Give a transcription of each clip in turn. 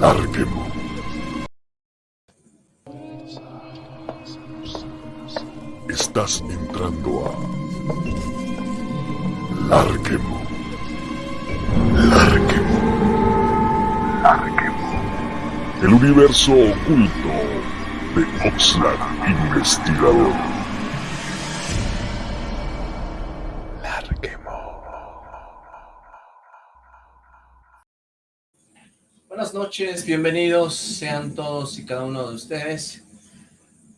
Larquemo. Estás entrando a Larquemo. Larquemo. Larquemo. El universo oculto de Oxlack Investigador. Buenas noches, bienvenidos sean todos y cada uno de ustedes.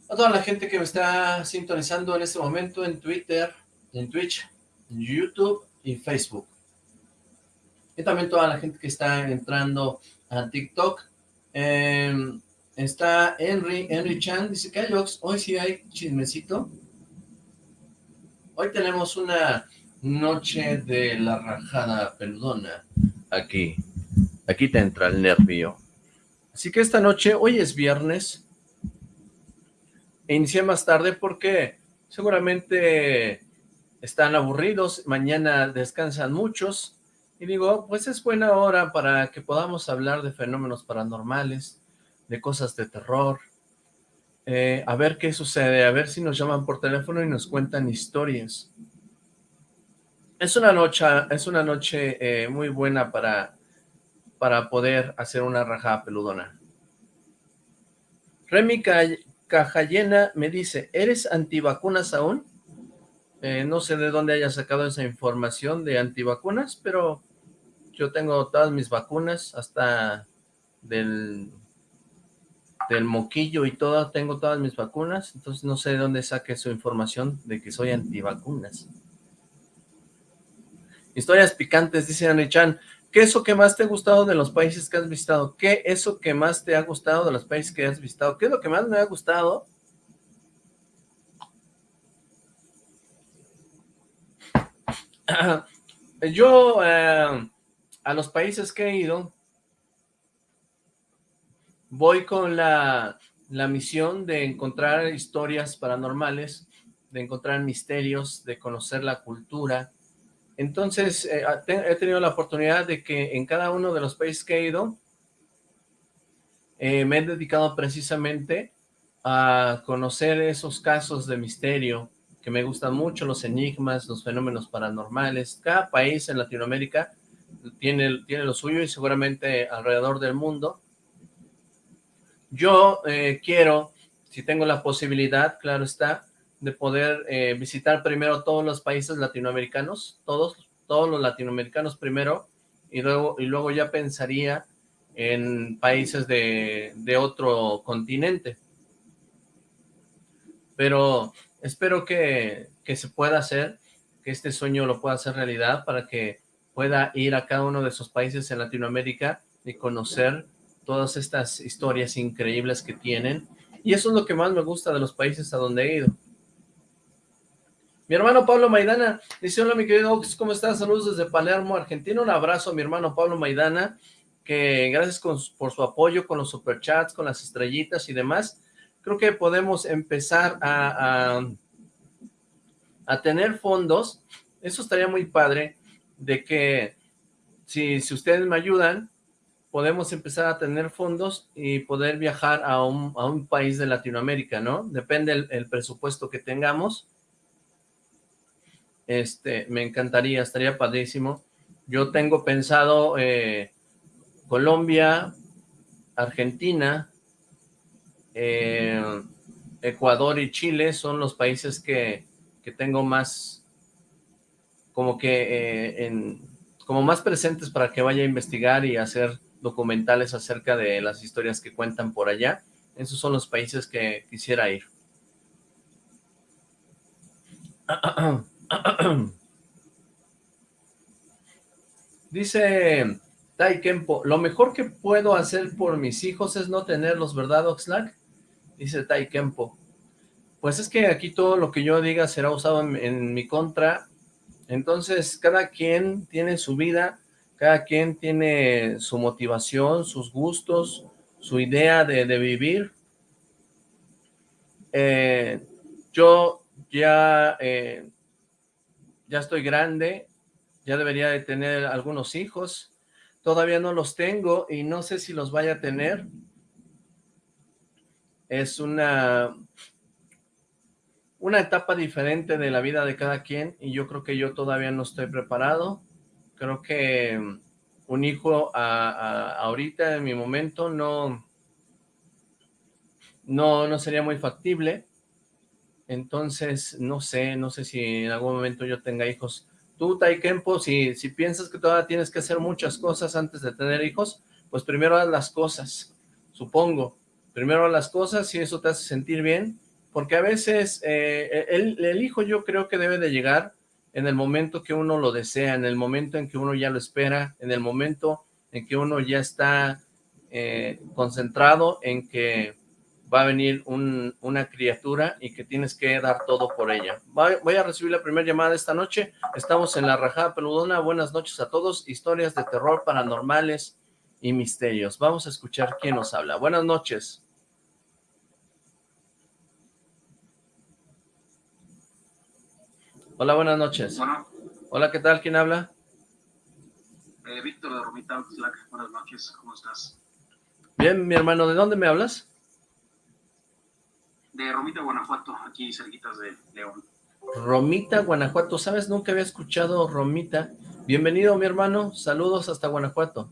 A toda la gente que me está sintonizando en este momento en Twitter, en Twitch, en YouTube y Facebook. Y también toda la gente que está entrando a TikTok. Em, está Henry, Henry Chan, dice que hoy sí hay chismecito. Hoy tenemos una noche de la rajada peludona aquí Aquí te entra el nervio. Así que esta noche, hoy es viernes, e inicié más tarde porque seguramente están aburridos, mañana descansan muchos, y digo, pues es buena hora para que podamos hablar de fenómenos paranormales, de cosas de terror, eh, a ver qué sucede, a ver si nos llaman por teléfono y nos cuentan historias. Es una noche, es una noche eh, muy buena para para poder hacer una rajada peludona. Remy Cajallena me dice, ¿eres antivacunas aún? Eh, no sé de dónde haya sacado esa información de antivacunas, pero yo tengo todas mis vacunas, hasta del, del moquillo y todo, tengo todas mis vacunas, entonces no sé de dónde saque su información de que soy antivacunas. Historias picantes, dice Anne Chan. ¿Qué es lo que más te ha gustado de los países que has visitado? ¿Qué es lo que más te ha gustado de los países que has visitado? ¿Qué es lo que más me ha gustado? Yo, eh, a los países que he ido, voy con la, la misión de encontrar historias paranormales, de encontrar misterios, de conocer la cultura, entonces, eh, he tenido la oportunidad de que en cada uno de los países que he ido, eh, me he dedicado precisamente a conocer esos casos de misterio que me gustan mucho, los enigmas, los fenómenos paranormales. Cada país en Latinoamérica tiene, tiene lo suyo y seguramente alrededor del mundo. Yo eh, quiero, si tengo la posibilidad, claro está, de poder eh, visitar primero todos los países latinoamericanos, todos, todos los latinoamericanos primero, y luego, y luego ya pensaría en países de, de otro continente. Pero espero que, que se pueda hacer, que este sueño lo pueda hacer realidad para que pueda ir a cada uno de esos países en Latinoamérica y conocer todas estas historias increíbles que tienen. Y eso es lo que más me gusta de los países a donde he ido mi hermano Pablo Maidana dice, hola mi querido Ox, ¿cómo estás? Saludos desde Palermo, Argentina. Un abrazo a mi hermano Pablo Maidana, que gracias por su apoyo con los superchats, con las estrellitas y demás. Creo que podemos empezar a, a, tener fondos. Eso estaría muy padre, de que si, si ustedes me ayudan, podemos empezar a tener fondos y poder viajar a un, a un país de Latinoamérica, ¿no? Depende el, el presupuesto que tengamos este, me encantaría, estaría padrísimo. Yo tengo pensado eh, Colombia, Argentina, eh, Ecuador y Chile son los países que, tengo más, como que, eh, como más presentes para que vaya a investigar y hacer documentales acerca de las historias que cuentan por allá. Esos son los países que quisiera ir. Dice Tai Kempo, lo mejor que puedo hacer por mis hijos es no tenerlos, ¿verdad, Oxlack? Dice Tai Kempo. Pues es que aquí todo lo que yo diga será usado en, mi contra. Entonces, cada quien tiene su vida, cada quien tiene su motivación, sus gustos, su idea de, vivir. Eh, yo ya eh, ya estoy grande, ya debería de tener algunos hijos, todavía no los tengo y no sé si los vaya a tener. Es una, una etapa diferente de la vida de cada quien y yo creo que yo todavía no estoy preparado. Creo que un hijo ahorita en mi momento no, no, no sería muy factible. Entonces, no sé, no sé si en algún momento yo tenga hijos. Tú, Taikempo, si, si piensas que todavía tienes que hacer muchas cosas antes de tener hijos, pues primero haz las cosas, supongo. Primero haz las cosas y eso te hace sentir bien, porque a veces eh, el, el hijo yo creo que debe de llegar en el momento que uno lo desea, en el momento en que uno ya lo espera, en el momento en que uno ya está eh, concentrado en que va a venir una criatura y que tienes que dar todo por ella. Voy a recibir la primera llamada esta noche. Estamos en la Rajada Peludona. Buenas noches a todos. Historias de terror, paranormales y misterios. Vamos a escuchar quién nos habla. Buenas noches. Hola, buenas noches. Hola, ¿qué tal? ¿Quién habla? Eh, Víctor de Romita Buenas noches, ¿cómo estás? Bien, mi hermano, ¿de dónde me hablas? De Romita, Guanajuato, aquí cerquitas de León. Romita, Guanajuato, ¿sabes? Nunca había escuchado Romita. Bienvenido, mi hermano, saludos hasta Guanajuato.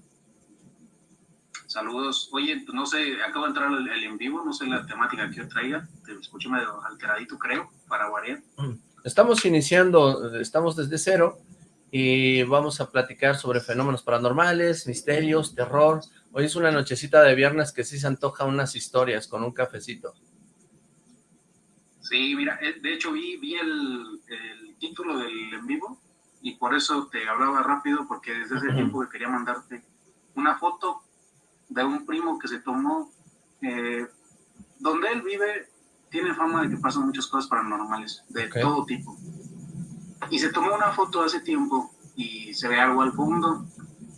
Saludos. Oye, no sé, acabo de entrar el, en vivo, no sé la temática que yo traiga, te escucho medio alteradito, creo, para variar. Estamos iniciando, estamos desde cero, y vamos a platicar sobre fenómenos paranormales, misterios, terror. Hoy es una nochecita de viernes que sí se antoja unas historias con un cafecito. Sí, mira, eh, de hecho vi, vi el, título del en vivo y por eso te hablaba rápido porque desde ese tiempo que quería mandarte una foto de un primo que se tomó, eh, donde él vive, tiene fama de que pasan muchas cosas paranormales, de todo tipo. Y se tomó una foto hace tiempo y se ve algo al fondo,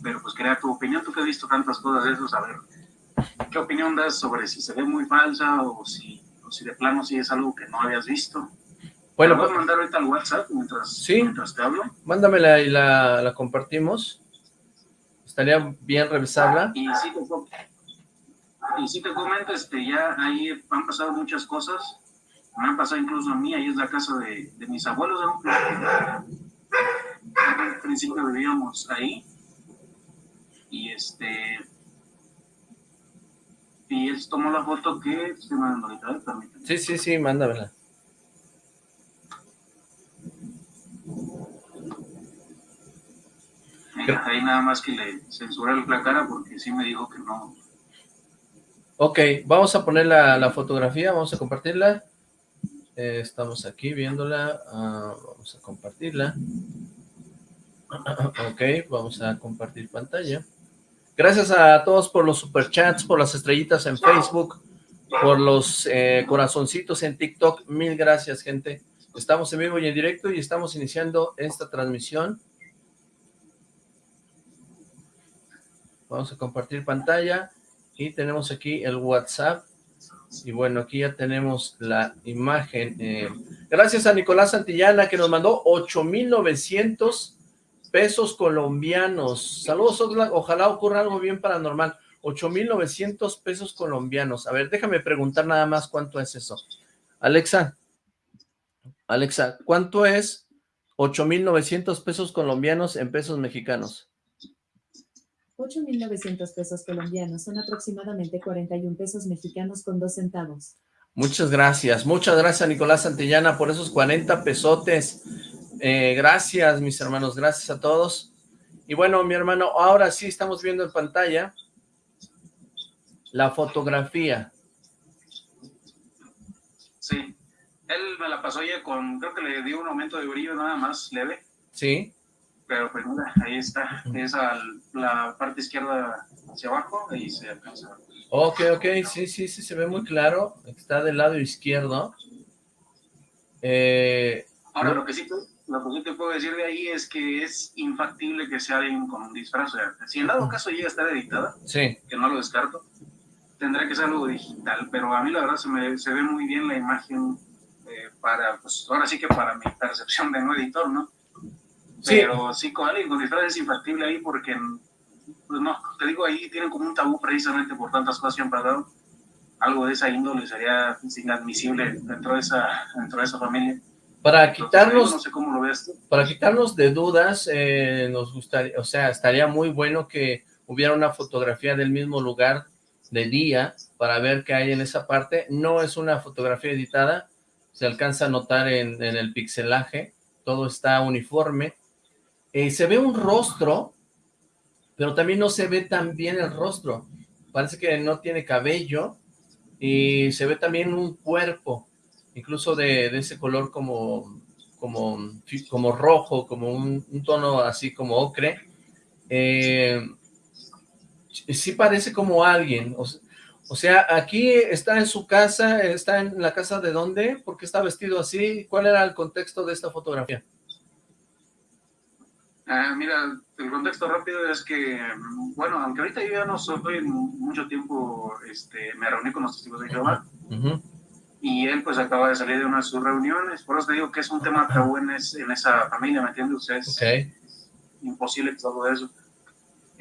pero pues quería tu opinión, tú que has visto tantas cosas de eso, saber qué opinión das sobre si se ve muy falsa o si si de plano sí es algo que no habías visto. Bueno, ¿Me pues, mandar ahorita al WhatsApp mientras, ¿sí? mientras te hablo? Mándamela y la, la compartimos. Estaría bien revisarla. Y sí te, y sí te comento, este, ya ahí han pasado muchas cosas. Me han pasado incluso a mí, ahí es la casa de, de mis abuelos. En principio vivíamos ahí. Y este, y él tomó la foto que se me ahorita, Sí, sí, sí, mándamela. ahí nada más que le censuré la cara porque sí me dijo que no. Ok, vamos a poner la, fotografía, vamos a compartirla. Eh, estamos aquí viéndola, ah, vamos a compartirla. ok, vamos a compartir pantalla. Gracias a todos por los superchats, por las estrellitas en Facebook, por los eh, corazoncitos en TikTok. Mil gracias, gente. Estamos en vivo y en directo y estamos iniciando esta transmisión. Vamos a compartir pantalla y tenemos aquí el WhatsApp. Y bueno, aquí ya tenemos la imagen. Eh, gracias a Nicolás Santillana que nos mandó 8,900 pesos colombianos. Saludos, ojalá ocurra algo bien paranormal. 8,900 pesos colombianos. A ver, déjame preguntar nada más cuánto es eso. Alexa, Alexa, ¿cuánto es 8,900 pesos colombianos en pesos mexicanos? 8,900 pesos colombianos son aproximadamente 41 pesos mexicanos con dos centavos. Muchas gracias, muchas gracias Nicolás Santillana por esos 40 pesotes. Eh, gracias, mis hermanos, gracias a todos. Y bueno, mi hermano, ahora sí estamos viendo en pantalla la fotografía. Sí, él me la pasó ya con, creo que le dio un aumento de brillo nada más leve. Sí. Pero pues mira, ahí está, es la parte izquierda hacia abajo y se alcanza. Ok, ok, sí, sí, sí, se ve muy claro, está del lado izquierdo. Eh, Ahora, lo que sí lo que te puedo decir de ahí es que es infactible que sea alguien con un disfraz. si en dado caso llega a estar editada, sí. que no lo descarto, tendrá que ser algo digital. Pero a mí la verdad se, me, se ve muy bien la imagen eh, para, pues ahora sí que para mi percepción de no editor, ¿no? Pero sí, con alguien con disfraz es infactible ahí porque pues no, te digo, ahí tienen como un tabú precisamente por tantas cosas que han pasado. Algo de esa índole sería inadmisible dentro de esa, dentro de esa familia. Para quitarnos, no sé cómo lo ves para quitarnos de dudas, eh, nos gustaría, o sea, estaría muy bueno que hubiera una fotografía del mismo lugar de día para ver qué hay en esa parte. No es una fotografía editada, se alcanza a notar en, en el pixelaje, todo está uniforme. Eh, se ve un rostro, pero también no se ve tan bien el rostro. Parece que no tiene cabello y se ve también un cuerpo incluso de, ese color como, como, como rojo, como un, tono así como ocre, eh, sí parece como alguien, o, sea, aquí está en su casa, está en la casa de dónde, ¿por qué está vestido así? ¿Cuál era el contexto de esta fotografía? Ah, mira, el contexto rápido es que, bueno, aunque ahorita yo ya no soy mucho tiempo, este, me reuní con los testigos de Jehová, y él pues acaba de salir de una de sus reuniones, por eso te digo que es un tema tabú en, en esa familia, ¿me entiendes? es imposible todo eso.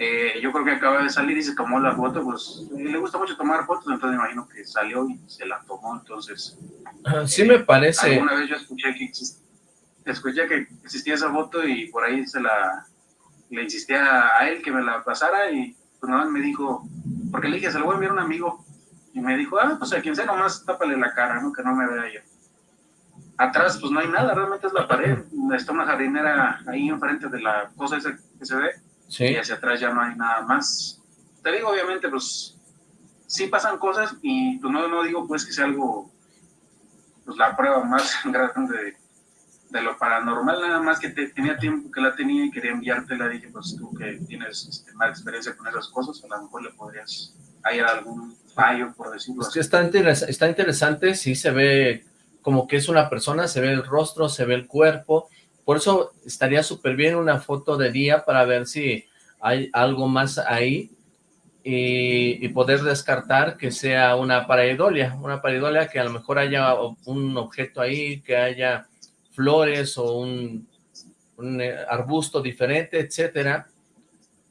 Eh, yo creo que acaba de salir y se tomó la foto, pues le gusta mucho tomar fotos, entonces me imagino que salió y se la tomó, entonces... Sí me parece. Alguna vez yo escuché que, escuché que existía esa foto y por ahí se la... Le insistía a él que me la pasara y pues nada me dijo, porque le dije, se lo voy a enviar a un amigo, y me dijo, ah, pues a quien sea nomás tápale la cara, ¿no? Que no me vea yo. Atrás, pues no hay nada, realmente es la pared. Está una jardinera ahí enfrente de la cosa esa que se ve. Sí. Y hacia atrás ya no hay nada más. Te digo, obviamente, pues sí pasan cosas y pues no, no digo pues que sea algo, pues la prueba más grande de, de lo paranormal, nada más que te, tenía tiempo que la tenía y quería enviártela. Dije, pues tú que tienes este, más experiencia con esas cosas, a lo mejor le podrías hay algún fallo, por decirlo así. Está, está interesante, sí se ve como que es una persona, se ve el rostro, se ve el cuerpo, por eso estaría súper bien una foto de día para ver si hay algo más ahí y, poder descartar que sea una pareidolia, una pareidolia que a lo mejor haya un objeto ahí, que haya flores o un, un eh, arbusto diferente, etcétera,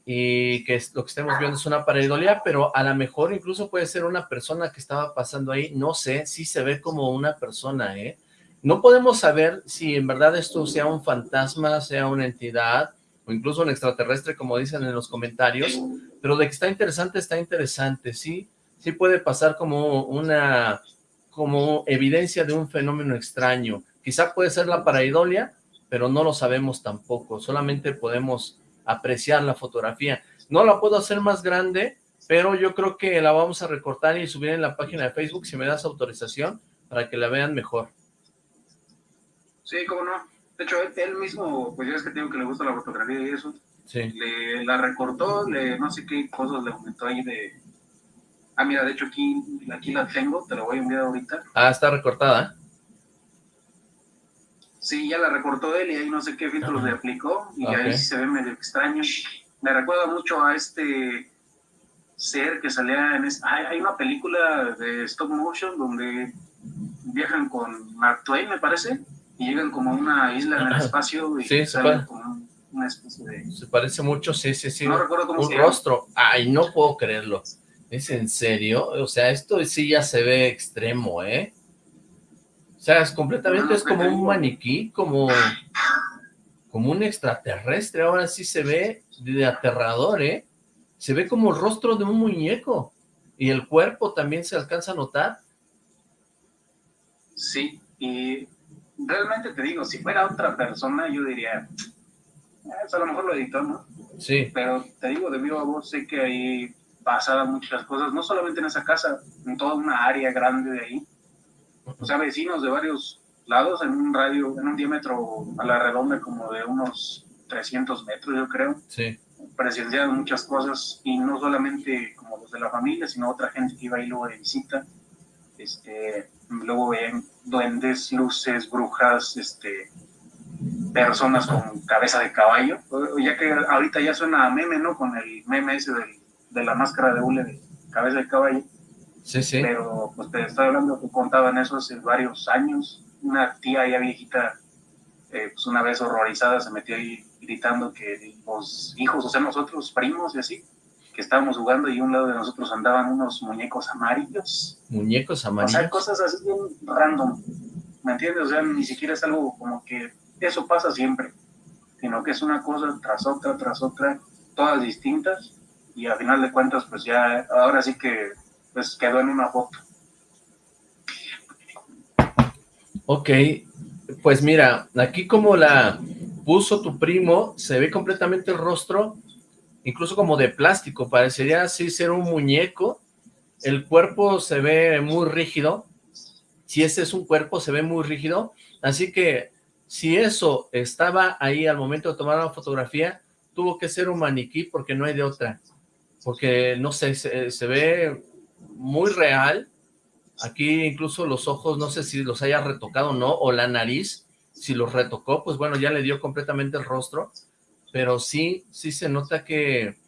y que lo que estemos viendo es una pareidolia, pero a lo mejor incluso puede ser una persona que estaba pasando ahí, no sé, si se ve como una persona, ¿eh? No podemos saber si en verdad esto sea un fantasma, sea una entidad, o incluso un extraterrestre, como dicen en los comentarios, pero de que está interesante, está interesante, sí, sí puede pasar como una, como evidencia de un fenómeno extraño, quizá puede ser la pareidolia, pero no lo sabemos tampoco, solamente podemos apreciar la fotografía. No la puedo hacer más grande, pero yo creo que la vamos a recortar y subir en la página de Facebook si me das autorización para que la vean mejor. Sí, cómo no. De hecho, él, mismo, pues ya es que tengo que le gusta la fotografía y eso. Sí. Le, la recortó, le, no sé qué cosas le aumentó ahí de... Ah, mira, de hecho aquí, aquí la tengo, te la voy a enviar ahorita. Ah, está recortada. Sí, ya la recortó él y ahí no sé qué filtros le aplicó y ahí se ve medio extraño. Me recuerda mucho a este ser que salía en... hay, una película de stop motion donde viajan con Mark Twain, me parece, y llegan como a una isla en el espacio y sí, salen como una especie de... Se parece mucho, sí, sí, sí. No recuerdo cómo Un rostro. Ay, no puedo creerlo. ¿Es en serio? O sea, esto sí ya se ve extremo, ¿eh? O sea, es completamente, es como un maniquí, como, como un extraterrestre, ahora sí se ve de aterrador, ¿eh? Se ve como el rostro de un muñeco, y el cuerpo también se alcanza a notar. Sí, y realmente te digo, si fuera otra persona, yo diría, eso a lo mejor lo editó, ¿no? Sí. Pero te digo, de viva voz, sé que ahí pasaban muchas cosas, no solamente en esa casa, en toda una área grande de ahí, o sea, vecinos de varios lados en un radio, en un diámetro a la redonda como de unos 300 metros, yo creo. Sí. Presenciaron muchas cosas y no solamente como los de la familia, sino otra gente que iba ahí luego de visita. Este, luego ven duendes, luces, brujas, este, personas con cabeza de caballo. Ya que ahorita ya suena a meme, ¿no? Con el meme ese de la máscara de hule de cabeza de caballo. Sí, sí. Pero pues te estoy hablando que contaban eso hace varios años. Una tía ya viejita, eh, pues una vez horrorizada, se metió ahí gritando que los hijos, o sea, nosotros primos y así, que estábamos jugando y a un lado de nosotros andaban unos muñecos amarillos. Muñecos O amarillos. sea, cosas así bien random. ¿Me entiendes? O sea, ni siquiera es algo como que eso pasa siempre, sino que es una cosa tras otra, tras otra, todas distintas, y al final de cuentas, pues ya, ahora sí que pues quedó en una foto. Ok, pues mira, aquí como la puso tu primo, se ve completamente el rostro, incluso como de plástico, parecería así ser un muñeco, el cuerpo se ve muy rígido, si ese es un cuerpo se ve muy rígido, así que si eso estaba ahí al momento de tomar la fotografía, tuvo que ser un maniquí porque no hay de otra, porque no sé, se, se ve muy real, Aquí incluso los ojos, no sé si los haya retocado o no, o la nariz, si los retocó, pues bueno, ya le dio completamente el rostro, pero sí, sí se nota que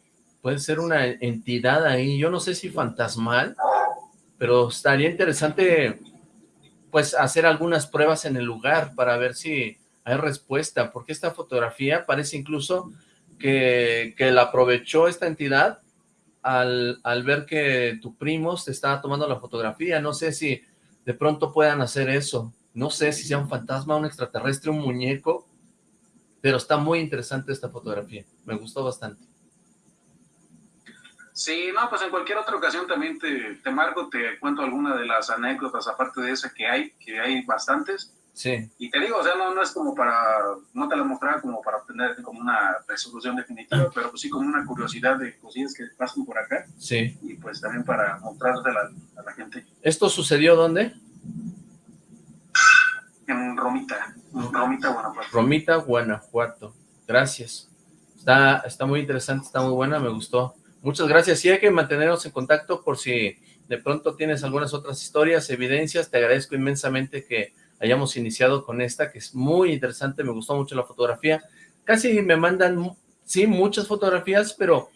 puede ser una entidad ahí, yo no sé si fantasmal, pero estaría interesante, pues, hacer algunas pruebas en el lugar para ver si hay respuesta, porque esta fotografía parece incluso que, que la aprovechó esta entidad al, al ver que tu primo te estaba tomando la fotografía, no sé si de pronto puedan hacer eso, no sé si sea un fantasma, un extraterrestre, un muñeco, pero está muy interesante esta fotografía, me gustó bastante. Sí, no, pues en cualquier otra ocasión también te, te marco, te cuento alguna de las anécdotas, aparte de esa que hay, que hay bastantes, Sí, Y te digo, o sea, no, no es como para, no te la mostraba como para obtener como una resolución definitiva, pero pues sí como una curiosidad de cosillas que pasan por acá sí. y pues también para mostrártela a la gente ¿Esto sucedió dónde? en Romita, en Romita, Guanajuato. Romita, Guanajuato. Gracias. Está, está muy interesante, está muy buena, me gustó. Muchas gracias. Y hay que mantenernos en contacto por si de pronto tienes algunas otras historias, evidencias. Te agradezco inmensamente que hayamos iniciado con esta, que es muy interesante, me gustó mucho la fotografía. Casi me mandan, sí, muchas fotografías, pero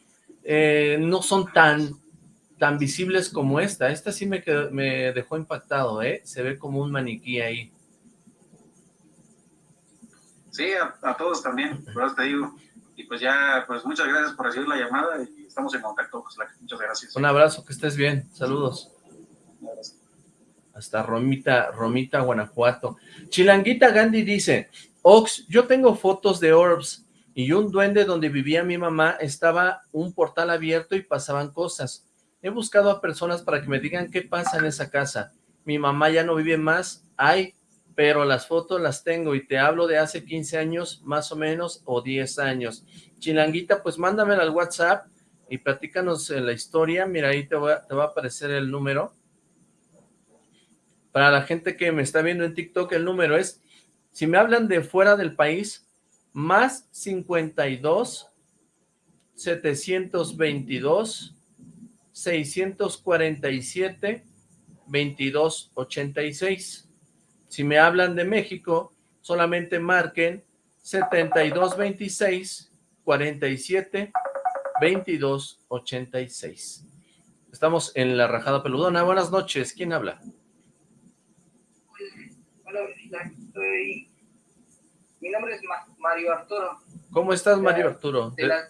eh, no son tan, tan visibles como esta. Esta sí me, quedó- me dejó impactado, ¿eh? Se ve como un maniquí ahí. Sí, a, a todos también, por eso te digo. Y pues ya, pues muchas gracias por recibir la llamada y estamos en contacto, pues muchas gracias. Un abrazo, que estés bien. Saludos. Hasta Romita, Romita, Guanajuato. Chilanguita Gandhi dice, Ox, yo tengo fotos de Orbs y un duende donde vivía mi mamá estaba un portal abierto y pasaban cosas. He buscado a personas para que me digan qué pasa en esa casa. Mi mamá ya no vive más, ay, pero las fotos las tengo y te hablo de hace 15 años más o menos o 10 años. Chilanguita, pues mándamela al WhatsApp y platícanos eh, la historia. Mira, ahí te va, te va a aparecer el número. Para la gente que me está viendo en TikTok, el número es, si me hablan de fuera del país, más 52 722 647 2286. Si me hablan de México, solamente marquen 7226 47 2286. Estamos en la Rajada Peludona. Buenas noches. ¿Quién habla? Soy... Mi nombre es Ma- Mario Arturo. ¿Cómo estás, Mario Arturo? De la...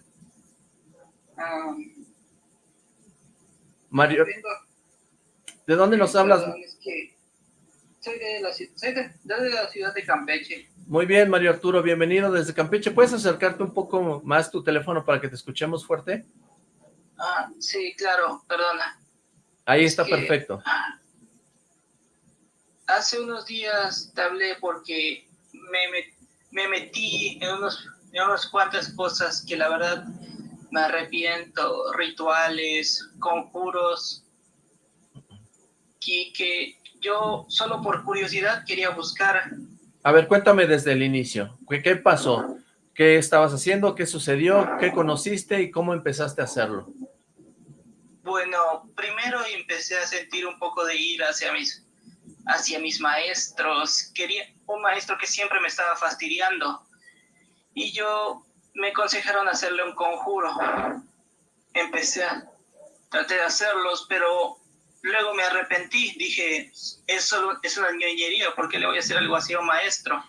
Ah, Mario, vengo- ¿de dónde nos hablas? es que soy de la, ci- soy de, de la ciudad de Campeche. Muy bien, Mario Arturo, bienvenido desde Campeche. ¿Puedes acercarte un poco más tu teléfono para que te escuchemos fuerte? Ah, sí, claro, perdona. Ahí Es está que- perfecto. Hace unos días te hablé porque me, me, me metí en, unos, en unas cuantas cosas que la verdad me arrepiento, rituales, conjuros, y que yo solo por curiosidad quería buscar. A ver, cuéntame desde el inicio. ¿Qué, qué pasó? ¿Qué estabas haciendo? ¿Qué sucedió? ¿Qué conociste? ¿Y cómo empezaste a hacerlo? Bueno, primero empecé a sentir un poco de ira hacia mis, hacia mis maestros. Quería un maestro que siempre me estaba fastidiando. Y yo me aconsejaron hacerle un conjuro. Empecé a traté de hacerlos, pero luego me arrepentí. Dije, es solo es una ñoñería, porque le voy a hacer algo así a un maestro?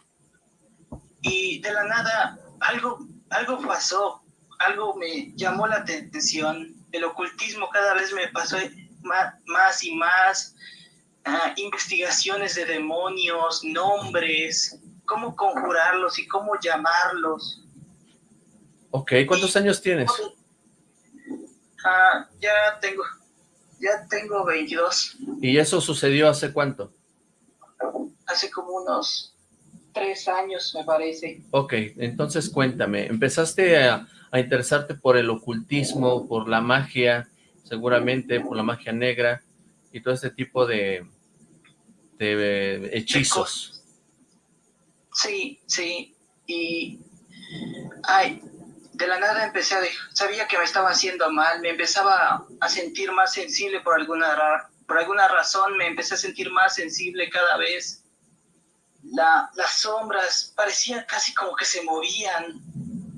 Y de la nada, algo, algo pasó, algo me llamó la atención el ocultismo cada vez me pasó más, y más, ah, investigaciones de demonios, nombres, cómo conjurarlos y cómo llamarlos. Ok, ¿cuántos años tienes? Ah, ya tengo, ya tengo 22. ¿Y eso sucedió hace cuánto? Hace como unos tres años, me parece. Ok, entonces cuéntame, empezaste a, interesarte por el ocultismo, por la magia, seguramente por la magia negra y todo este tipo de, de hechizos. Sí, sí, y ay, de la nada empecé a, sabía que me estaba haciendo mal, me empezaba a sentir más sensible por alguna, por alguna razón, me empecé a sentir más sensible cada vez la, las sombras parecían casi como que se movían,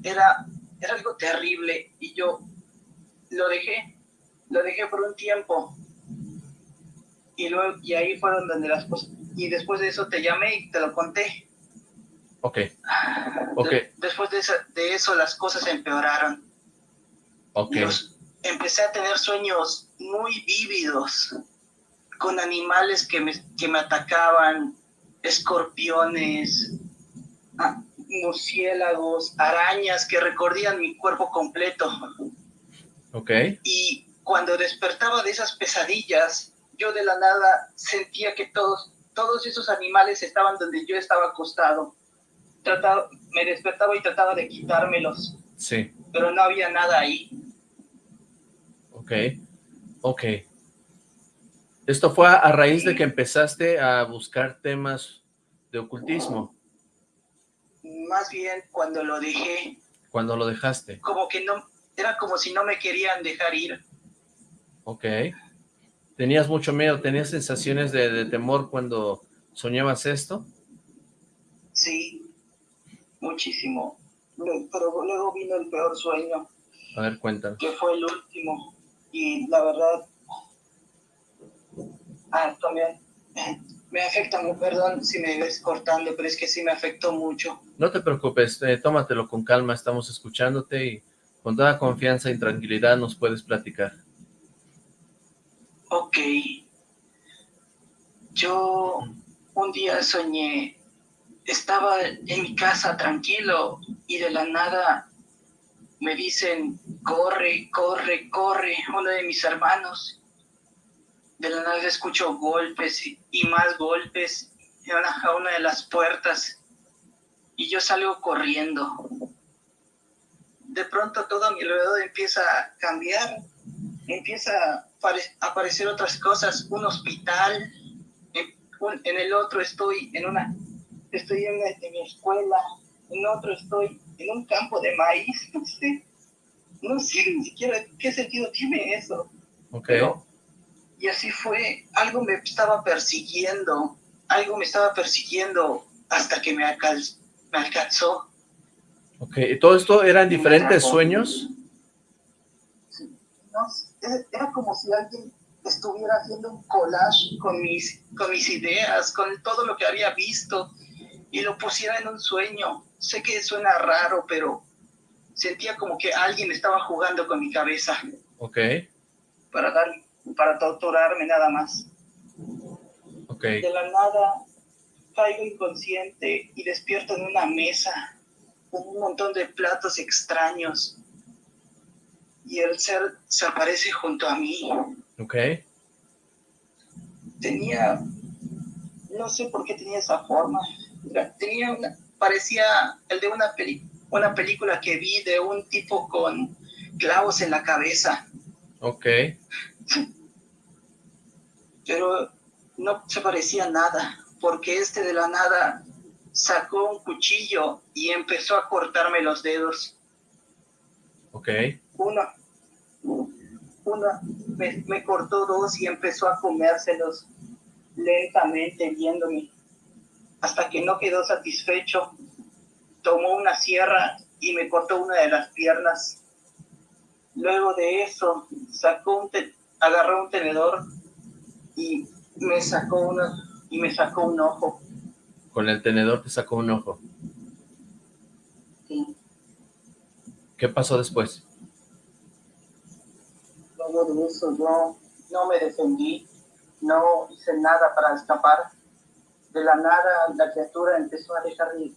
era, era algo terrible y yo lo dejé, lo dejé por un tiempo y luego y ahí fueron donde las cosas, y después de eso te llamé y te lo conté. Ok, ok. después de eso, de eso las cosas empeoraron. Ok. empecé a tener sueños muy vívidos, con animales que me, que me atacaban, escorpiones, ah, murciélagos, arañas que recorrían mi cuerpo completo. Ok. Y cuando despertaba de esas pesadillas, yo de la nada sentía que todos, todos esos animales estaban donde yo estaba acostado. Trataba, me despertaba y trataba de quitármelos. Sí. Pero no había nada ahí. Ok, ok. Esto fue a raíz de que empezaste a buscar temas de ocultismo. Más bien cuando lo dejé. Cuando lo dejaste. Como que no, era como si no me querían dejar ir. Ok. ¿Tenías mucho miedo? ¿Tenías sensaciones de, temor cuando soñabas esto? Sí, muchísimo. Pero luego vino el peor sueño. A ver, cuéntame. Que fue el último. Y la verdad, Ah, también. Me afecta, perdón si me ves cortando, pero es que sí me afectó mucho. No te preocupes, eh, tómatelo con calma, estamos escuchándote y con toda confianza y tranquilidad nos puedes platicar. Ok. Yo un día soñé, estaba en mi casa tranquilo y de la nada me dicen, corre, corre, corre, uno de mis hermanos de la nada escucho golpes y, más golpes a una de las puertas y yo salgo corriendo. De pronto todo mi alrededor empieza a cambiar, empieza aparecer otras cosas, un hospital, en, el otro estoy en una, estoy en, mi escuela, en otro estoy en un campo de maíz, no sé, no sé ni siquiera qué sentido tiene eso. Okay. Y así fue, algo me estaba persiguiendo, algo me estaba persiguiendo hasta que me, me alcanzó. Ok, ¿y todo esto eran diferentes sueños? Sí, era como si alguien estuviera haciendo un collage con mis, con mis ideas, con todo lo que había visto, y lo pusiera en un sueño. Sé que suena raro, pero sentía como que alguien estaba jugando con mi cabeza. Ok. Para darle para torturarme nada más. Okay. De la nada caigo inconsciente y despierto en una mesa con un montón de platos extraños y el ser se aparece junto a mí. Ok. Tenía, no sé por qué tenía esa forma, tenía una, parecía el de una, peli, una película que vi de un tipo con clavos en la cabeza. Ok. Pero no se parecía nada, porque este de la nada sacó un cuchillo y empezó a cortarme los dedos. Ok. Uno, uno me, me cortó dos y empezó a comérselos lentamente viéndome. Hasta que no quedó satisfecho, tomó una sierra y me cortó una de las piernas. Luego de eso, sacó un agarró un tenedor y me sacó una y me sacó un ojo. Con el tenedor te sacó un ojo. Sí. ¿Qué pasó después? de eso yo no me defendí, no hice nada para escapar. De la nada la criatura empezó a dejar de...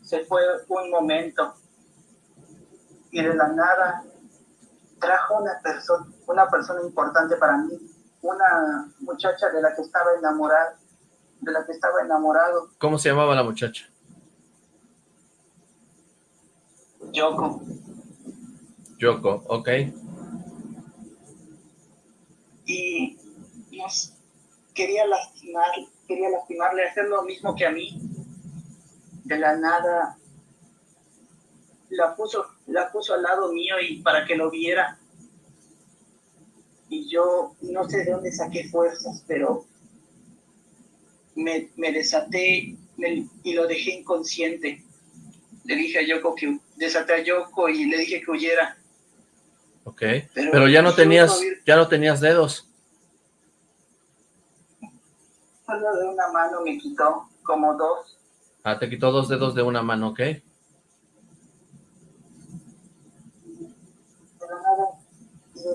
Se fue un momento y de la nada trajo una persona, una persona importante para mí, una muchacha de la que estaba enamorada, de la que estaba enamorado. ¿Cómo se llamaba la muchacha? Yoko. Yoko, ok. Y quería lastimar, quería lastimarle, hacer lo mismo que a mí. De la nada la puso, la puso al lado mío y para que lo viera. Y yo no sé de dónde saqué fuerzas, pero me, me desaté y lo dejé inconsciente. Le dije a Yoko que desaté a Yoko y le dije que huyera. Ok, pero, ya no tenías, ya no tenías dedos. Solo de una mano me quitó, como dos. Ah, te quitó dos dedos de una mano, ok.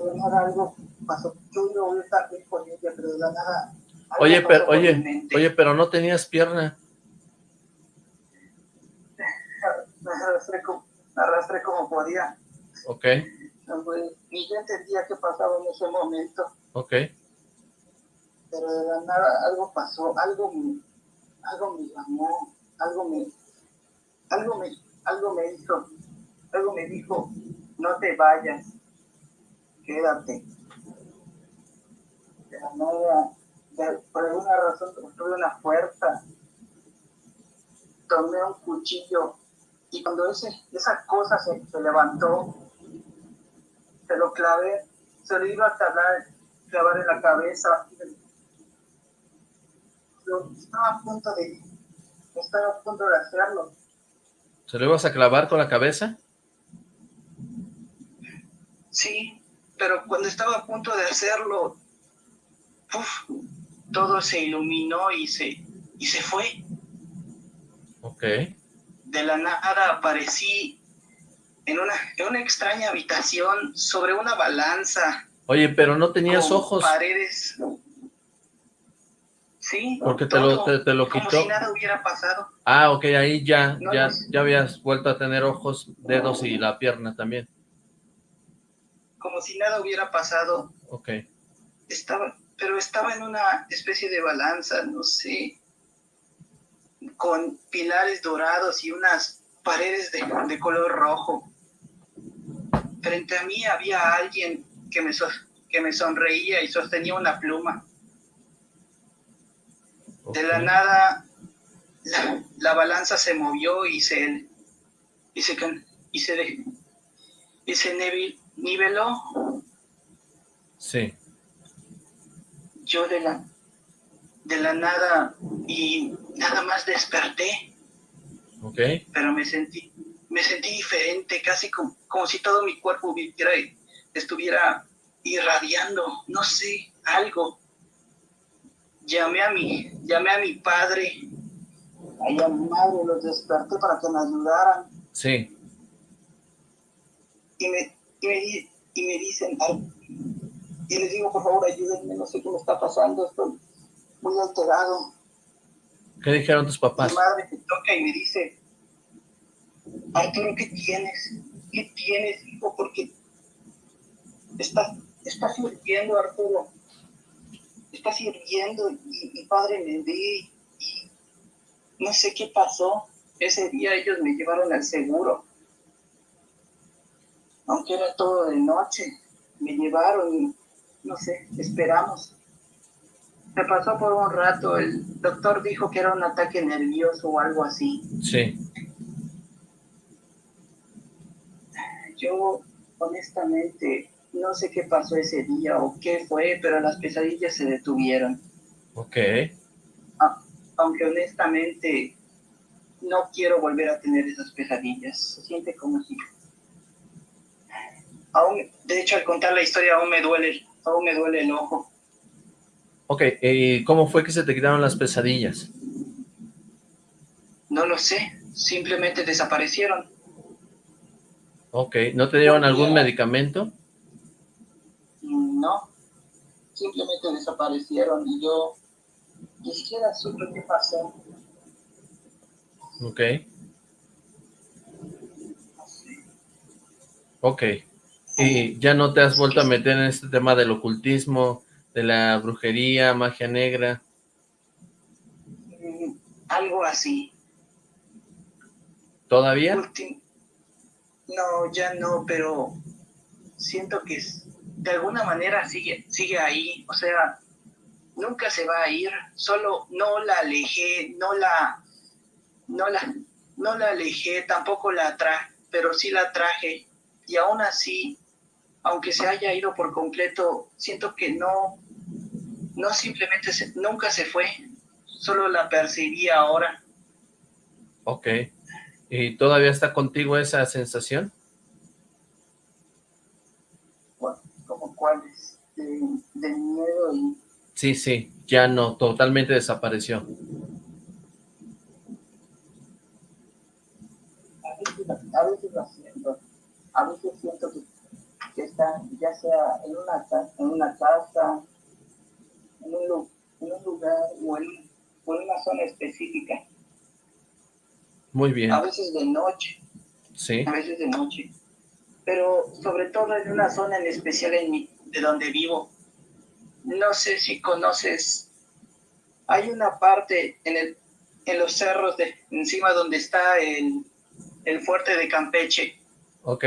de nada algo pasó. Yo iba a estar bien con ella, pero de la nada... Oye, pero, oye, oye, pero no tenías pierna. Me arrastré como, me arrastré como podía. Ok. Ni yo entendía qué pasaba en ese momento. Ok. Pero de la nada algo pasó, algo me, algo me llamó, algo me, algo me, algo me hizo, algo me dijo, no te vayas, quédate. De la nada, por alguna razón tuve una fuerza, tomé un cuchillo y cuando ese, esa cosa se, se levantó, se lo clavé, se lo iba a clavar, clavar en la cabeza. Estaba a punto de, estaba a punto de hacerlo. ¿Se lo ibas a clavar con la cabeza? Sí, pero cuando estaba a punto de hacerlo, todo se iluminó y se, y se fue. Ok. De la nada aparecí en una, en una extraña habitación sobre una balanza. Oye, pero no tenías ojos. paredes. Sí. Porque te, lo, te, lo quitó. Como si nada hubiera pasado. Ah, ok, ahí ya, ya, ya habías vuelto a tener ojos, dedos y la pierna también como si nada hubiera pasado. Ok. Estaba, pero estaba en una especie de balanza, no sé, con pilares dorados y unas paredes de, de color rojo. Frente a mí había alguien que me, que me sonreía y sostenía una pluma. De la nada, la, la, balanza se movió y se, y se, y se, y se niveló. Sí. Yo de la, de la nada y nada más desperté. Ok. Pero me sentí, me sentí diferente, casi como, como si todo mi cuerpo estuviera irradiando, no sé, algo. Llamé a mi, llamé a mi padre. A mi madre los desperté para que me ayudaran. Sí. Y me, y me, y me dicen, y les digo, por favor, ayúdenme, no sé qué me está pasando, estoy muy alterado. ¿Qué dijeron tus papás? Mi madre me toca y me dice, Arturo, ¿qué tienes? ¿Qué tienes, hijo? Porque estás, estás hirviendo, Arturo. Estás hirviendo y mi padre me ve y no sé qué pasó. Ese día ellos me llevaron al seguro aunque era todo de noche, me llevaron y, no sé, esperamos. Se pasó por un rato, el doctor dijo que era un ataque nervioso o algo así. Sí. Yo, honestamente, no sé qué pasó ese día o qué fue, pero las pesadillas se detuvieron. Ok. aunque honestamente no quiero volver a tener esas pesadillas. Se siente como si aún, de hecho, al contar la historia aún me duele, aún me duele el ojo. Ok, ¿y cómo fue que se te quitaron las pesadillas? No lo sé, simplemente desaparecieron. Ok, ¿no te dieron algún medicamento? No, simplemente desaparecieron y yo ni siquiera supe qué pasó. Ok. Ok. ¿Y ya no te has vuelto a meter en este tema del ocultismo, de la brujería, magia negra? Mm, algo así. ¿Todavía? No, ya no, pero siento que de alguna manera sigue, sigue ahí. O sea, nunca se va a ir. Solo no la alejé, no la, no la, no la alejé, tampoco la traje, pero sí la traje. Y aún así, aunque se haya ido por completo, siento que no, no simplemente nunca se fue, solo la percibí ahora. Ok. ¿Y todavía está contigo esa sensación? ¿Como cuáles? De, miedo y... Sí, sí, ya no, totalmente desapareció. A veces, lo siento, a veces siento que, que está ya sea en una, en una casa, en un, en un lugar o en, o en una zona específica muy bien. A veces de noche. Sí. A veces de noche. Pero sobre todo en una zona en especial en mi, de donde vivo. No sé si conoces. Hay una parte en, el, en los cerros de encima donde está el, el fuerte de Campeche. Ok.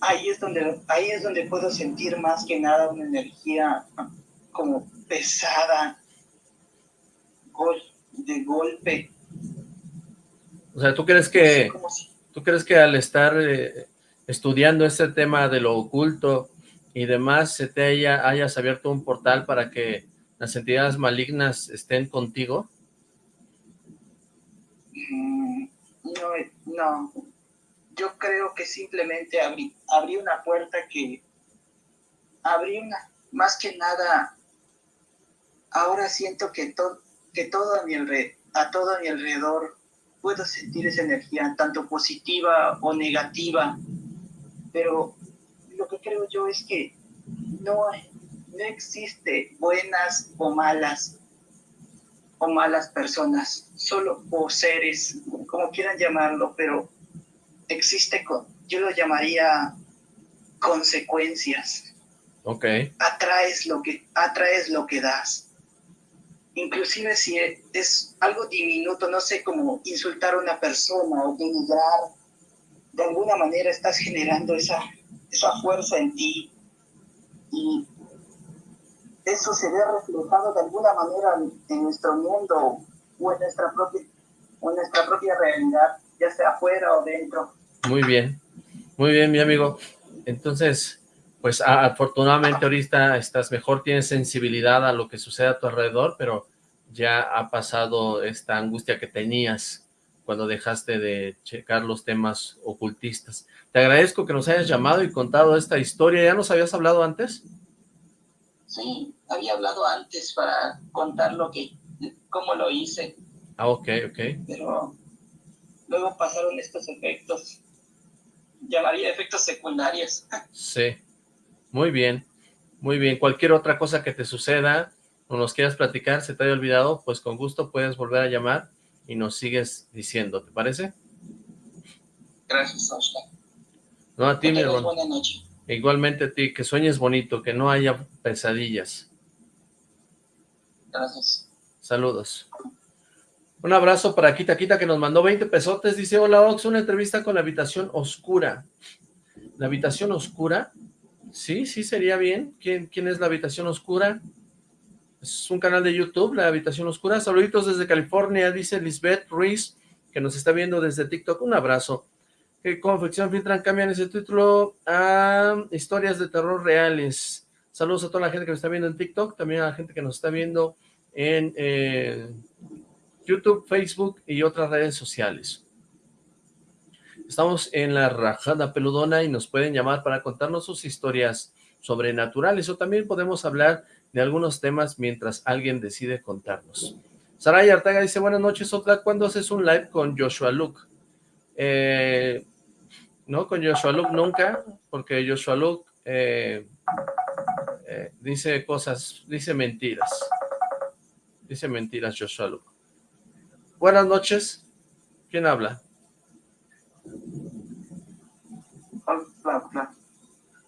Ahí es donde ahí es donde puedo sentir más que nada una energía como pesada, de golpe, o sea, ¿tú crees que, ¿tú crees que al estar eh, estudiando este tema de lo oculto y demás, se te haya, hayas abierto un portal para que las entidades malignas estén contigo? Mm, no, no. Yo creo que simplemente abrí, abrí una puerta que... Abrí una... Más que nada, ahora siento que, todo que todo a mi, a todo a mi alrededor puedo sentir esa energía, tanto positiva o negativa, pero lo que creo yo es que no, no existe buenas o malas o malas personas, solo o seres, como quieran llamarlo, pero existe, yo lo llamaría consecuencias. Ok. Atraes lo que, atraes lo que das inclusive si es algo diminuto, no sé, como insultar a una persona o denigrar, de alguna manera estás generando esa, esa fuerza en ti y eso se ve reflejado de alguna manera en, nuestro mundo o en nuestra propia o en nuestra propia realidad, ya sea afuera o dentro. Muy bien, muy bien mi amigo. Entonces, pues afortunadamente ahorita estás mejor, tienes sensibilidad a lo que sucede a tu alrededor, pero ya ha pasado esta angustia que tenías cuando dejaste de checar los temas ocultistas. Te agradezco que nos hayas llamado y contado esta historia. ¿Ya nos habías hablado antes? Sí, había hablado antes para contar lo que, cómo lo hice. Ah, ok, ok. Pero luego pasaron estos efectos. Llamaría efectos secundarios. Sí. Muy bien, muy bien. Cualquier otra cosa que te suceda o nos quieras platicar, se te haya olvidado, pues con gusto puedes volver a llamar y nos sigues diciendo, ¿te parece? Gracias, Oscar. No, a ti, mi hermano. Igualmente a ti, que sueñes bonito, que no haya pesadillas. Gracias. Saludos. Un abrazo para Quita Quita que nos mandó 20 pesotes. Dice, hola Ox, una entrevista con la habitación oscura. ¿La habitación oscura? Sí, sí, sería bien. ¿Quién, quién es la habitación oscura? Es un canal de YouTube, La Habitación Oscura. Saluditos desde California, dice Lisbeth Ruiz, que nos está viendo desde TikTok. Un abrazo. ¿Qué confección filtran? Cambian ese título a historias de terror reales. Saludos a toda la gente que nos está viendo en TikTok, también a la gente que nos está viendo en eh, YouTube, Facebook y otras redes sociales. Estamos en la Rajada Peludona y nos pueden llamar para contarnos sus historias sobrenaturales o también podemos hablar de algunos temas mientras alguien decide contarnos. Saray Artaga dice, buenas noches, Otra, ¿cuándo haces un live con Joshua Luke? Eh, no, con Joshua Luke nunca, porque Joshua Luke, eh, Eh, dice cosas, dice mentiras. Dice mentiras Joshua Luke. Buenas noches. ¿Quién habla?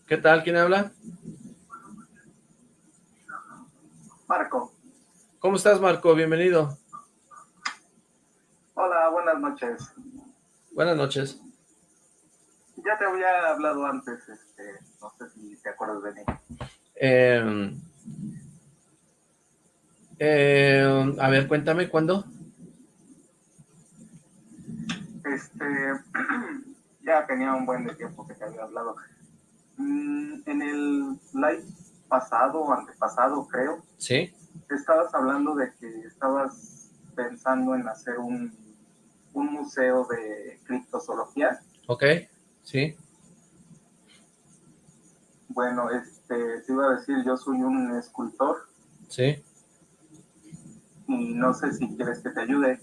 ¿Qué tal? ¿Quién habla? Marco. ¿Cómo estás, Marco? Bienvenido. Hola, buenas noches. Buenas noches. Ya te había hablado antes, este, no sé si te acuerdas de mí. Eh, eh, a ver, cuéntame, ¿cuándo? Este, ya tenía un buen de tiempo que te había hablado. Mm, en el live pasado, antepasado, creo. Sí. Estabas hablando de que estabas pensando en hacer un, un museo de criptozoología. Ok, sí. Bueno, este, te iba a decir, yo soy un escultor. Sí. Y no sé si quieres que te ayude.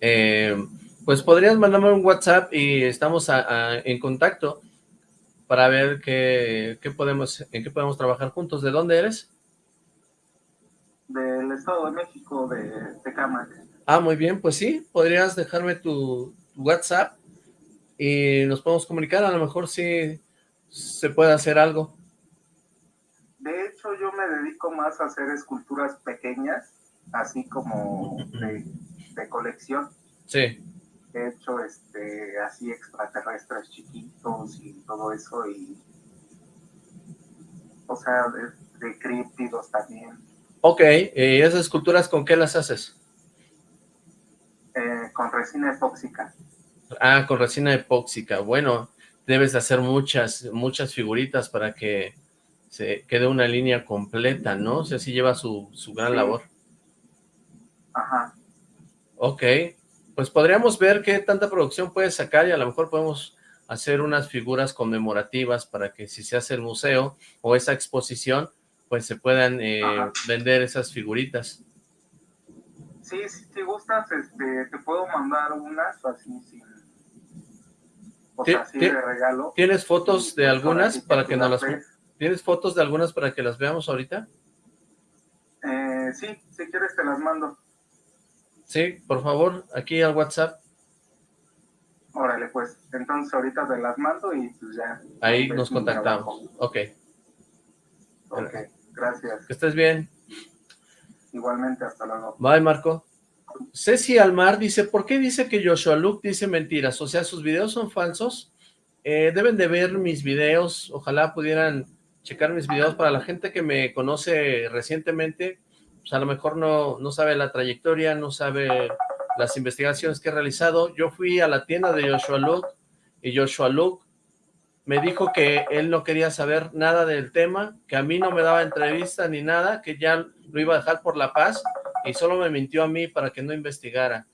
Eh, pues podrías mandarme un WhatsApp y estamos en contacto para ver qué, podemos, en qué podemos trabajar juntos. ¿De dónde eres? Del Estado de México, de Tecamac. Ah, muy bien, pues sí, podrías dejarme tu WhatsApp y nos podemos comunicar, a lo mejor sí se puede hacer algo. De hecho, yo me dedico más a hacer esculturas pequeñas, así como de, de colección. Sí he hecho este, así extraterrestres chiquitos y todo eso, y o sea, de, de críptidos también. Ok, ¿y esas esculturas con qué las haces? Eh, con resina epóxica. Ah, con resina epóxica. Bueno, debes de hacer muchas, muchas figuritas para que se quede una línea completa, ¿no? O sea, sí lleva su, su gran labor. Ajá. Ok, pues podríamos ver qué tanta producción puedes sacar y a lo mejor podemos hacer unas figuras conmemorativas para que si se hace el museo o esa exposición, pues se puedan eh, vender esas figuritas. Sí, si gustas, este, te puedo mandar unas así sin... O sea, así de regalo. ¿Tienes fotos de algunas para que nos las... ¿Tienes fotos de algunas para que las veamos ahorita? Eh, sí, si quieres te las mando. Sí, por favor, aquí al WhatsApp. Órale, pues, entonces ahorita te las mando y pues ya. Ahí nos contactamos, ok. Ok, gracias. Que estés bien. Igualmente, hasta luego. Bye, Marco. Ceci Almar dice, ¿por qué dice que Joshua Luke dice mentiras? O sea, ¿sus videos son falsos? Eh, deben de ver mis videos, ojalá pudieran checar mis videos para la gente que me conoce recientemente, pues a lo mejor no, no sabe la trayectoria, no sabe las investigaciones que he realizado. Yo fui a la tienda de Joshua Luke y Joshua Luke me dijo que él no quería saber nada del tema, que a mí no me daba entrevista ni nada, que ya lo iba a dejar por la paz y solo me mintió a mí para que no investigara.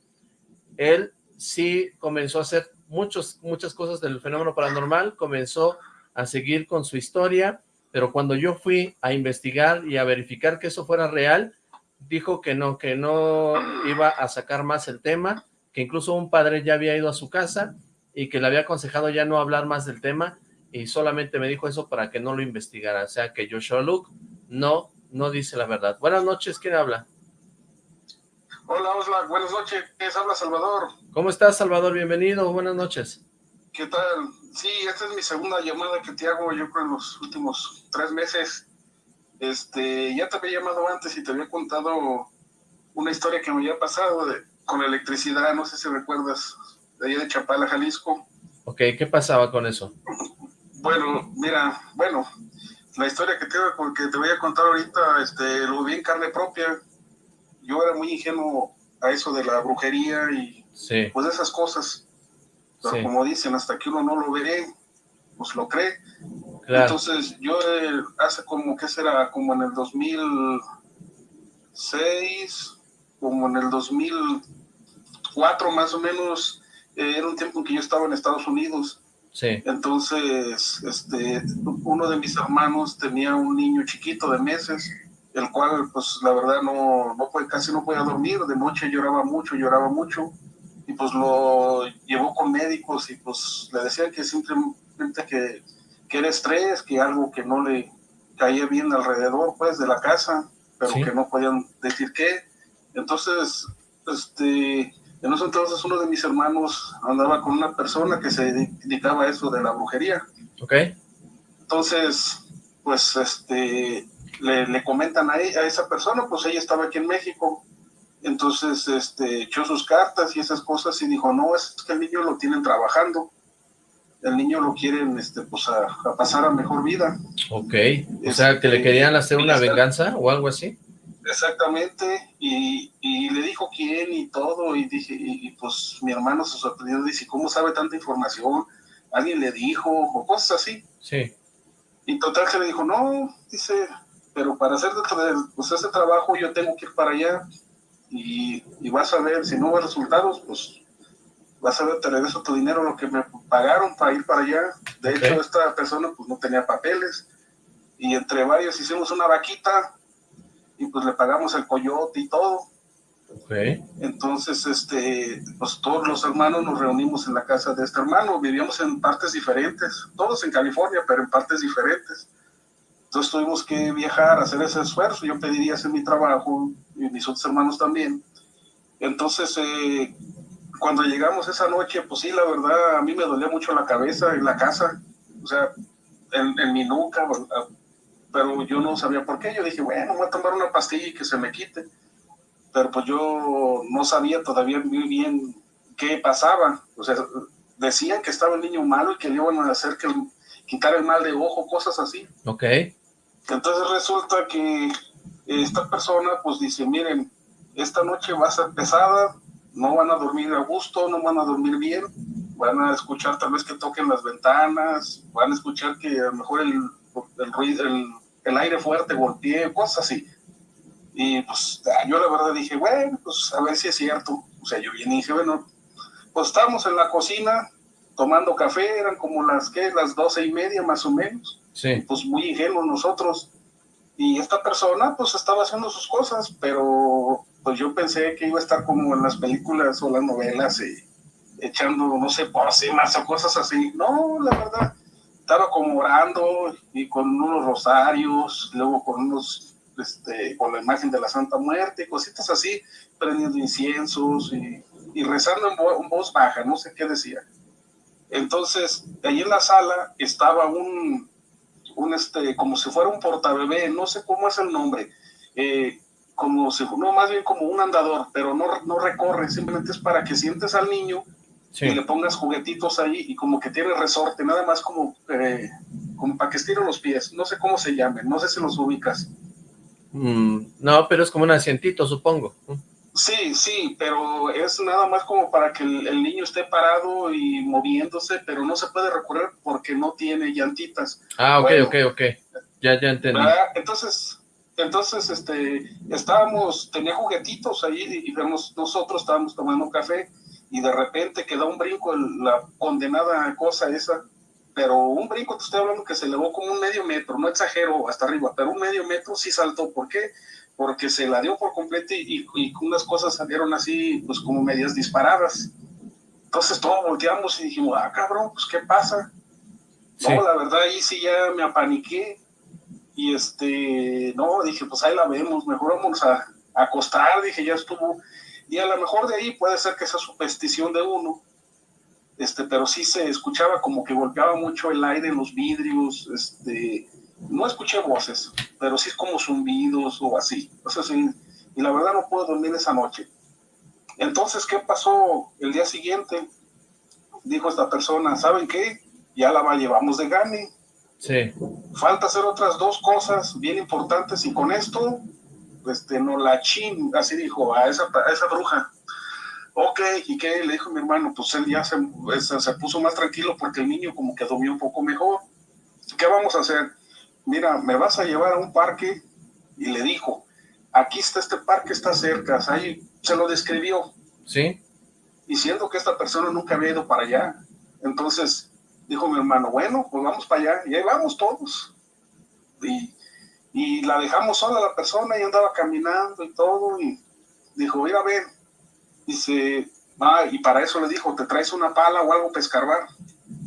Él sí comenzó a hacer muchos, muchas cosas del fenómeno paranormal, comenzó a seguir con su historia, pero cuando yo fui a investigar y a verificar que eso fuera real, dijo que no, que no iba a sacar más el tema, que incluso un padre ya había ido a su casa y que le había aconsejado ya no hablar más del tema y solamente me dijo eso para que no lo investigara, o sea que Joshua Luke no, no dice la verdad. Buenas noches, ¿quién habla? Hola, Osla, buenas noches, habla Salvador. ¿Cómo estás, Salvador? Bienvenido, buenas noches. ¿Qué tal? Sí, esta es mi segunda llamada que te hago yo creo en los últimos tres meses. Este, ya te había llamado antes y te había contado una historia que me había pasado de, con electricidad, no sé si recuerdas, de allá de Chapala, Jalisco. Ok, ¿qué pasaba con eso? Bueno, mira, bueno, la historia que te, que te voy a contar ahorita, este, lo vi en carne propia. Yo era muy ingenuo a eso de la brujería y pues esas cosas. Pero como dicen, hasta que uno no lo ve, pues lo cree. Entonces, yo eh, hace como, ¿qué será? Como en el 2006, como en el 2004 más o menos, eh, era un tiempo en que yo estaba en Estados Unidos. Sí. Entonces, este, uno de mis hermanos tenía un niño chiquito de meses, el cual, pues, la verdad, no, no puede, casi no podía dormir. De noche lloraba mucho, lloraba mucho. Y pues lo llevó con médicos y pues le decían que simplemente que que era estrés, que algo que no le, caía bien alrededor, pues, de la casa, pero que no podían decir qué. Entonces, este, en ese entonces uno de mis hermanos andaba con una persona que se dedicaba a eso de la brujería. Ok. Entonces, pues, este, le, comentan a, a esa persona, pues ella estaba aquí en México, entonces este, echó sus cartas y esas cosas y dijo, no, es que el niño lo tienen trabajando, el niño lo quieren este, pues, a, pasar a mejor vida. Ok, o sea, que le este, querían hacer una venganza o algo así. Exactamente, y, y, le dijo quién y todo, y dije, y, pues mi hermano se sorprendió, dice, ¿cómo sabe tanta información? ¿Alguien le dijo? O cosas así. Sí. Y total que le dijo, no, dice, pero para hacer pues, ese trabajo yo tengo que ir para allá, y, y vas a ver, si no hubo resultados, pues vas a ver, te regreso tu dinero, lo que me pagaron para ir para allá. De hecho, esta persona pues no tenía papeles y entre varios hicimos una vaquita y pues le pagamos el coyote y todo. Okay. Entonces, este, pues todos los hermanos nos reunimos en la casa de este hermano, vivíamos en partes diferentes, todos en California, pero en partes diferentes. Entonces tuvimos que viajar, hacer ese esfuerzo, yo pediría hacer mi trabajo, y mis otros hermanos también. Entonces, eh, cuando llegamos esa noche, pues sí, la verdad, a mí me dolía mucho la cabeza en la casa, o sea, en, mi nuca, pero yo no sabía por qué. Yo dije, bueno, voy a tomar una pastilla y que se me quite. Pero pues yo no sabía todavía muy bien qué pasaba. O sea, decían que estaba el niño malo y que le iban a hacer que quitar el mal de ojo, cosas así. Ok. Entonces resulta que esta persona pues dice, miren, esta noche va a ser pesada, no van a dormir a gusto, no van a dormir bien, van a escuchar tal vez que toquen las ventanas, van a escuchar que a lo mejor el, el ruido, el, aire fuerte golpee, cosas así. Y pues yo la verdad dije, bueno, pues a ver si es cierto. O sea, yo vine y dije, bueno, pues estamos en la cocina tomando café, eran como las que las doce y media más o menos. Sí. Pues muy ingenuos nosotros. Y esta persona pues estaba haciendo sus cosas, pero pues yo pensé que iba a estar como en las películas o las novelas y echando, no sé, pócimas o cosas así. No, la verdad, estaba como orando y con unos rosarios, luego con unos, este, con la imagen de la Santa Muerte, cositas así, prendiendo inciensos y, y rezando en, voz baja, no sé qué decía. Entonces, ahí en la sala estaba un, un este, como si fuera un portabebé, no sé cómo es el nombre, eh, como si, no, más bien como un andador, pero no, no recorre, simplemente es para que sientes al niño y le pongas juguetitos ahí y como que tiene resorte, nada más como, eh, como para que estire los pies, no sé cómo se llamen, no sé si los ubicas. Mm, no, pero es como un asientito, supongo. Sí, sí, pero es nada más como para que el, niño esté parado y moviéndose, pero no se puede recorrer porque no tiene llantitas. Ah, ok, ok, ok. Ya, ya entendí. Entonces, entonces, este, estábamos, tenía juguetitos ahí y vemos, nosotros estábamos tomando café y de repente quedó un brinco la condenada cosa esa, pero un brinco, te estoy hablando que se elevó como un medio metro, no exagero hasta arriba, pero un medio metro sí saltó. ¿Por qué? porque se la dio por completo y, y, unas cosas salieron así, pues como medias disparadas. Entonces todos volteamos y dijimos, ah, cabrón, pues ¿qué pasa? No, la verdad ahí sí ya me apaniqué y este, no, dije, pues ahí la vemos, mejor vamos a, acostar, dije, ya estuvo. Y a lo mejor de ahí puede ser que esa superstición de uno, este, pero sí se escuchaba como que golpeaba mucho el aire en los vidrios, este, no escuché voces, pero sí es como zumbidos o así. y la verdad no puedo dormir esa noche. Entonces, ¿qué pasó el día siguiente? Dijo esta persona, ¿saben qué? Ya la llevamos de gane. Sí. Falta hacer otras dos cosas bien importantes y con esto, este, no la chin, así dijo, a esa, a esa bruja. Ok, ¿y qué? Le dijo mi hermano, pues él ya se, se puso más tranquilo porque el niño como que dormió un poco mejor. ¿Qué vamos a hacer? mira, me vas a llevar a un parque, y le dijo, aquí está este parque, está cerca, ahí se lo describió. Sí. Y siendo que esta persona nunca había ido para allá, entonces dijo mi hermano, bueno, pues vamos para allá, y ahí vamos todos. Y, y la dejamos sola la persona y andaba caminando y todo, y dijo, mira, ven. Dice, ah, y para eso le dijo, ¿te traes una pala o algo para escarbar?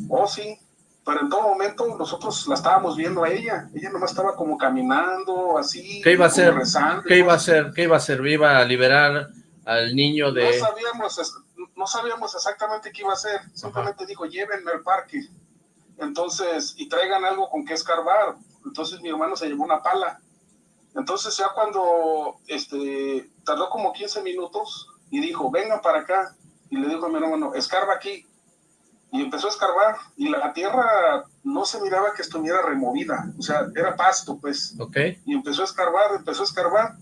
Oh, sí. pero en todo momento nosotros la estábamos viendo a ella, ella nomás estaba como caminando, así, ¿Qué iba a hacer? Rezando, ¿Qué iba a hacer? ¿Qué iba a hacer? ¿Iba a liberar al niño de...? No sabíamos, no sabíamos exactamente qué iba a hacer, simplemente dijo, llévenme al parque, entonces, y traigan algo con que escarbar, entonces mi hermano se llevó una pala, entonces ya cuando, este, tardó como 15 minutos, y dijo, venga para acá, y le dijo a mi hermano, escarba aquí, y empezó a escarbar y la tierra no se miraba que estuviera removida, o sea, era pasto, pues. Ok. Y empezó a escarbar, empezó a escarbar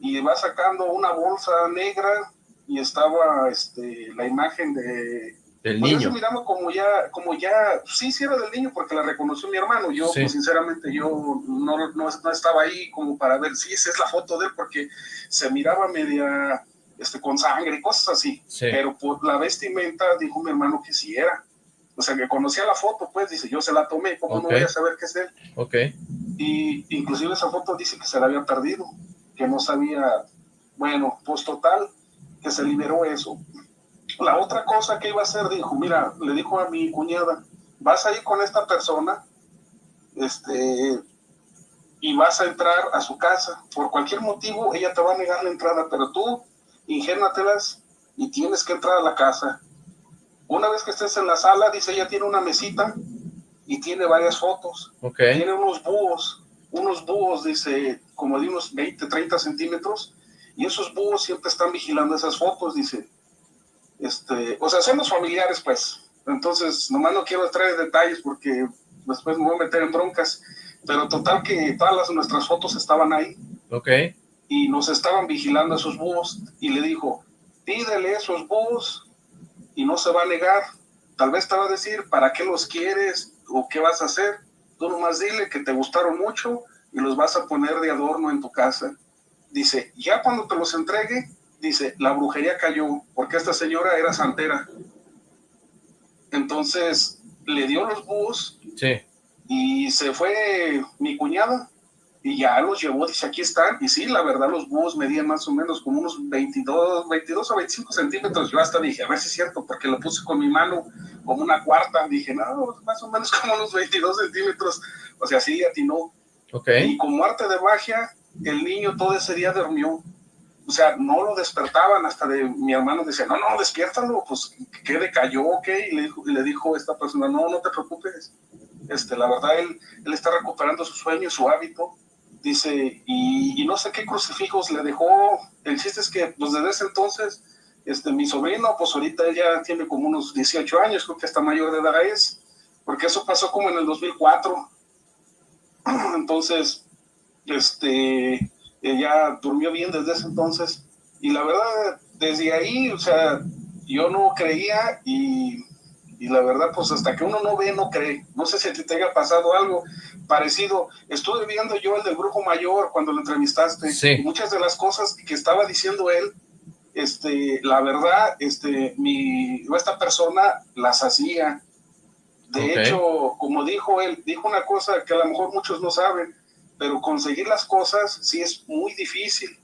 y va sacando una bolsa negra y estaba este, la imagen de... Del pues niño. miramos como ya, como ya, sí, sí era del niño porque la reconoció mi hermano. Yo, Sí. pues sinceramente, yo no, no, no estaba ahí como para ver si esa es la foto de él porque se miraba media este, con sangre y cosas así. Sí. Pero por la vestimenta dijo mi hermano que sí era. O sea, que conocía la foto, pues dice, yo se la tomé, ¿cómo no voy a saber qué es él? Ok. Y inclusive esa foto dice que se la había perdido, que no sabía, bueno, pues total, que se liberó eso. La otra cosa que iba a hacer, dijo, mira, le dijo a mi cuñada, vas a ir con esta persona, este, y vas a entrar a su casa. Por cualquier motivo, ella te va a negar la entrada, pero tú ingénatelas y tienes que entrar a la casa. Una vez que estés en la sala, dice, ella tiene una mesita y tiene varias fotos. Ok. Tiene unos búhos, unos búhos, dice, como de unos 20, 30 centímetros, y esos búhos siempre están vigilando esas fotos, dice. Este, o sea, son los familiares, pues. Entonces, nomás no quiero traer detalles porque después me voy a meter en broncas. Pero total que todas las, nuestras fotos estaban ahí Ok. y nos estaban vigilando esos búhos y le dijo, pídele esos búhos y no se va a negar. Tal vez te va a decir, ¿para qué los quieres o qué vas a hacer? Tú nomás dile que te gustaron mucho y los vas a poner de adorno en tu casa. Dice, ya cuando te los entregue, dice, la brujería cayó porque esta señora era santera. Entonces le dio los búhos Sí. y se fue mi cuñada y ya los llevó, dice, aquí están. Y sí, la verdad, los búhos medían más o menos como unos 22, 22 o 25 centímetros. Yo hasta dije, a ver si es cierto, porque lo puse con mi mano como una cuarta. Dije, no, más o menos como unos 22 centímetros. O sea, sí, atinó. Ok. Y como arte de magia, el niño todo ese día durmió. O sea, no lo despertaban hasta de mi hermano decía, no, no, despiértalo, pues que decayó, ok, y le dijo, y le esta persona, no, no te preocupes, este, la verdad, él, él está recuperando su sueño, su hábito, dice, y, no sé qué crucifijos le dejó, el chiste es que, pues desde ese entonces, este, mi sobrino, pues ahorita ella tiene como unos 18 años, creo que hasta mayor de edad es, porque eso pasó como en el 2004, entonces, este, ella durmió bien desde ese entonces, y la verdad, desde ahí, o sea, yo no creía y, y la verdad, pues hasta que uno no ve, no cree. No sé si te haya pasado algo parecido. Estuve viendo yo el del brujo mayor cuando lo entrevistaste. Sí. Muchas de las cosas que estaba diciendo él, este, la verdad, este, mi, esta persona las hacía. De hecho, como dijo él, dijo una cosa que a lo mejor muchos no saben, pero conseguir las cosas sí es muy difícil.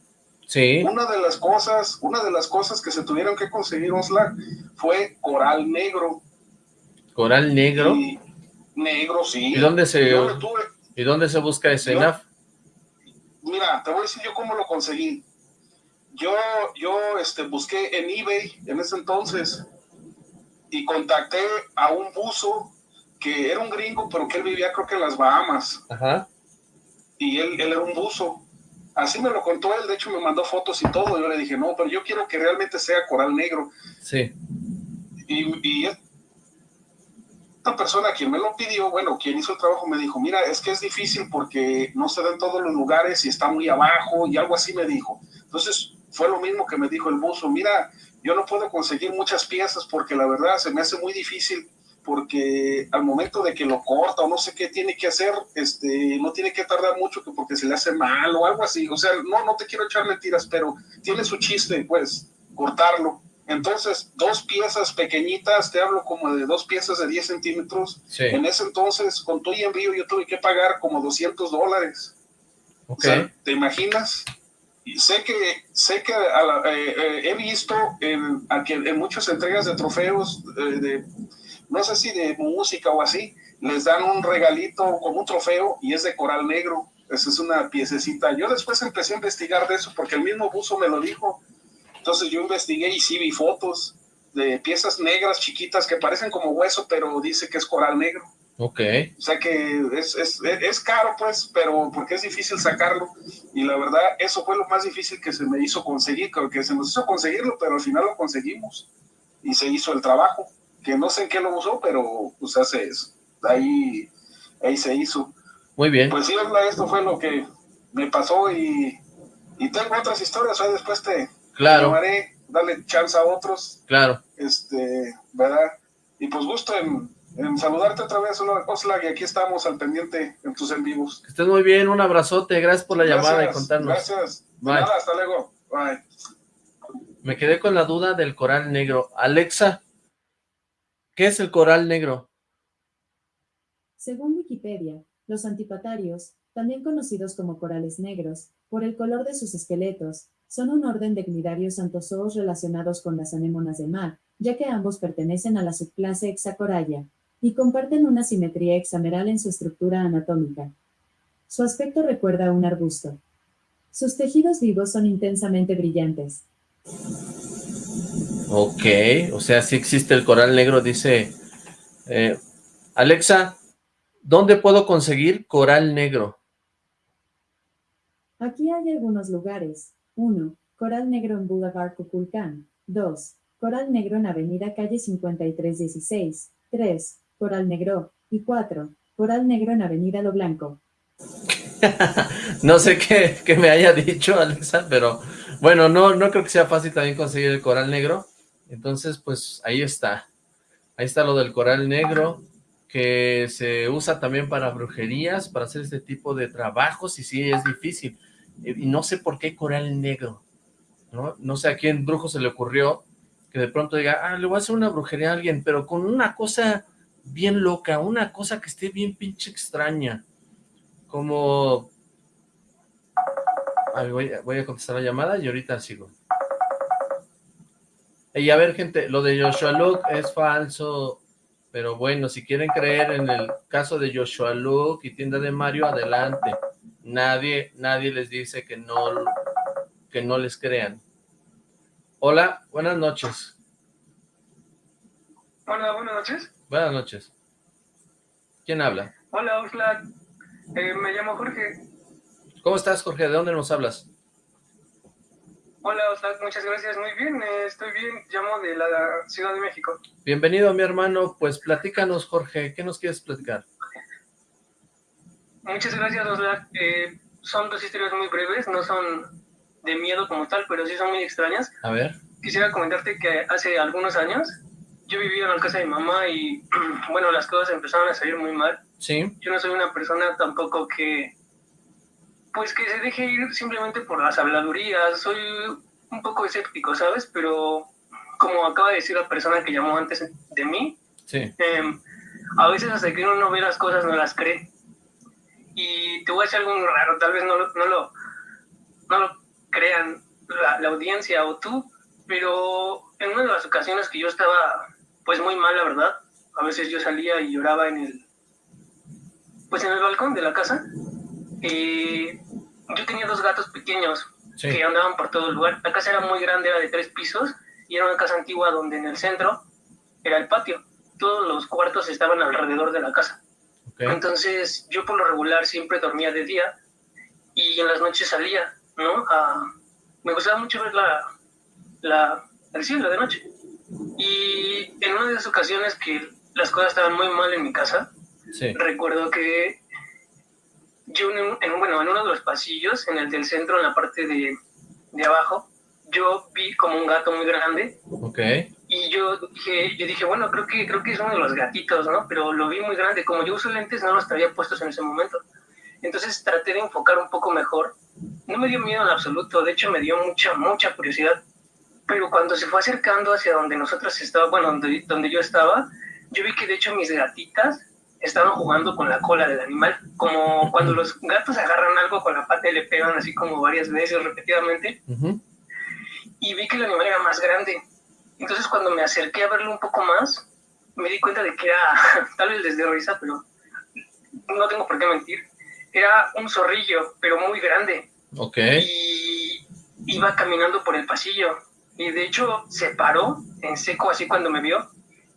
Sí. Una de las cosas, una de las cosas que se tuvieron que conseguir Osla fue coral negro. Coral negro. Y negro, sí. ¿Y dónde se, Yo tuve. ¿y dónde se busca ese Yo- NAF? Mira, te voy a decir yo cómo lo conseguí. Yo, yo este, busqué en eBay en ese entonces y contacté a un buzo que era un gringo, pero que él vivía creo que en las Bahamas. Ajá. Y él, él era un buzo. Así me lo contó él, de hecho me mandó fotos y todo. Yo le dije, no, pero yo quiero que realmente sea coral negro. Sí. Y, y esta persona quien me lo pidió, bueno, quien hizo el trabajo me dijo, mira, es que es difícil porque no se da en todos los lugares y está muy abajo y algo así me dijo. Entonces fue lo mismo que me dijo el buzo, mira, yo no puedo conseguir muchas piezas porque la verdad se me hace muy difícil porque al momento de que lo corta o no sé qué tiene que hacer, este, no tiene que tardar mucho que porque se le hace mal o algo así. O sea, no, no te quiero echar mentiras, pero tiene su chiste, pues, cortarlo. Entonces, dos piezas pequeñitas, te hablo como de dos piezas de 10 centímetros. Sí. En ese entonces, con tu y envío, yo tuve que pagar como 200 dólares. O Ok. sea, ¿te imaginas? Y sé que, sé que a la- eh, eh, he visto en, a que en muchas entregas de trofeos, eh, de, no sé si de música o así, les dan un regalito como un trofeo y es de coral negro. Esa es una piececita. Yo después empecé a investigar de eso porque el mismo buzo me lo dijo. Entonces yo investigué y sí vi fotos de piezas negras chiquitas que parecen como hueso, pero dice que es coral negro. Ok. O sea que es, es, es, caro, pues, pero porque es difícil sacarlo. Y la verdad, eso fue lo más difícil que se me hizo conseguir, que se nos hizo conseguirlo, pero al final lo conseguimos. Y se hizo el trabajo, que no sé en qué lo usó, pero pues hace eso. Ahí, ahí se hizo. Muy bien. Pues sí, esto fue lo que me pasó y, y tengo otras historias, ahí después te, claro. llamaré, darle chance a otros. Claro. Este, ¿verdad? Y pues gusto en en saludarte otra vez, Oxlack, y aquí estamos al pendiente en tus en vivos. Que estés muy bien, un abrazote, gracias por la llamada y contarnos. Gracias, Nada, hasta luego, bye. Me quedé con la duda del coral negro. Alexa, ¿qué es el coral negro? Según Wikipedia, los antipatarios, también conocidos como corales negros, por el color de sus esqueletos, son un orden de cnidarios antozoos relacionados con las anémonas de mar, ya que ambos pertenecen a la subclase Hexacoralla, y comparten una simetría hexameral en su estructura anatómica. Su aspecto recuerda a un arbusto. Sus tejidos vivos son intensamente brillantes. Ok, o sea, si existe el coral negro, dice... Eh, Alexa, ¿dónde puedo conseguir coral negro? Aquí hay algunos lugares. 1. Coral negro en Boulevard Cuculcán. 2. Coral negro en Avenida Calle 5316. 3. Coral Negro, y 4. Coral Negro en Avenida Lo Blanco. no sé qué, me haya dicho Alexa, pero bueno, no, no creo que sea fácil también conseguir el coral negro, entonces pues ahí está, ahí está lo del coral negro, que se usa también para brujerías, para hacer este tipo de trabajos, y sí, es difícil, y no sé por qué coral negro, ¿no? No sé a quién brujo se le ocurrió que de pronto diga, ah, le voy a hacer una brujería a alguien, pero con una cosa bien loca, una cosa que esté bien pinche extraña, como... voy, voy, a contestar la llamada y ahorita sigo. Y a ver, gente, lo de Joshua Luke es falso, pero bueno, si quieren creer en el caso de Joshua Luke y tienda de Mario, adelante. Nadie, nadie les dice que no, que no les crean. Hola, buenas noches. Hola, buenas noches. Buenas noches. ¿Quién habla? Hola, Oxlack. Eh, me llamo Jorge. ¿Cómo estás, Jorge? ¿De dónde nos hablas? Hola, Oxlack. Muchas gracias. Muy bien, eh, estoy bien. Llamo de la Ciudad de México. Bienvenido, mi hermano. Pues platícanos, Jorge. ¿Qué nos quieres platicar? Muchas gracias, Oxlack. Eh, son dos historias muy breves. No son de miedo como tal, pero sí son muy extrañas. A ver. Quisiera comentarte que hace algunos años yo vivía en la casa de mi mamá y, bueno, las cosas empezaron a salir muy mal. Sí. Yo no soy una persona tampoco que, pues que se deje ir simplemente por las habladurías. Soy un poco escéptico, ¿sabes? Pero como acaba de decir la persona que llamó antes de mí, sí. Em, a veces hasta que uno no ve las cosas no las cree. Y te voy a decir algo raro, tal vez no lo, no lo, no lo crean la, la audiencia o tú, pero en una de las ocasiones que yo estaba pues muy mal, la verdad. A veces yo salía y lloraba en el, pues en el balcón de la casa. Y yo tenía dos gatos pequeños que andaban por todo el lugar. La casa era muy grande, era de tres pisos y era una casa antigua donde en el centro era el patio. Todos los cuartos estaban alrededor de la casa. Entonces yo por lo regular siempre dormía de día y en las noches salía, ¿no? me gustaba mucho ver la, la, el cielo de noche. Y en una de esas ocasiones que las cosas estaban muy mal en mi casa, recuerdo que yo en, bueno, en uno de los pasillos, en el del centro, en la parte de, de abajo, yo vi como un gato muy grande. Okay. Y yo dije, yo dije, bueno, creo que, creo que es uno de los gatitos, ¿no? Pero lo vi muy grande. Como yo uso lentes, no los traía puestos en ese momento. Entonces traté de enfocar un poco mejor. No me dio miedo en absoluto, de hecho me dio mucha, mucha curiosidad pero cuando se fue acercando hacia donde nosotros estábamos, bueno, donde, donde yo estaba, yo vi que de hecho mis gatitas estaban jugando con la cola del animal, como cuando los gatos agarran algo con la pata y le pegan así como varias veces repetidamente, y vi que el animal era más grande. Entonces cuando me acerqué a verlo un poco más, me di cuenta de que era, tal vez desde risa, pero no tengo por qué mentir, era un zorrillo, pero muy grande. Ok. Y iba caminando por el pasillo. Y de hecho se paró en seco así cuando me vio.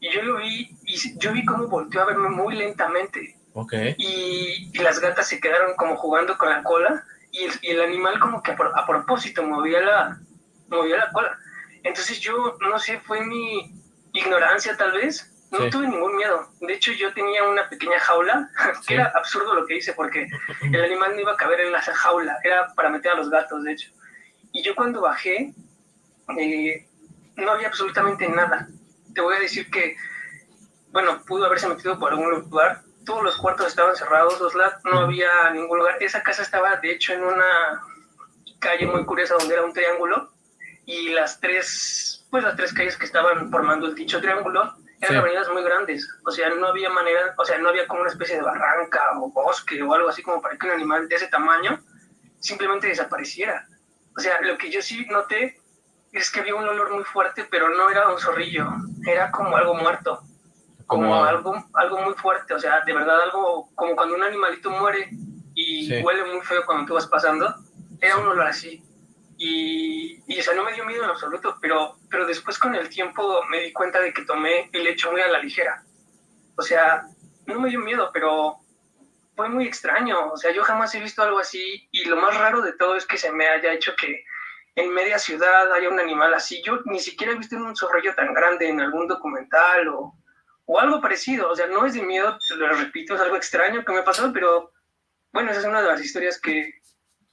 Y yo lo vi, y yo vi cómo volteó a verme muy lentamente. Ok. Y, y las gatas se quedaron como jugando con la cola. Y el, y el animal como que a, pro- a propósito movía la, movía la cola. Entonces yo, no sé, fue mi ignorancia tal vez. No Sí. tuve ningún miedo. De hecho, yo tenía una pequeña jaula, que Sí. era absurdo lo que hice, porque el animal no iba a caber en la jaula, era para meter a los gatos, de hecho. Y yo cuando bajé, eh, no había absolutamente nada. Te voy a decir que, bueno, pudo haberse metido por algún lugar. Todos los cuartos estaban cerrados, los la- no había ningún lugar. Esa casa estaba, de hecho, en una calle muy curiosa donde era un triángulo y las tres, pues las tres calles que estaban formando el dicho triángulo eran Sí. avenidas muy grandes. O sea, no había manera, o sea, no había como una especie de barranca o bosque o algo así como para que un animal de ese tamaño simplemente desapareciera. O sea, lo que yo sí noté es que había un olor muy fuerte, pero no era un zorrillo, era como algo muerto, como, Como- algo, algo muy fuerte, o sea, de verdad algo como cuando un animalito muere y Sí. huele muy feo cuando tú vas pasando, era un olor así. Y, y, o sea, no me dio miedo en absoluto, pero, pero después con el tiempo me di cuenta de que tomé el hecho muy a la ligera. O sea, no me dio miedo, pero fue muy extraño. O sea, yo jamás he visto algo así y lo más raro de todo es que se me haya hecho que en media ciudad haya un animal así. Yo ni siquiera he visto un zorrillo tan grande en algún documental o, o algo parecido. O sea, no es de miedo, te lo repito, es algo extraño que me pasó, pero bueno, esa es una de las historias que,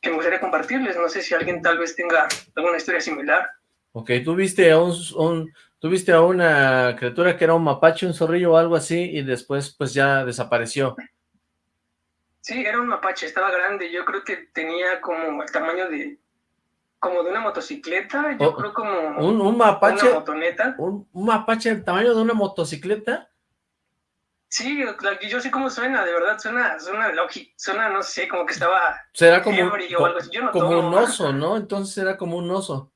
que me gustaría compartirles. No sé si alguien tal vez tenga alguna historia similar. Ok, ¿tú viste a un, un- tú viste a una criatura que era un mapache, un zorrillo o algo así, y después pues ya desapareció. Sí, era un mapache, estaba grande. Yo creo que tenía como el tamaño de como de una motocicleta. Yo Oh, creo como Un, un mapache, una motoneta. un, un mapache del tamaño de una motocicleta. Sí, yo sé cómo suena, de verdad, suena, suena lógico, suena, no sé, como que estaba Será como, ebrio o algo así. Yo no como tomo. un oso, ¿no? Entonces era como un oso.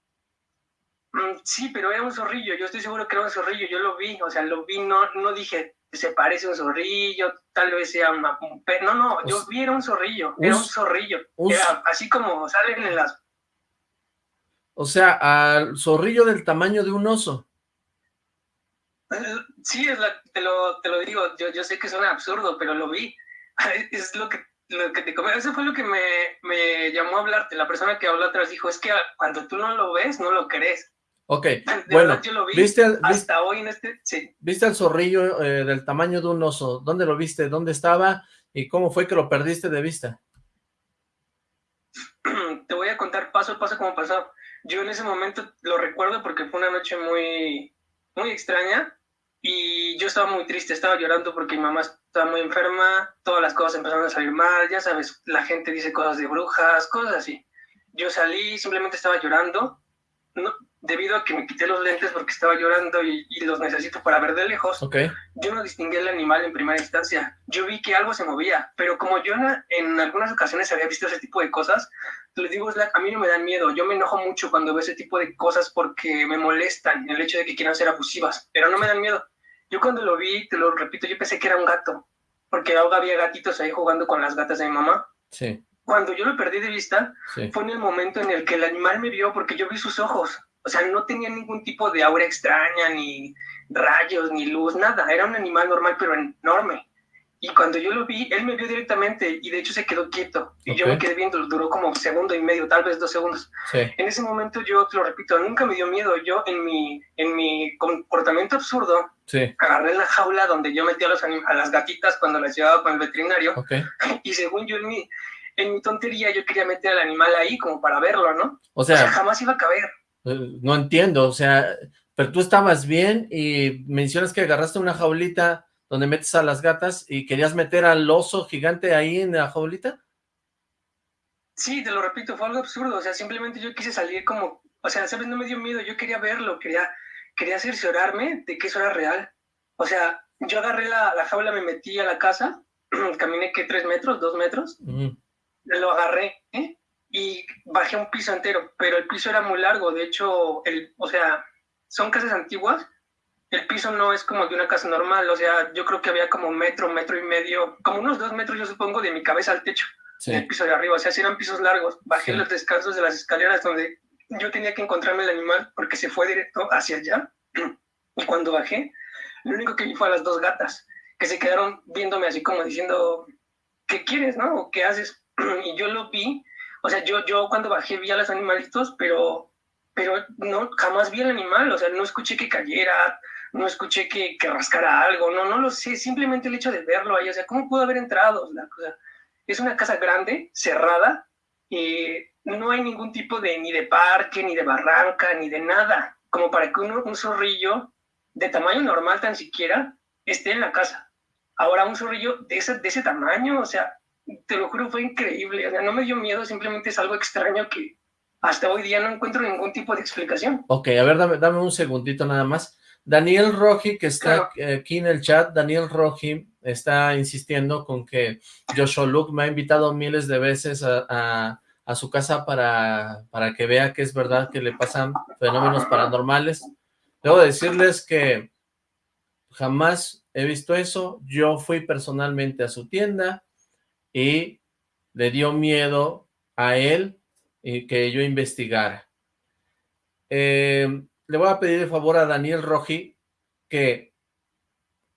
Mm, Sí, pero era un zorrillo, yo estoy seguro que era un zorrillo, yo lo vi, o sea, lo vi, no, no dije, se parece a un zorrillo, tal vez sea un. No, no, yo vi, era un zorrillo, era un zorrillo, era así como salen en las... O sea, al zorrillo del tamaño de un oso. Sí, es la- te, lo, te lo digo, yo, yo sé que suena absurdo, pero lo vi, es lo que, lo que te comento, eso fue lo que me, me llamó a hablarte, la persona que habló atrás dijo, es que cuando tú no lo ves, no lo crees. Ok, De bueno, verdad, yo lo vi ¿viste al, viste, hasta hoy en este, sí. viste al zorrillo eh, del tamaño de un oso? ¿Dónde lo viste? ¿Dónde estaba? ¿Y cómo fue que lo perdiste de vista? te voy a contar paso a paso cómo pasó. Yo en ese momento lo recuerdo porque fue una noche muy, muy extraña y yo estaba muy triste, estaba llorando porque mi mamá estaba muy enferma, todas las cosas empezaron a salir mal, ya sabes, la gente dice cosas de brujas, cosas así. Yo salí, simplemente estaba llorando, no, debido a que me quité los lentes porque estaba llorando y, y los necesito para ver de lejos Ok, yo no distinguí el animal en primera instancia. Yo vi que algo se movía, pero como yo en, en algunas ocasiones había visto ese tipo de cosas, les digo, a mí no me dan miedo. Yo me enojo mucho cuando veo ese tipo de cosas porque me molestan el hecho de que quieran ser abusivas, pero no me dan miedo. Yo cuando lo vi, te lo repito, yo pensé que era un gato, porque ahora había gatitos ahí jugando con las gatas de mi mamá. sí, Cuando yo lo perdí de vista, sí. fue en el momento en el que el animal me vio porque yo vi sus ojos. O sea, no tenía ningún tipo de aura extraña, ni rayos, ni luz, nada. Era un animal normal, pero enorme. Y cuando yo lo vi, él me vio directamente y de hecho se quedó quieto. Y yo me quedé viendo, duró como un segundo y medio, tal vez dos segundos. Sí, En ese momento yo, te lo repito, nunca me dio miedo. Yo en mi, en mi comportamiento absurdo, sí, agarré la jaula donde yo metía a, los a las gatitas cuando las llevaba con el veterinario ok. y según yo en mi, en mi tontería yo quería meter al animal ahí como para verlo, ¿no? O sea, jamás iba a caber. Eh, no entiendo, o sea, pero tú estabas bien y mencionas que agarraste una jaulita donde metes a las gatas y querías meter al oso gigante ahí en la jaulita. Sí, te lo repito, fue algo absurdo. O sea, simplemente yo quise salir como, o sea, ¿sabes? No me dio miedo, yo quería verlo, quería, quería cerciorarme de que eso era real. O sea, yo agarré la, la jaula, me metí a la casa, caminé que tres metros, dos metros, lo agarré, ¿eh? Y bajé un piso entero, pero el piso era muy largo, de hecho, el, o sea, son casas antiguas, el piso no es como de una casa normal, o sea, yo creo que había como metro, metro y medio, como unos dos metros yo supongo de mi cabeza al techo, el piso de arriba, o sea, si eran pisos largos, bajé los descansos de las escaleras donde yo tenía que encontrarme el animal porque se fue directo hacia allá, y cuando bajé, lo único que vi fue a las dos gatas, que se quedaron viéndome así como diciendo, ¿qué quieres, no? ¿O qué haces? Y yo lo vi, o sea, yo, yo cuando bajé vi a los animalitos, pero, pero no, jamás vi el animal, o sea, no escuché que cayera, no escuché que, que, rascara algo, no, no lo sé, simplemente el hecho de verlo ahí, o sea, ¿cómo pudo haber entrado? La cosa, es una casa grande, cerrada, y no hay ningún tipo de, ni de parque, ni de barranca, ni de nada, como para que uno, un zorrillo de tamaño normal tan siquiera esté en la casa. Ahora un zorrillo de ese, de ese tamaño, o sea, te lo juro, fue increíble, o sea, no me dio miedo, simplemente es algo extraño que hasta hoy día no encuentro ningún tipo de explicación. Ok, a ver, dame, dame un segundito nada más. Daniel Roji, que está aquí en el chat, Daniel Roji está insistiendo con que Joshua Luke me ha invitado miles de veces a, su casa para, para que vea que es verdad que le pasan fenómenos paranormales. Debo decirles que jamás he visto eso. Yo fui personalmente a su tienda y le dio miedo a él y que yo investigara. Eh, le voy a pedir de favor a Daniel Roji que,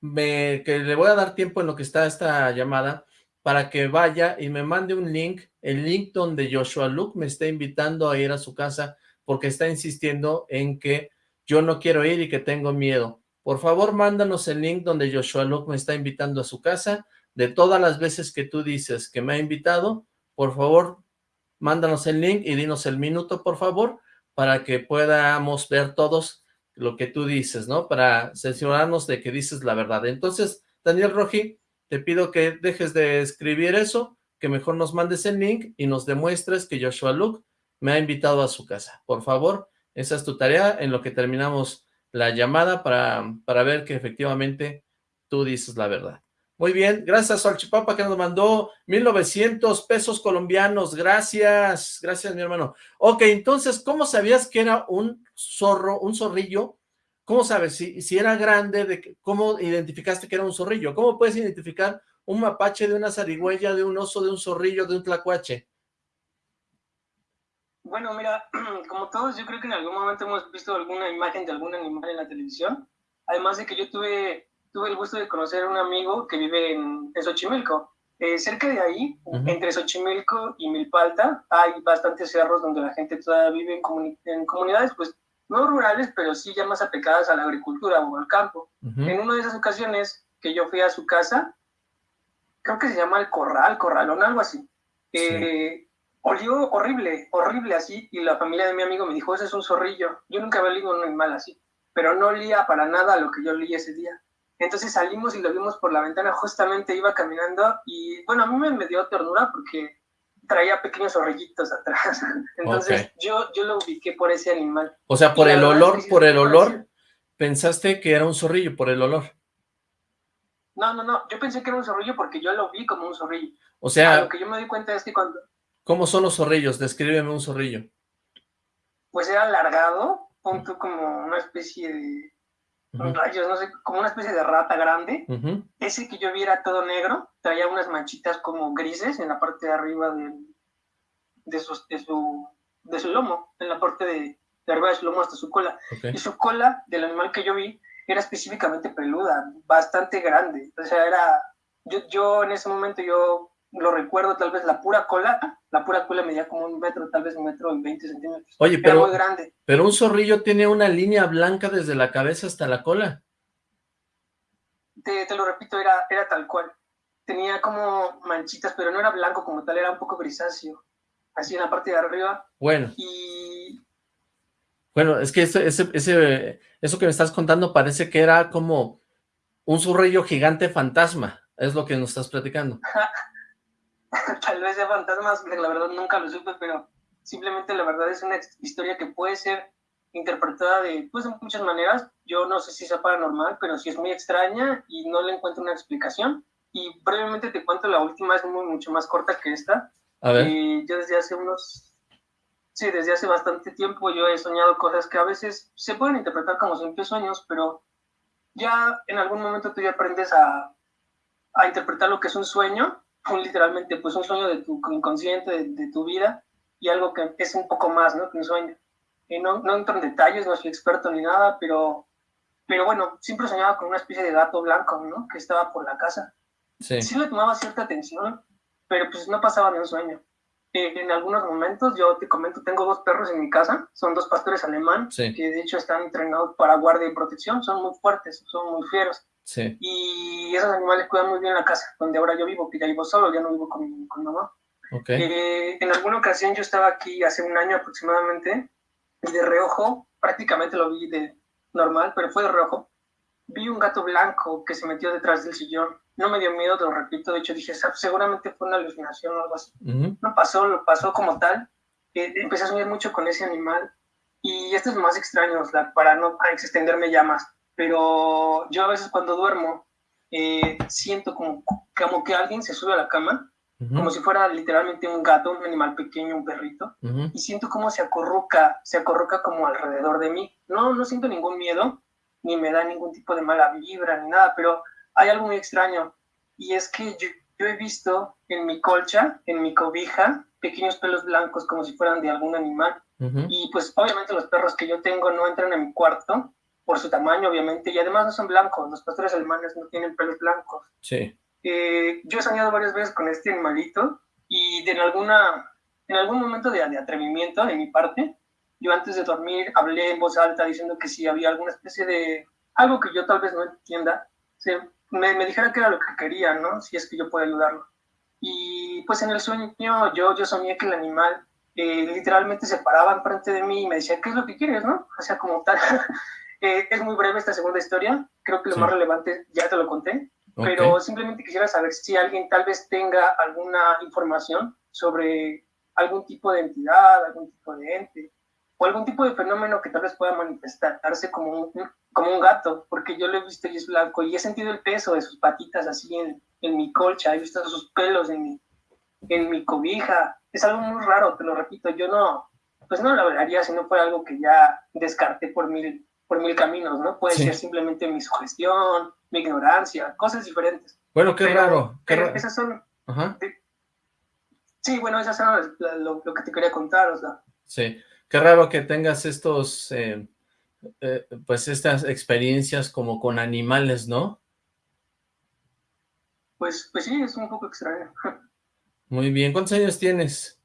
me, que le voy a dar tiempo en lo que está esta llamada para que vaya y me mande un link, el link donde Joshua Luke me está invitando a ir a su casa porque está insistiendo en que yo no quiero ir y que tengo miedo. Por favor, mándanos el link donde Joshua Luke me está invitando a su casa. De todas las veces que tú dices que me ha invitado, por favor, mándanos el link y dinos el minuto, por favor, para que podamos ver todos lo que tú dices, ¿no? Para censurarnos de que dices la verdad. Entonces, Daniel Roji, te pido que dejes de escribir eso, que mejor nos mandes el link y nos demuestres que Joshua Luke me ha invitado a su casa. Por favor, esa es tu tarea en lo que terminamos la llamada para, para ver que efectivamente tú dices la verdad. Muy bien, gracias al Chipapa que nos mandó 1900 pesos colombianos, gracias, gracias mi hermano. Ok, entonces, ¿cómo sabías que era un zorro, un zorrillo? ¿Cómo sabes si, si era grande? De, ¿Cómo identificaste que era un zorrillo? ¿Cómo puedes identificar un mapache de una zarigüeya, de un oso, de un zorrillo, de un tlacuache? Bueno, mira, como todos, yo creo que en algún momento hemos visto alguna imagen de algún animal en la televisión. Además de que yo tuve tuve el gusto de conocer a un amigo que vive en, Xochimilco. Eh, cerca de ahí, entre Xochimilco y Milpalta, hay bastantes cerros donde la gente todavía vive en, comunidades, pues no rurales, pero sí ya más apegadas a la agricultura o al campo. En una de esas ocasiones que yo fui a su casa, creo que se llama el corral, corralón, algo así. Eh, olió horrible, horrible así, y la familia de mi amigo me dijo, ese es un zorrillo. Yo nunca había olido un animal así, pero no olía para nada lo que yo olí ese día. Entonces salimos y lo vimos por la ventana, justamente iba caminando y bueno, a mí me, dio ternura porque traía pequeños zorrillitos atrás. Entonces yo, yo lo ubiqué por ese animal. O sea, por el olor, por el olor, pensaste que era un zorrillo, por el olor. No, no, no, yo pensé que era un zorrillo porque yo lo vi como un zorrillo. O sea... lo que yo me di cuenta es que cuando... ¿Cómo son los zorrillos? Descríbeme un zorrillo. Pues era alargado, punto como una especie de rayos, no sé, como una especie de rata grande. Ese que yo vi era todo negro, traía unas manchitas como grises en la parte de arriba de, de, su, de, su, lomo, en la parte de, arriba de su lomo hasta su cola. Y su cola del animal que yo vi era específicamente peluda, bastante grande. O sea, era, yo, yo en ese momento yo lo recuerdo, tal vez la pura cola, la pura cola medía como un metro, tal vez un metro y 20 centímetros. Oye, pero, muy grande. pero un zorrillo tiene una línea blanca desde la cabeza hasta la cola. Te, te lo repito, era, era tal cual. Tenía como manchitas, pero no era blanco como tal, era un poco grisáceo. Así en la parte de arriba. Bueno. Y... Bueno, es que ese, ese, eso que me estás contando parece que era como un zorrillo gigante fantasma. Es lo que nos estás platicando. tal vez sea fantasmas, la verdad nunca lo supe, pero simplemente la verdad es una historia que puede ser interpretada de, pues, de muchas maneras. Yo no sé si sea paranormal, pero sí es muy extraña y no le encuentro una explicación. Y brevemente te cuento, la última es muy, mucho más corta que esta. A ver. Eh, yo desde hace unos, sí, desde hace bastante tiempo yo he soñado cosas que a veces se pueden interpretar como simples sueños, pero ya en algún momento tú ya aprendes a, a interpretar lo que es un sueño, un, literalmente pues un sueño de tu inconsciente, de, tu vida, y algo que es un poco más, ¿no? Que un sueño. Y no, no entro en detalles, no soy experto ni nada, pero, pero bueno, siempre soñaba con una especie de gato blanco, ¿no? Que estaba por la casa. Sí. sí le tomaba cierta atención, pero pues no pasaba ni un sueño. Eh, en algunos momentos, yo te comento, tengo dos perros en mi casa, son dos pastores alemán, que de hecho están entrenados para guardia y protección, son muy fuertes, son muy fieros. Sí. Y esos animales cuidan muy bien la casa, donde ahora yo vivo, que ya vivo solo, ya no vivo con, con mamá. Okay. Eh, en alguna ocasión yo estaba aquí hace un año aproximadamente, y de reojo, prácticamente lo vi de normal, pero fue de reojo, vi un gato blanco que se metió detrás del sillón no me dio miedo, te lo repito, de hecho dije, seguramente fue una alucinación o algo así. No pasó, lo pasó como tal. Eh, empecé a soñar mucho con ese animal y esto es más extraño, para no extenderme ya más, pero yo a veces cuando duermo eh, siento como, como que alguien se sube a la cama, como si fuera literalmente un gato, un animal pequeño, un perrito, y siento como se acorruca, se acorruca como alrededor de mí. No, no siento ningún miedo, ni me da ningún tipo de mala vibra, ni nada, pero hay algo muy extraño y es que yo, he visto en mi colcha, en mi cobija, pequeños pelos blancos como si fueran de algún animal. Y pues obviamente los perros que yo tengo no entran en mi cuarto por su tamaño, obviamente, y además no son blancos, los pastores alemanes no tienen pelos blancos. Sí. Eh, yo he soñado varias veces con este animalito y de en, alguna, en algún momento de, de atrevimiento de mi parte, yo antes de dormir hablé en voz alta diciendo que si había alguna especie de algo que yo tal vez no entienda, se, me, me, dijera que era lo que quería, ¿no? Si es que yo puedo ayudarlo. Y pues en el sueño yo, yo soñé que el animal eh, literalmente se paraba enfrente de mí y me decía, ¿qué es lo que quieres, no? O sea, como tal. eh, es muy breve esta segunda historia, creo que lo más relevante ya te lo conté, pero simplemente quisiera saber si alguien tal vez tenga alguna información sobre algún tipo de entidad, algún tipo de ente, o algún tipo de fenómeno que tal vez pueda manifestarse como un, como un gato, porque yo lo he visto y es blanco y he sentido el peso de sus patitas así en, en mi colcha, he visto sus pelos en mi, en mi cobija. Es algo muy raro, te lo repito, yo no, pues no lo hablaría si no fuera algo que ya descarté por mil, por mil caminos, ¿no? Puede ser simplemente mi sugestión, mi ignorancia, cosas diferentes. Bueno, qué raro. Qué raro. Esas son... sí, bueno, esas son lo, lo, que te quería contar, o sea. Sí. Qué raro que tengas estos, eh, eh, pues estas experiencias como con animales, ¿no? Pues, pues sí, es un poco extraño. Muy bien, ¿cuántos años tienes?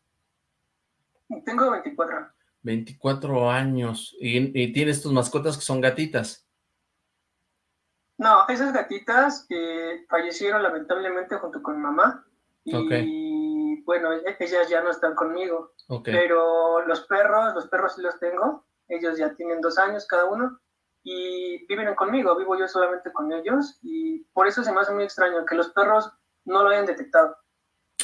Tengo 24. 24 años, ¿y, tienes tus mascotas que son gatitas? No, esas gatitas eh, fallecieron lamentablemente junto con mamá, y bueno, e-, ellas ya no están conmigo. Pero los perros, los perros sí los tengo. Ellos ya tienen dos años cada uno y viven conmigo. Vivo yo solamente con ellos y por eso se me hace muy extraño que los perros no lo hayan detectado.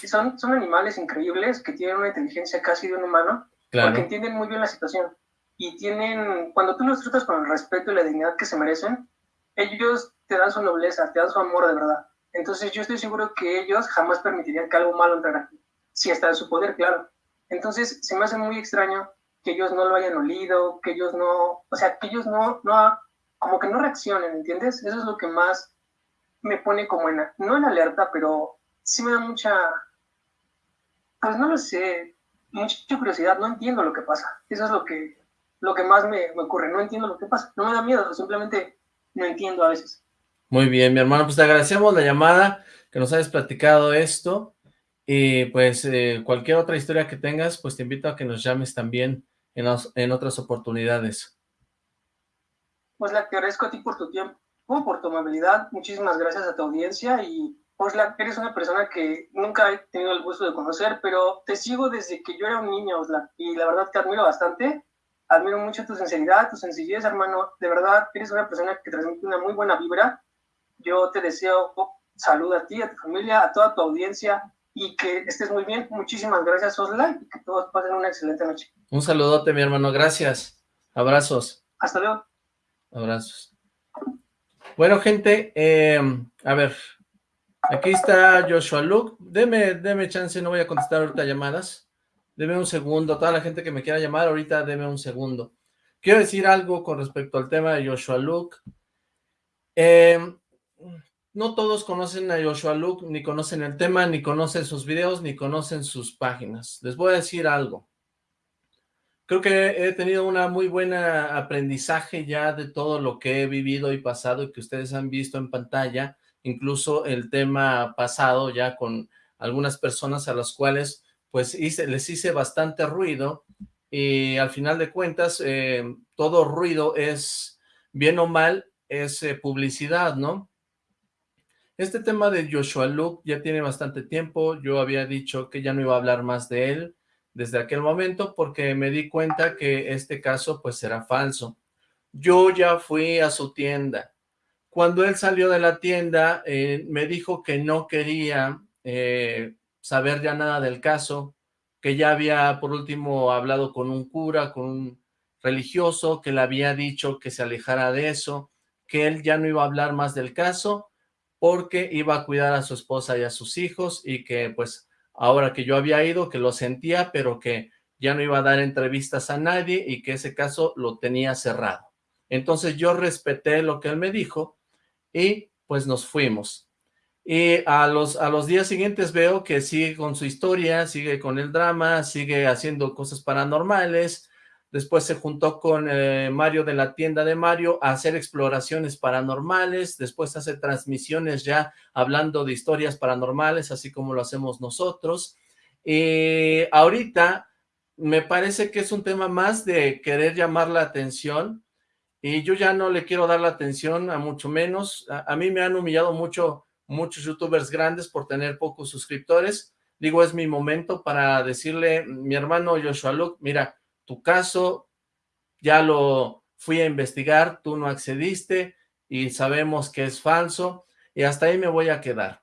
Son, son animales increíbles que tienen una inteligencia casi de un humano porque entienden muy bien la situación y tienen, cuando tú los tratas con el respeto y la dignidad que se merecen, ellos te dan su nobleza, te dan su amor de verdad. Entonces yo estoy seguro que ellos jamás permitirían que algo malo entrara aquí, si está en su poder, claro. Entonces, se me hace muy extraño que ellos no lo hayan olido, que ellos no, o sea, que ellos no, no, como que no reaccionen, ¿entiendes? Eso es lo que más me pone como en, no en alerta, pero sí me da mucha, pues no lo sé, mucha curiosidad, no entiendo lo que pasa. Eso es lo que, lo que más me, me ocurre, no entiendo lo que pasa. No me da miedo, simplemente no entiendo a veces. Muy bien, mi hermano, pues te agradecemos la llamada, que nos hayas platicado esto. Y pues eh, cualquier otra historia que tengas, pues te invito a que nos llames también en, en otras oportunidades. Pues la agradezco a ti por tu tiempo, por tu amabilidad. Muchísimas gracias a tu audiencia y pues la, eres una persona que nunca he tenido el gusto de conocer, pero te sigo desde que yo era un niño, Osla, y la verdad te admiro bastante. Admiro mucho tu sinceridad, tu sencillez, hermano. De verdad, eres una persona que transmite una muy buena vibra. Yo te deseo salud a ti, a tu familia, a toda tu audiencia y que estés muy bien. Muchísimas gracias, Osla, y que todos pasen una excelente noche. Un saludote, mi hermano. Gracias. Abrazos. Hasta luego. Abrazos. Bueno, gente, eh, a ver, aquí está Joshua Luke. Deme, deme chance, no voy a contestar ahorita llamadas. Deme un segundo. Toda la gente que me quiera llamar, ahorita deme un segundo. Quiero decir algo con respecto al tema de Joshua Luke. Eh, no todos conocen a Joshua Luke, ni conocen el tema, ni conocen sus videos, ni conocen sus páginas. Les voy a decir algo. Creo que he tenido una muy buena aprendizaje ya de todo lo que he vivido y pasado y que ustedes han visto en pantalla, incluso el tema pasado ya con algunas personas a las cuales pues les hice bastante ruido y al final de cuentas eh, todo ruido es, bien o mal, es eh, publicidad, ¿no? Este tema de Joshua Luke ya tiene bastante tiempo, yo había dicho que ya no iba a hablar más de él desde aquel momento porque me di cuenta que este caso pues era falso. Yo ya fui a su tienda. Cuando él salió de la tienda eh, me dijo que no quería eh, saber ya nada del caso, que ya había por último hablado con un cura, con un religioso, que le había dicho que se alejara de eso, que él ya no iba a hablar más del caso porque iba a cuidar a su esposa y a sus hijos y que pues ahora que yo había ido, que lo sentía, pero que ya no iba a dar entrevistas a nadie y que ese caso lo tenía cerrado. Entonces yo respeté lo que él me dijo y pues nos fuimos. Y a los, a los días siguientes veo que sigue con su historia, sigue con el drama, sigue haciendo cosas paranormales, después se juntó con eh, Mario de la tienda de Mario a hacer exploraciones paranormales, después hace transmisiones ya hablando de historias paranormales, así como lo hacemos nosotros. Y ahorita me parece que es un tema más de querer llamar la atención, y yo ya no le quiero dar la atención a mucho menos. A, mí me han humillado mucho muchos youtubers grandes por tener pocos suscriptores. Digo, es mi momento para decirle, mi hermano Joshua Luke, mira, tu caso ya lo fui a investigar, tú no accediste y sabemos que es falso y hasta ahí me voy a quedar.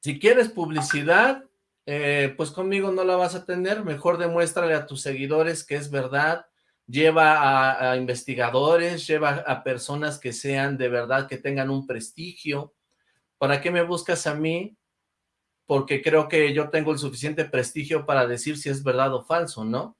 Si quieres publicidad, eh, pues conmigo no la vas a tener, mejor demuéstrale a tus seguidores que es verdad, lleva a, investigadores, lleva a personas que sean de verdad, que tengan un prestigio. ¿Para qué me buscas a mí? Porque creo que yo tengo el suficiente prestigio para decir si es verdad o falso, ¿no?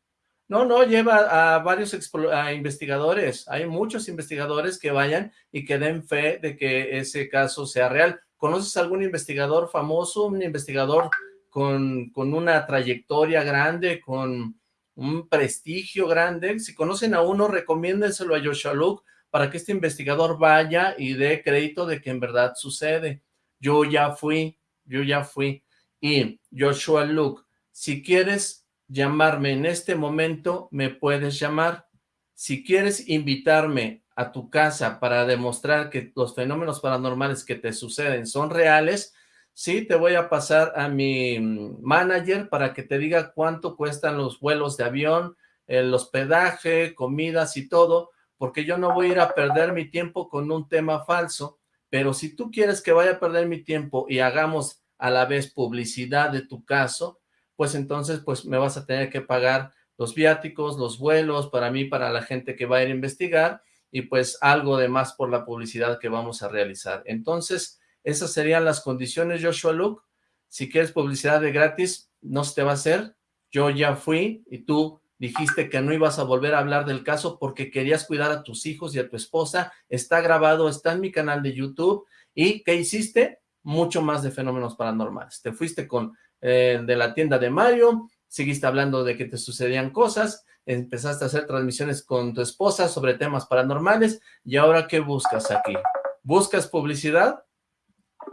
No, no, lleva a varios a investigadores. Hay muchos investigadores que vayan y que den fe de que ese caso sea real. ¿Conoces algún investigador famoso, un investigador con, con una trayectoria grande, con un prestigio grande? Si conocen a uno, recomiéndenselo a Joshua Luke para que este investigador vaya y dé crédito de que en verdad sucede. Yo ya fui, yo ya fui. Y Joshua Luke, si quieres llamarme en este momento, me puedes llamar. Si quieres invitarme a tu casa para demostrar que los fenómenos paranormales que te suceden son reales, sí, te voy a pasar a mi manager para que te diga cuánto cuestan los vuelos de avión, el hospedaje, comidas y todo, porque yo no voy a ir a perder mi tiempo con un tema falso, pero si tú quieres que vaya a perder mi tiempo y hagamos a la vez publicidad de tu caso, pues entonces pues me vas a tener que pagar los viáticos, los vuelos, para mí, para la gente que va a ir a investigar, y pues algo de más por la publicidad que vamos a realizar. Entonces, esas serían las condiciones, Joshua Luke. Si quieres publicidad de gratis, no se te va a hacer. Yo ya fui y tú dijiste que no ibas a volver a hablar del caso porque querías cuidar a tus hijos y a tu esposa. Está grabado, está en mi canal de YouTube. ¿Y qué hiciste? Mucho más de fenómenos paranormales. Te fuiste con eh, de la tienda de Mario, seguiste hablando de que te sucedían cosas, empezaste a hacer transmisiones con tu esposa sobre temas paranormales, y ahora ¿qué buscas aquí? ¿Buscas publicidad?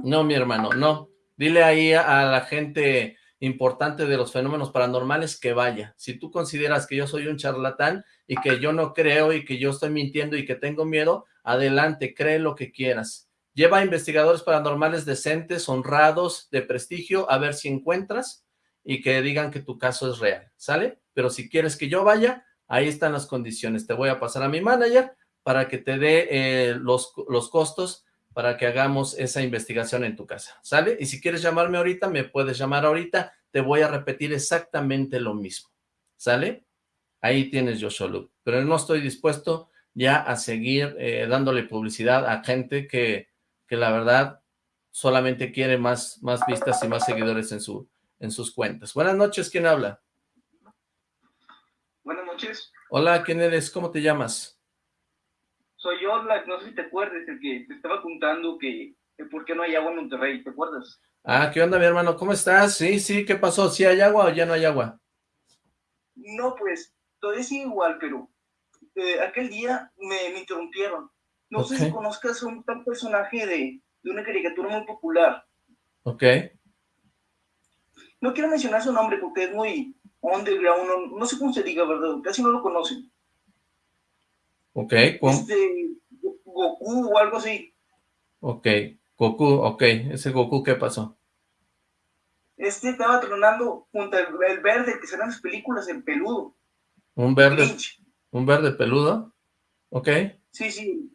No, mi hermano, no. Dile ahí a la gente importante de los fenómenos paranormales que vaya. Si tú consideras que yo soy un charlatán y que yo no creo y que yo estoy mintiendo y que tengo miedo, adelante, cree lo que quieras. Lleva a investigadores paranormales decentes, honrados, de prestigio, a ver si encuentras y que digan que tu caso es real, ¿sale? Pero si quieres que yo vaya, ahí están las condiciones. Te voy a pasar a mi manager para que te dé eh, los, los costos para que hagamos esa investigación en tu casa, ¿sale? Y si quieres llamarme ahorita, me puedes llamar ahorita, te voy a repetir exactamente lo mismo, ¿sale? Ahí tienes Joshua Luke, pero no estoy dispuesto ya a seguir eh, dándole publicidad a gente que que la verdad solamente quiere más, más vistas y más seguidores en, su, en sus cuentas. Buenas noches, ¿quién habla? Buenas noches. Hola, ¿quién eres? ¿Cómo te llamas? Soy yo, no sé si te acuerdas, el que te estaba contando que, por qué no hay agua en Monterrey, ¿te acuerdas? Ah, ¿qué onda, mi hermano? ¿Cómo estás? Sí, sí, ¿qué pasó? ¿Sí hay agua o ya no hay agua? No, pues, todavía sigue igual, pero eh, aquel día me, interrumpieron. No sé si conozcas un tal personaje de, de una caricatura muy popular. Ok. No quiero mencionar su nombre porque es muy underground, no, no sé cómo se diga, ¿verdad? Casi no lo conocen. Ok, Este, Goku o algo así. Ok, Goku, ok. Ese Goku, ¿qué pasó? Este estaba tronando junto al el verde que serán las películas, el peludo. ¿Un verde? ¿Un verde peludo? Ok. Sí, sí.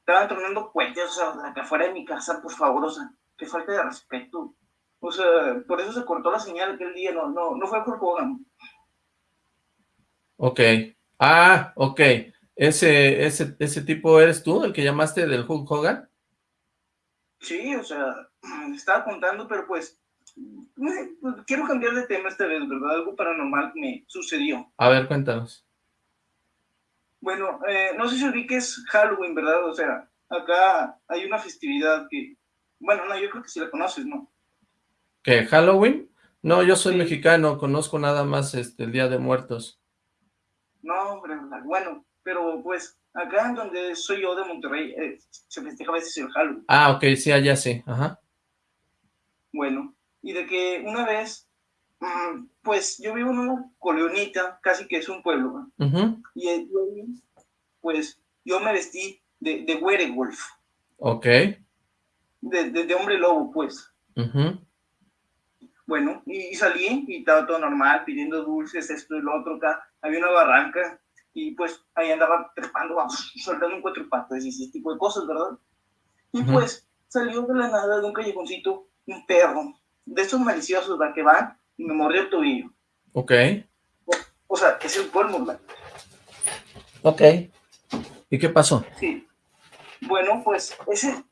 Estaban tronando puentes, o sea, la que afuera de mi casa, por favor, o sea, qué falta de respeto. O sea, por eso se cortó la señal aquel día, no, no, no fue por Hogan. Ok. Ah, ok. ¿Ese, ese, ¿Ese tipo eres tú, el que llamaste del Hulk Hogan? Sí, o sea, estaba contando, pero pues, quiero cambiar de tema esta vez, ¿verdad? Algo paranormal me sucedió. A ver, cuéntanos. Bueno, eh, no sé si que es Halloween, ¿verdad? O sea, acá hay una festividad que, bueno, no, yo creo que sí la conoces, ¿no? ¿Qué, Halloween? No, yo soy mexicano, conozco nada más este, el Día de Muertos. No, hombre, bueno, pero pues acá en donde soy yo de Monterrey, eh, se festeja a veces el Halloween. Ah, ok, sí, allá sí, ajá. Bueno, y de que una vez, mm, pues yo vivo en una colonita, casi que es un pueblo, y pues yo me vestí de, de werewolf. Ok. De, de, hombre lobo, pues. Bueno, y, salí y estaba todo normal, pidiendo dulces, esto y lo otro acá. Había una barranca y pues ahí andaba trepando, soltando un cuatro y ese tipo de cosas, ¿verdad? Y pues salió de la nada de un callejoncito un perro, de esos maliciosos, ¿verdad? Que van y me mordió el tobillo. Ok. O, sea, que es el colmo, ¿verdad? Ok. ¿Y qué pasó? Sí. Bueno, pues ese,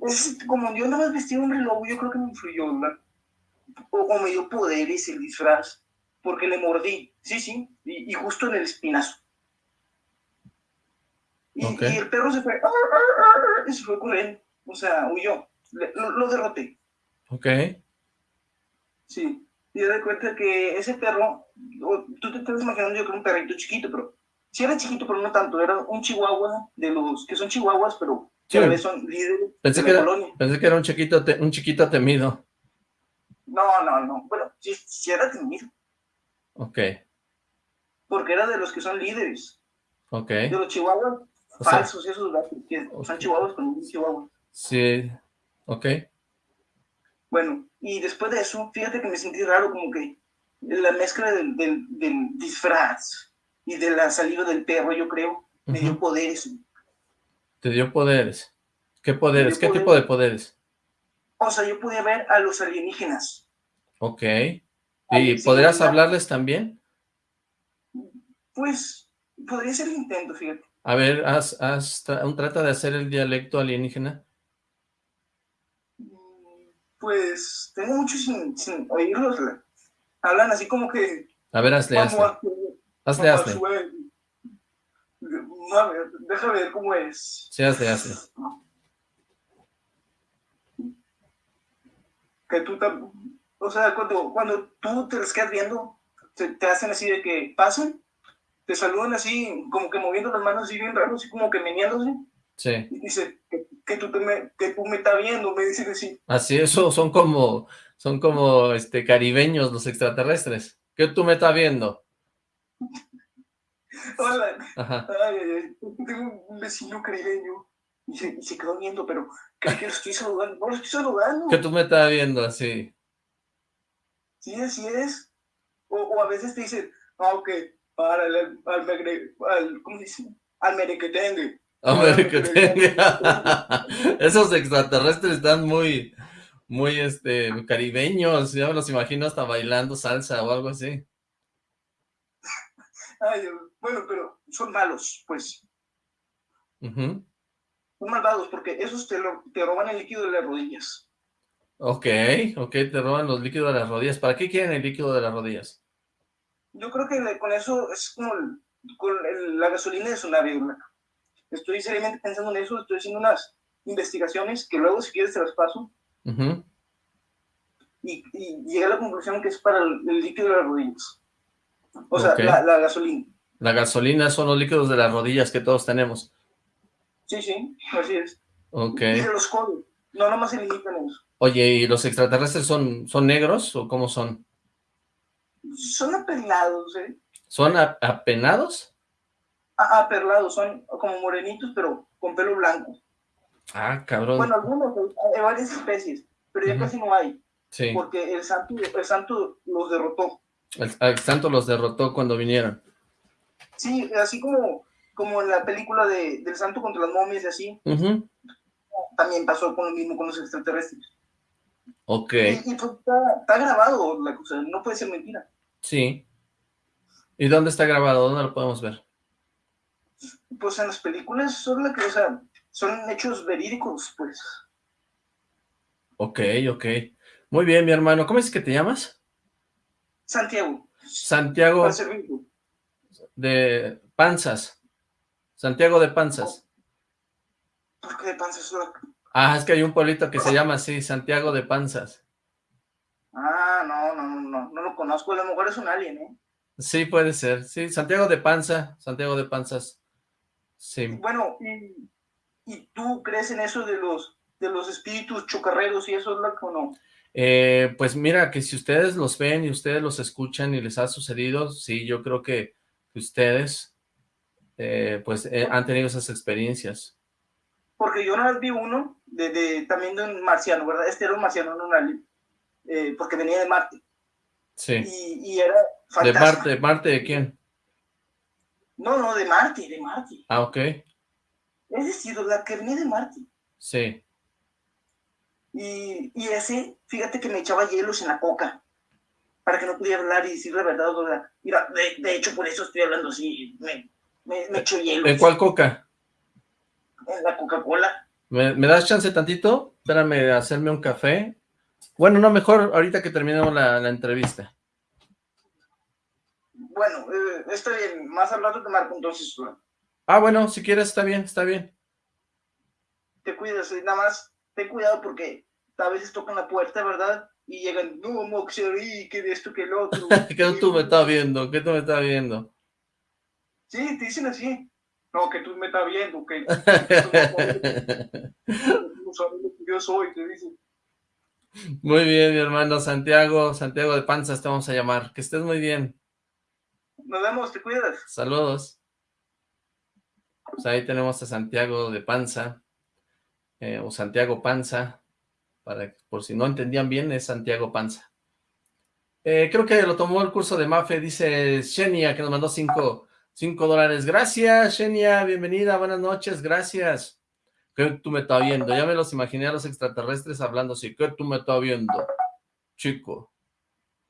ese como yo nada más vestía un reloj, yo creo que me influyó, ¿verdad? O, o me dio poderes el disfraz porque le mordí, sí, sí, y, justo en el espinazo. Y, el perro se fue, y se fue corriendo, o sea, huyó, lo, derroté. Ok. Sí, y de cuenta que ese perro, tú te estás imaginando yo que era un perrito chiquito, pero sí era chiquito, pero no tanto, era un chihuahua de los que son chihuahuas, pero son líderes pensé de que era, Pensé que era un chiquito, un chiquito temido. No, no, no, bueno, sí, sí era temido. Ok. Porque era de los que son líderes. Ok. De los chihuahuas falsos, esos que son chihuahuas con un chihuahua. Sí, ok. Bueno, y después de eso, fíjate que me sentí raro, como que la mezcla del, del, disfraz y de la salida del perro, yo creo, me dio poderes. ¿Te dio poderes? ¿Qué poderes? ¿Qué tipo de poderes? O sea, yo pude ver a los alienígenas. Ok. ¿Y podrías hablarles también? Pues, podría ser el intento, fíjate. A ver, haz, haz trata de hacer el dialecto alienígena. Pues, tengo mucho sin, oírlos. Hablan así como que... A ver, hazle, hazle. Hazle, hazle. a ver, déjame ver cómo es. Sí, hazle, hazle. Que tú también o sea, cuando, cuando tú te les quedas viendo, te, hacen así de que pasan, te saludan así, como que moviendo las manos así bien raro, así como que meneándose. Sí. Y dice, que, tú, me, que tú me estás viendo, me dicen así. Así, eso son como, son como este, caribeños los extraterrestres. ¿Qué tú me estás viendo? Hola. Ay, ay, ay. Tengo un vecino caribeño. Y se, y se quedó viendo, pero creo que lo estoy saludando. No lo estoy saludando. ¿Qué tú me estás viendo así? Sí, así es. O, o a veces te dicen, ah, ok, para el, al, al, ¿cómo dice? Al merequetengue. Al merequetengue. Esos extraterrestres están muy, muy, este, caribeños. Yo me los imagino hasta bailando salsa o algo así. Ay, bueno, pero son malos, pues. Son malvados porque esos te, lo, te roban el líquido de las rodillas. Ok, ok, te roban los líquidos de las rodillas. ¿Para qué quieren el líquido de las rodillas? Yo creo que con eso es como con la gasolina de su nave, estoy seriamente pensando en eso, estoy haciendo unas investigaciones que luego si quieres te las paso. y, llegué a la conclusión que es para el, líquido de las rodillas. O sea, la, gasolina. La gasolina son los líquidos de las rodillas que todos tenemos. Sí, sí, así es. Ok. Y de los codos. No, nomás se limitan eso. Oye, ¿y los extraterrestres son, son negros o cómo son? Son apenados, ¿eh? ¿Son apenados? Ah, aperlados, son como morenitos, pero con pelo blanco. Ah, cabrón. Bueno, algunos, hay varias especies, pero ya casi no hay. Sí. Porque el santo, el santo los derrotó. El, santo los derrotó cuando vinieron. Sí, así como, como en la película de, del santo contra las momias y así. También pasó con lo mismo con los extraterrestres. Ok. Y, pues, está, grabado la cosa, no puede ser mentira. Sí. ¿Y dónde está grabado? ¿Dónde lo podemos ver? Pues en las películas son la que, o sea, son hechos verídicos, pues. Ok, ok. Muy bien, mi hermano. ¿Cómo es que te llamas? Santiago. Santiago. De Panzas. Santiago de Panzas. ¿Por qué de Panzas? Ah, es que hay un pueblito que se llama así, Santiago de Panzas. Ah, no, no, no, no lo conozco, a lo mejor es un alien, ¿eh? Sí, puede ser, sí, Santiago de Panza, Santiago de Panzas, sí. Bueno, ¿y, tú crees en eso de los, de los espíritus chocarreros y eso es lo que no? Eh, pues mira, que si ustedes los ven y ustedes los escuchan y les ha sucedido, sí, yo creo que ustedes, eh, pues, eh, han tenido esas experiencias. Porque yo una vez vi uno, de, también de un marciano, ¿verdad? Este era un marciano, no un alien, eh, porque venía de Marte. Sí. Y, era ¿De Marte? ¿Marte de quién? No, no, de Marte, de Marte. Ah, ok. Es decir, la que venía de Marte. Sí. Y, y, ese, fíjate que me echaba hielos en la coca, para que no pudiera hablar y decir la verdad. Mira, de, hecho, por eso estoy hablando así, me, me, me echo hielos. ¿En cuál coca? En la Coca-Cola. ¿Me, das chance tantito? Espérame de hacerme un café. Bueno, no, mejor ahorita que terminemos la, entrevista. Bueno, eh, está bien, más al rato te marco entonces. Ah, bueno, si quieres está bien, está bien. Te cuidas, eh, nada más ten cuidado porque a veces tocan la puerta, ¿verdad? Y llegan, no, Moxery, que de esto, que el otro. ¿Qué tú me estás viendo? ¿Qué tú me estás viendo? Sí, te dicen así. No, que tú me estás viendo, que yo soy, te dicen. Muy bien, mi hermano Santiago, Santiago de Panzas te vamos a llamar. Que estés muy bien. Nos vemos, te cuidas. Saludos. Pues ahí tenemos a Santiago de Panza, eh, o Santiago Panza, para, por si no entendían bien, es Santiago Panza. Eh, creo que lo tomó el curso de Mafe, dice Xenia, que nos mandó cinco, cinco dólares. Gracias, Xenia, bienvenida, buenas noches, gracias. ¿Qué tú me estás viendo? Ya me los imaginé a los extraterrestres hablando así. ¿Qué tú me estás viendo? Chico.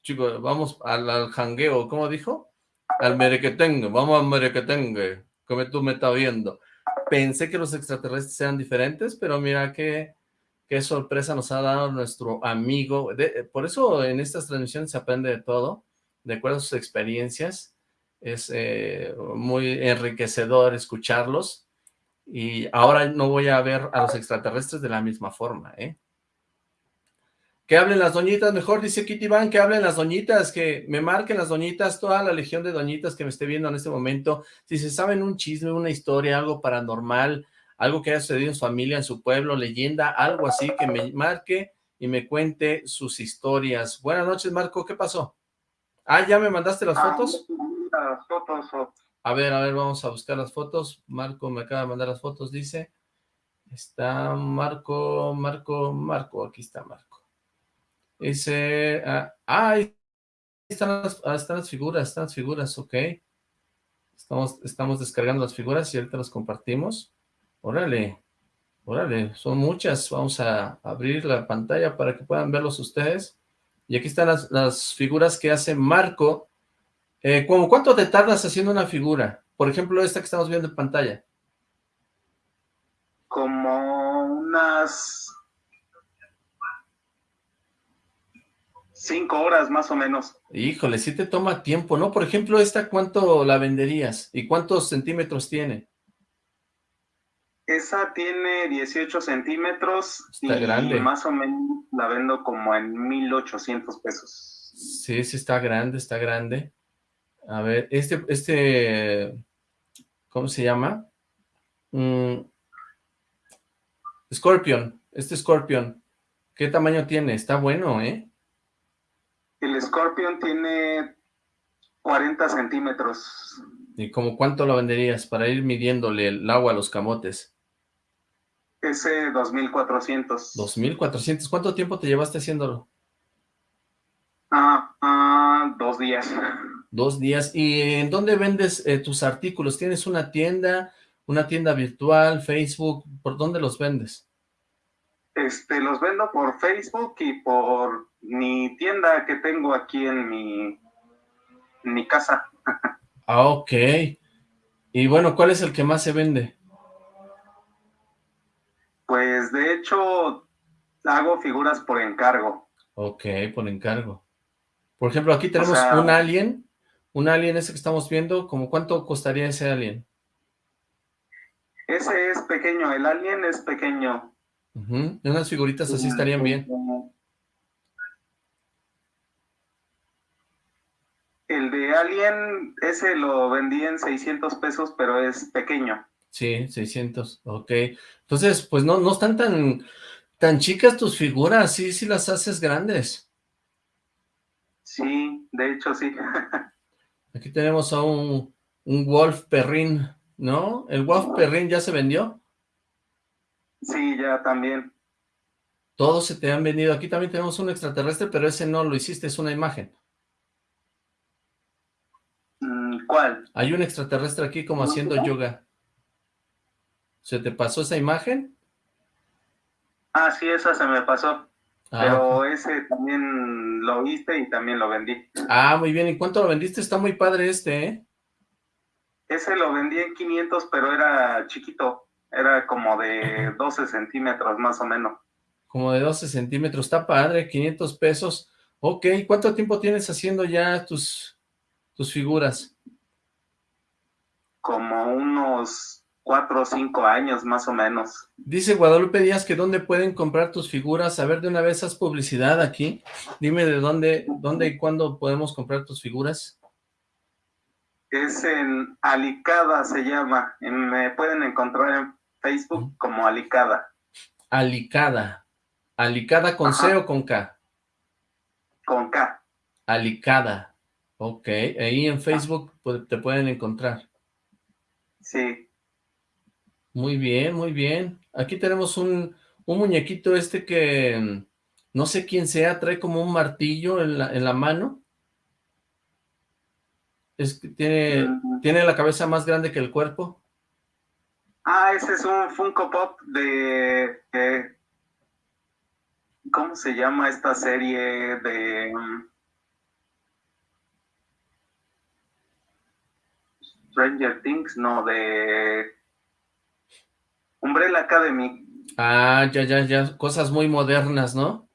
Chico, vamos al, al jangueo. ¿Cómo dijo? Al merequetengue. Vamos al merequetengue. ¿Qué tú me estás viendo? Pensé que los extraterrestres eran diferentes, pero mira qué, qué sorpresa nos ha dado nuestro amigo. por eso en estas transmisiones se aprende de todo, de acuerdo a sus experiencias. Es eh, muy enriquecedor escucharlos y ahora no voy a ver a los extraterrestres de la misma forma, ¿eh? Que hablen las doñitas, mejor dice Kitty Van, que hablen las doñitas, que me marquen las doñitas, toda la legión de doñitas que me esté viendo en este momento, si se saben un chisme, una historia, algo paranormal, algo que haya sucedido en su familia, en su pueblo, leyenda, algo así, que me marque y me cuente sus historias. Buenas noches, Marco, ¿qué pasó? Ah, ¿ya me mandaste las ah, fotos? A ver, a ver, vamos a buscar las fotos. Marco me acaba de mandar las fotos, dice. Está Marco, Marco, Marco, aquí está Marco. Dice, ah, ahí están las, ah, están las figuras, están las figuras, ok. Estamos, estamos descargando las figuras y ahorita las compartimos. Órale, órale, son muchas. Vamos a abrir la pantalla para que puedan verlos ustedes. Y aquí están las, las figuras que hace Marco eh, ¿Cuánto te tardas haciendo una figura? Por ejemplo, esta que estamos viendo en pantalla. Como unas cinco horas más o menos. Híjole, sí te toma tiempo, ¿no? Por ejemplo, esta, ¿cuánto la venderías? ¿Y cuántos centímetros tiene? Esa tiene 18 centímetros Está y grande. más o menos la vendo como en 1800 pesos. Sí, sí está grande, está grande. A ver, este, este, ¿cómo se llama? Mm, Scorpion, este Scorpion, ¿qué tamaño tiene? Está bueno, ¿eh? El Scorpion tiene 40 centímetros. ¿Y como cuánto lo venderías para ir midiéndole el agua a los camotes? Ese 2400. 2400, ¿cuánto tiempo te llevaste haciéndolo? Ah, ah, dos días. Dos días. ¿Y en dónde vendes eh, tus artículos? ¿Tienes una tienda, una tienda virtual, Facebook? ¿Por dónde los vendes? Este, los vendo por Facebook y por mi tienda que tengo aquí en mi, en mi casa. Ah, ok. Y bueno, ¿cuál es el que más se vende? Pues de hecho, hago figuras por encargo. Ok, por encargo. Por ejemplo, aquí tenemos sea- un alien, un alien ese que estamos viendo, ¿como cuánto costaría ese alien? Ese es pequeño, el alien es pequeño. Ujú, Unas figuritas así estarían bien. El de alien, ese lo vendí en 600 pesos, pero es pequeño. Sí, 600, ok. Entonces, pues no, no están tan, tan chicas tus figuras, sí, sí las haces grandes. Sí, de hecho sí. Aquí tenemos a un, un Wolf Perrin, ¿no? ¿El Wolf Perrin ya se vendió? Sí, ya también. Todos se te han vendido. Aquí también tenemos un extraterrestre, pero ese no lo hiciste, es una imagen. Mm, ¿Cuál? Hay un extraterrestre aquí como haciendo yoga. ¿Se te pasó esa imagen? Ah, sí, esa se me pasó. Ah, Pero ese también lo viste y también lo vendí. Ah, muy bien. ¿Y cuánto lo vendiste? Está muy padre este, ¿eh? Ese lo vendí en 500, pero era chiquito. Era como de 12 centímetros más o menos. Como de 12 centímetros. Está padre, 500 pesos. Ok, ¿cuánto tiempo tienes haciendo ya tus, tus figuras? Como unos 4 o 5 años más o menos. Dice Guadalupe Díaz que dónde pueden comprar tus figuras. A ver, de una vez haz publicidad aquí. Dime de dónde, dónde y cuándo podemos comprar tus figuras. Es en Alicada se llama. Me pueden encontrar en Facebook como Alicada. Alicada. Alicada con C o con K. Con K. Alicada. Ok, ahí en Facebook pu- te pueden encontrar. Sí. Muy bien, muy bien. Aquí tenemos un, un muñequito este que mm, no sé quién sea, trae como un martillo en la, en la mano. Es que tiene, tiene la cabeza más grande que el cuerpo. Ah, ese es un Funko Pop de, de- ¿cómo se llama esta serie de um, Stranger Things? No, de Umbrella Academy. Ah, ya, ya, ya, cosas muy modernas, ¿no?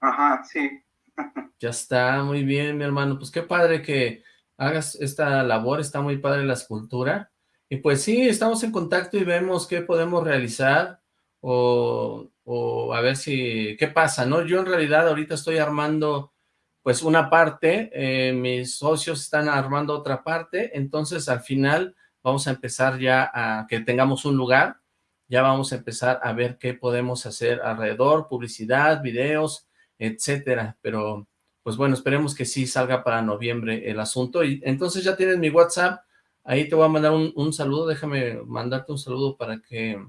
Ajá, sí. Ya está, muy bien, mi hermano. Pues qué padre que hagas esta labor, está muy padre la escultura. Y pues sí, estamos en contacto y vemos qué podemos realizar o, o a ver si, qué pasa, ¿no? Yo en realidad ahorita estoy armando pues una parte, eh, mis socios están armando otra parte, entonces al final vamos a empezar ya a que tengamos un lugar, ya vamos a empezar a ver qué podemos hacer alrededor, publicidad, videos, etcétera, pero pues bueno, esperemos que sí salga para noviembre el asunto, y entonces ya tienes mi WhatsApp, ahí te voy a mandar un, un saludo, déjame mandarte un saludo para que,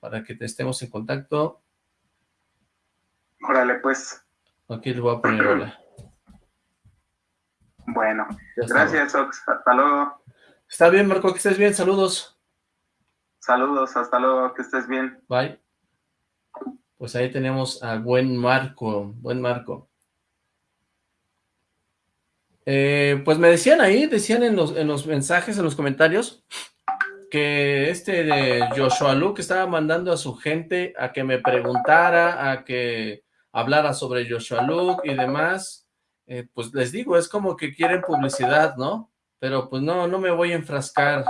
para que te estemos en contacto, Órale, pues. aquí le voy a poner hola. Bueno, gracias, Ox. Hasta luego. Está bien, Marco, que estés bien, saludos. Saludos, hasta luego, que estés bien. Bye. Pues ahí tenemos a buen Marco, buen Marco. Eh, pues me decían ahí, decían en los, en los mensajes, en los comentarios, que este de Joshua Luke estaba mandando a su gente a que me preguntara, a que hablara sobre Joshua Luke y demás. Eh, pues les digo, es como que quieren publicidad, ¿no? Pero pues no, no me voy a enfrascar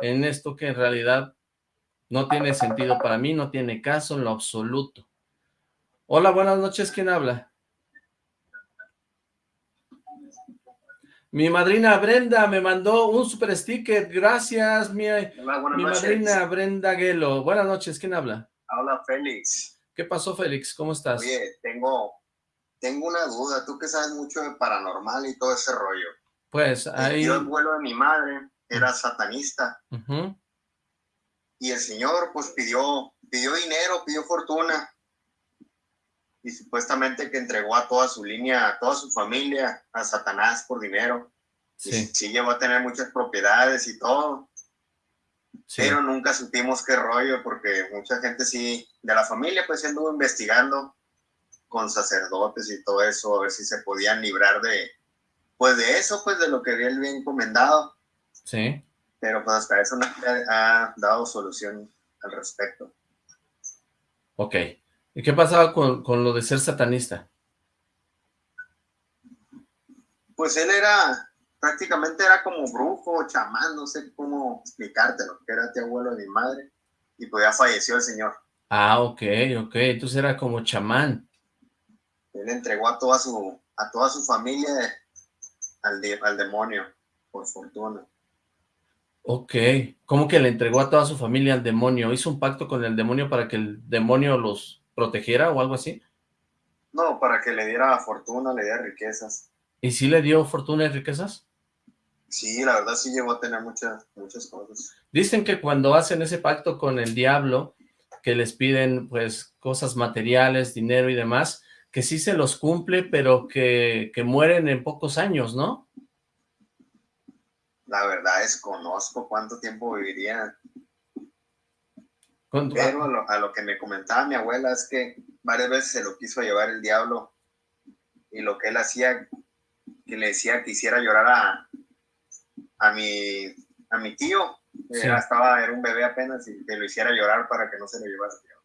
en esto que en realidad No tiene sentido para mí, no tiene caso en lo absoluto. Hola, buenas noches, ¿quién habla? Mi madrina Brenda me mandó un super sticker, gracias, mi, mi madrina Brenda Guelo. Buenas noches, ¿quién habla? Habla Félix. ¿Qué pasó, Félix? ¿Cómo estás? Oye, tengo, tengo una duda, tú que sabes mucho de paranormal y todo ese rollo. Pues ahí... Yo, el vuelo de mi madre, era satanista. Y el señor, pues, pidió, pidió dinero, pidió fortuna. Y supuestamente que entregó a toda su línea, a toda su familia, a Satanás por dinero. Sí. Y sí llegó a tener muchas propiedades y todo. Pero nunca supimos qué rollo, porque mucha gente sí, de la familia, pues anduvo investigando con sacerdotes y todo eso, a ver si se podían librar de, pues de eso, pues de lo que había bien encomendado. Sí. Pero pues hasta eso no ha dado solución al respecto. Ok. ¿Y qué pasaba con, con lo de ser satanista? Pues él era, prácticamente era como brujo, chamán, no sé cómo explicártelo, que era tío abuelo de mi madre, y pues ya falleció el señor. Ah, ok, ok, entonces era como chamán. Él entregó a toda su, a toda su familia al, al demonio, por fortuna. Ok, ¿cómo que le entregó a toda su familia al demonio? ¿Hizo un pacto con el demonio para que el demonio los protegiera o algo así? No, para que le diera fortuna, le diera riquezas. ¿Y si le dio fortuna y riquezas? Sí, la verdad sí llegó a tener muchas, muchas cosas. Dicen que cuando hacen ese pacto con el diablo, que les piden pues cosas materiales, dinero y demás, que sí se los cumple, pero que, que mueren en pocos años, ¿no? La verdad es conozco cuánto tiempo vivirían. Pero a lo, a lo que me comentaba mi abuela es que varias veces se lo quiso llevar el diablo y lo que él hacía, que le decía que hiciera llorar a, a mi, a mi tío, era, estaba, era un bebé apenas, y que lo hiciera llorar para que no se lo llevara al diablo.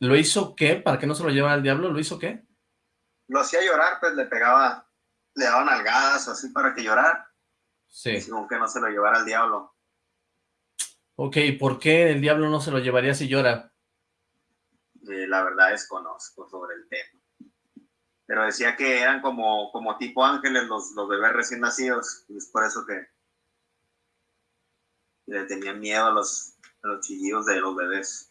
¿Lo hizo qué? ¿Para que no se lo llevara al diablo? ¿Lo hizo qué? Lo hacía llorar, pues le pegaba, le daban nalgadas o así para que llorara. Sí. Según que no se lo llevara al diablo. Ok, ¿por qué el diablo no se lo llevaría si llora? Eh, la verdad desconozco sobre el tema pero decía que eran como, como tipo ángeles los, los bebés recién nacidos, y es por eso que le tenían miedo a los, a los chillidos de los bebés.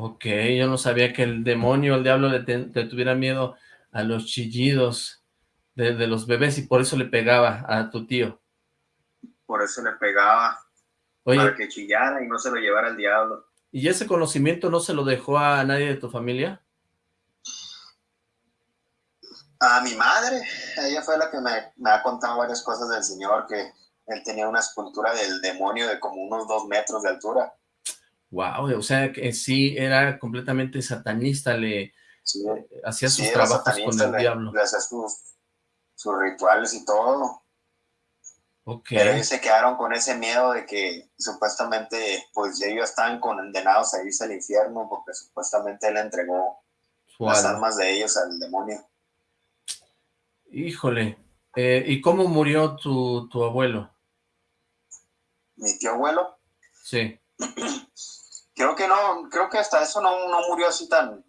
Ok, yo no sabía que el demonio, el diablo le, tuviera miedo a los chillidos de, de, los bebés y por eso le pegaba a tu tío. Por eso le pegaba, Oye, para que chillara y no se lo llevara al diablo. ¿Y ese conocimiento no se lo dejó a nadie de tu familia? A mi madre, ella fue la que me, me, ha contado varias cosas del señor, que él tenía una escultura del demonio de como unos dos metros de altura. Wow, o sea que sí era completamente satanista, le hacía sus trabajos con el le, diablo. Le hacía sus, sus, rituales y todo. Okay. Pero ellos se quedaron con ese miedo de que supuestamente pues ellos estaban condenados a irse al infierno porque supuestamente él entregó wow. las almas de ellos al demonio. Híjole, eh, ¿y cómo murió tu, tu abuelo? ¿Mi tío abuelo? Sí. Creo que no, creo que hasta eso no, no murió así tan,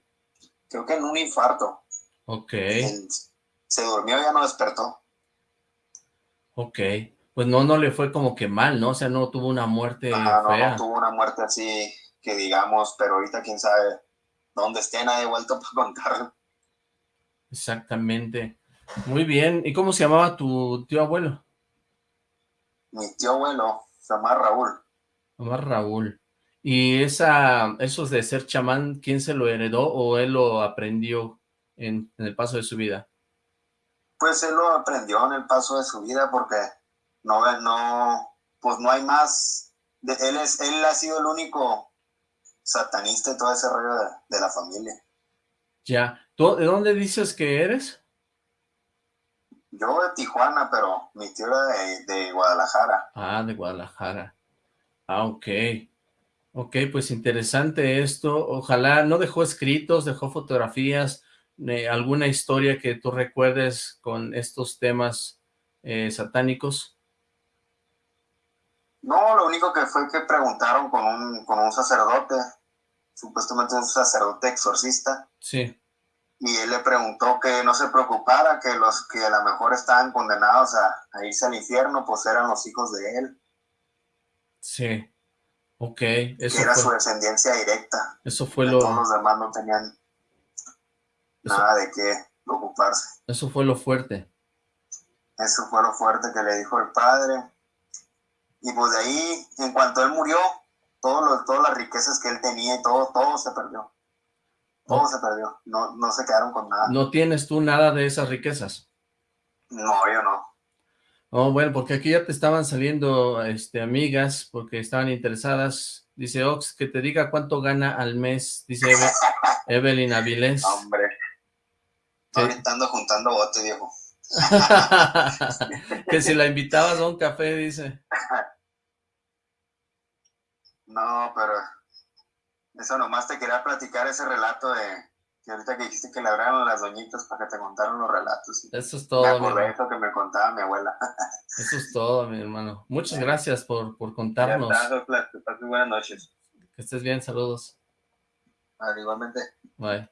creo que en un infarto. Ok. Él se durmió y ya no despertó. Ok, pues no, no le fue como que mal, ¿no? O sea, no tuvo una muerte no, fea. no tuvo una muerte así que digamos, pero ahorita quién sabe dónde esté, nadie vuelto para contarlo. Exactamente. Muy bien. ¿Y cómo se llamaba tu tío abuelo? Mi tío abuelo se llama Raúl. Se llama Raúl. ¿Y esa, esos de ser chamán, quién se lo heredó o él lo aprendió en, en, el paso de su vida? Pues él lo aprendió en el paso de su vida porque no, no, pues no hay más. De, él, es, él ha sido el único satanista y todo ese rollo de, de la familia. Ya. ¿Tú, ¿De dónde dices que eres? Yo de Tijuana, pero mi tío era de, de, Guadalajara. Ah, de Guadalajara. Ah, ok. Ok, pues interesante esto. Ojalá no dejó escritos, dejó fotografías, eh, alguna historia que tú recuerdes con estos temas eh, satánicos. No, lo único que fue que preguntaron con un, con un sacerdote, supuestamente un sacerdote exorcista. Sí. Y él le preguntó que no se preocupara, que los que a lo mejor estaban condenados a, a irse al infierno, pues eran los hijos de él. Sí. Ok. Eso que era su descendencia directa. Eso fue lo... Todos los demás no tenían nada de qué preocuparse. Eso fue lo fuerte. Eso fue lo fuerte que le dijo el padre. Y pues de ahí, en cuanto él murió, todo todas las riquezas que él tenía y todo, todo se perdió. Todo se perdió. No, no se quedaron con nada. ¿No tienes tú nada de esas riquezas? No, yo no. Oh, bueno, porque aquí ya te estaban saliendo este, amigas porque estaban interesadas. Dice Ox, que te diga cuánto gana al mes, dice Evelyn Avilés. Hombre, ando juntando bote, viejo. que si la invitabas a un café, dice. No, pero eso nomás te quería platicar ese relato de que ahorita que dijiste que le hablaron las doñitas para que te contaron los relatos. Eso es todo. Me acordé eso que me contaba mi abuela. eso es todo, mi hermano. Muchas gracias por, por contarnos. Ya buenas noches. Que estés bien, saludos. Vale, igualmente. Bye.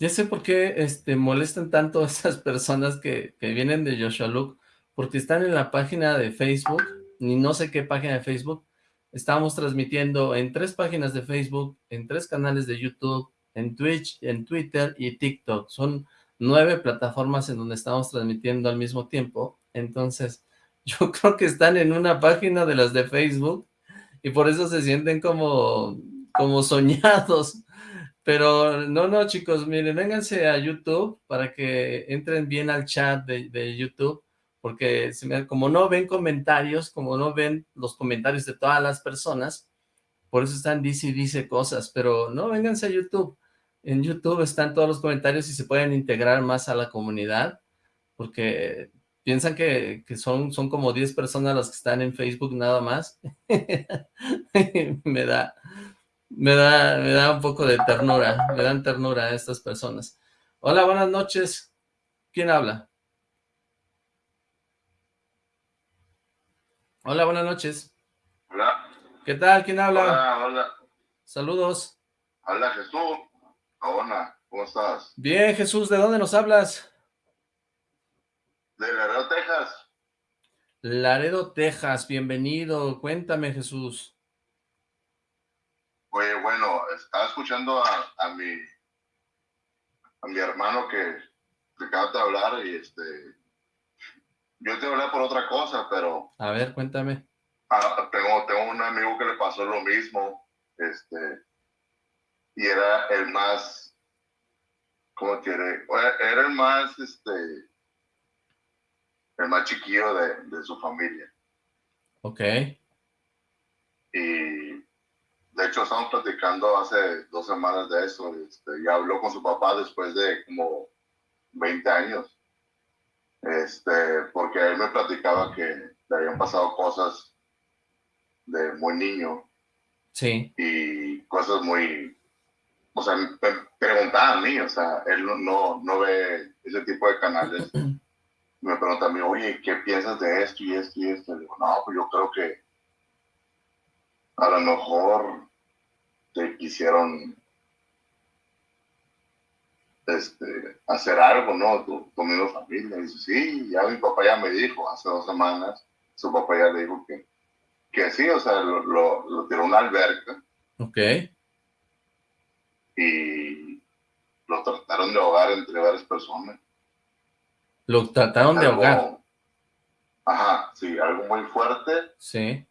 Ya sé por qué este, molestan tanto a esas personas que, que vienen de Joshua Luke, porque están en la página de Facebook, ni no sé qué página de Facebook, estamos transmitiendo en tres páginas de Facebook, en tres canales de YouTube, en Twitch, en Twitter y TikTok. Son nueve plataformas en donde estamos transmitiendo al mismo tiempo. Entonces, yo creo que están en una página de las de Facebook y por eso se sienten como, como soñados. Pero no, no, chicos, miren, vénganse a YouTube para que entren bien al chat de, de YouTube porque como no ven comentarios, como no ven los comentarios de todas las personas, por eso están dice y dice cosas, pero no, vénganse a YouTube. En YouTube están todos los comentarios y se pueden integrar más a la comunidad, porque piensan que, son, son como 10 personas las que están en Facebook nada más. me da, me da, me da un poco de ternura, me dan ternura a estas personas. Hola, buenas noches. ¿Quién habla? Hola, buenas noches. Hola. ¿Qué tal? ¿Quién habla? Hola, hola. Saludos. Hola, Jesús. Hola, ¿cómo estás? Bien, Jesús, ¿de dónde nos hablas? De Laredo, Texas. Laredo, Texas, bienvenido. Cuéntame, Jesús. Oye, bueno, estaba escuchando a, a mi a mi hermano que, que acaba de hablar y este yo te hablé por otra cosa, pero... A ver, cuéntame. Ah, tengo, tengo un amigo que le pasó lo mismo, este, y era el más, ¿cómo quiere? Era el más, este, el más chiquillo de, de su familia. Ok. Y de hecho estamos platicando hace dos semanas de eso, este, ya habló con su papá después de como 20 años este, porque él me platicaba que le habían pasado cosas de muy niño. Sí. Y cosas muy, o sea, me preguntaba a mí, o sea, él no, no ve ese tipo de canales. me pregunta a mí, oye, ¿qué piensas de esto y esto y esto? Le digo, no, pues yo creo que a lo mejor te quisieron este, hacer algo, ¿no? Tu, tu misma familia. Y dice, sí, ya mi papá ya me dijo hace dos semanas, su papá ya le dijo que, que sí, o sea, lo, lo, tiró a una alberca. Ok. Y lo trataron de ahogar entre varias personas. ¿Lo trataron de ahogar? Ajá, sí, algo muy fuerte. Sí.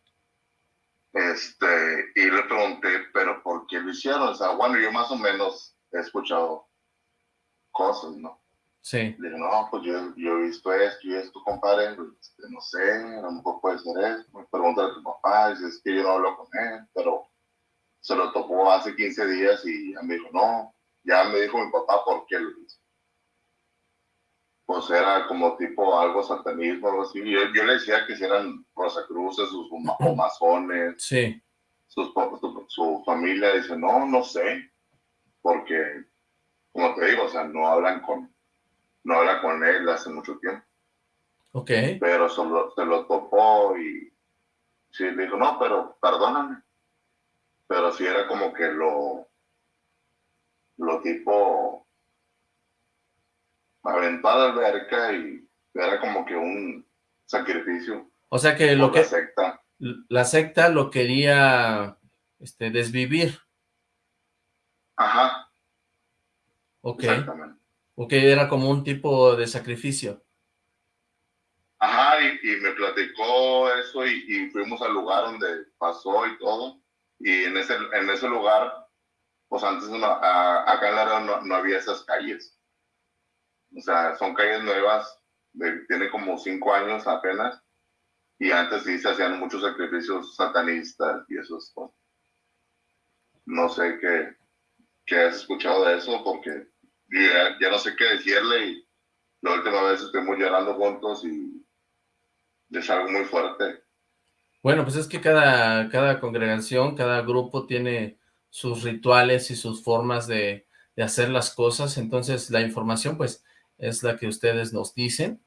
Este, y le pregunté, ¿pero por qué lo hicieron? O sea, bueno, yo más o menos he escuchado cosas, ¿no? Sí. Dije, no, pues yo, yo, he visto esto y esto, compadre, pues, este, no sé, a lo mejor puede ser esto. Me pregunta a tu papá, dice, es que yo no hablo con él, pero se lo topó hace 15 días y ya me dijo, no, ya me dijo mi papá por qué lo hizo. Pues era como tipo algo satanismo, algo así. Yo, yo le decía que si eran rosacruces o masones. Sí. Sus, su, su familia dice, no, no sé, porque como te digo, o sea, no hablan con, no hablan con él hace mucho tiempo. Ok. Pero solo, se lo topó y sí, le dijo, no, pero perdóname. Pero sí era como que lo, lo tipo aventó a la alberca y era como que un sacrificio. O sea que lo que... La secta. La secta lo quería este, desvivir. Ajá. Ok. Exactamente. Ok, era como un tipo de sacrificio. Ajá, y, me platicó eso y, fuimos al lugar donde pasó y todo. Y en ese, en ese lugar, pues antes acá en la no, no había esas calles. O sea, son calles nuevas, tiene como cinco años apenas. Y antes sí se hacían muchos sacrificios satanistas y esos cosas. No sé qué, qué has escuchado de eso, porque ya, ya no sé qué decirle. Y la última vez estuvimos llorando juntos y es algo muy fuerte. Bueno, pues es que cada, cada congregación, cada grupo tiene sus rituales y sus formas de, de hacer las cosas, entonces la información pues es la que ustedes nos dicen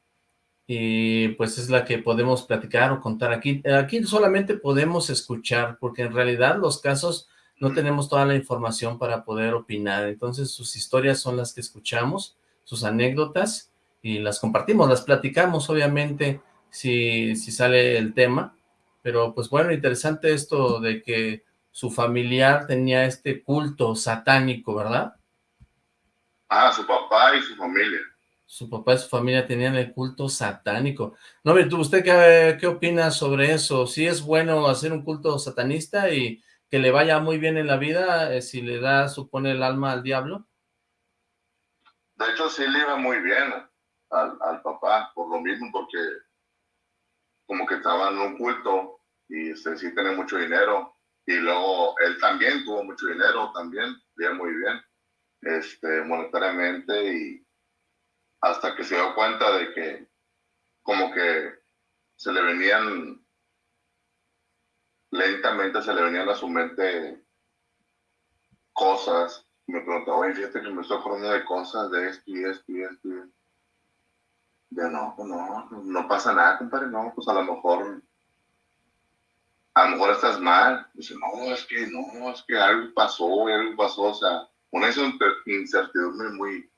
y pues es la que podemos platicar o contar aquí. Aquí solamente podemos escuchar porque en realidad los casos no tenemos toda la información para poder opinar, entonces sus historias son las que escuchamos, sus anécdotas y las compartimos, las platicamos obviamente si, si sale el tema, pero pues bueno, interesante esto de que su familiar tenía este culto satánico, ¿verdad? Ah, su papá y su familia. Su papá y su familia tenían el culto satánico. No, ¿usted qué, qué opina sobre eso? ¿Si es bueno hacer un culto satanista y que le vaya muy bien en la vida eh, si le da, supone, el alma al diablo? De hecho, sí le iba muy bien al, papá, por lo mismo, porque como que estaba en un culto y este, sí tiene mucho dinero. Y luego él también tuvo mucho dinero, también, bien muy bien, este, monetariamente. Y hasta que se dio cuenta de que como que se le venían, lentamente se le venían a su mente cosas. me preguntaba, oye, fíjate que me estoy acordando de cosas, de esto y esto y esto. Y ya no, pues no, no pasa nada, compadre, no, pues a lo mejor, a lo mejor estás mal. Dice, no, es que no, es que algo pasó, algo pasó, o sea, una incertidumbre muy,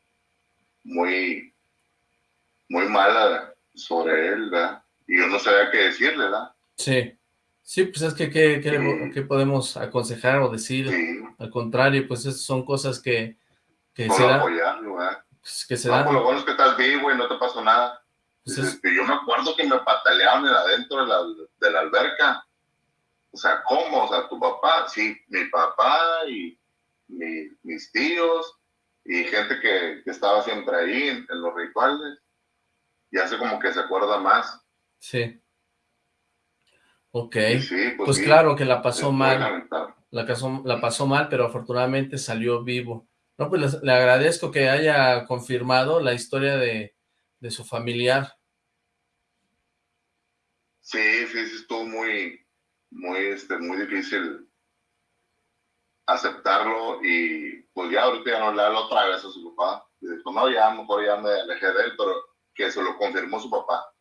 muy, muy mala sobre él, ¿verdad? Y yo no sabía qué decirle, ¿verdad? Sí, sí, pues es que qué, podemos aconsejar o decir, al contrario, pues esas son cosas que, que apoyarlo, ¿verdad? Pues, que se no, pues lo bueno es que estás vivo y no te pasó nada. Pues yo me acuerdo que me pataleaban adentro de la, de la alberca. O sea, ¿cómo? O sea, tu papá, sí, mi papá y mis tíos y gente que, que estaba siempre ahí en, los rituales. Y hace como que se acuerda más. Sí. Ok. pues, pues claro que la pasó mal. La, la pasó mal, pero afortunadamente salió vivo. No, pues le agradezco que haya confirmado la historia de, su familiar. Sí, sí, sí, estuvo muy, muy, este, muy difícil aceptarlo y pues ya ahorita ya no le hablo otra vez a su papá. Y dijo, no, ya mejor ya me alejé de él, pero que se lo confirmó su papá,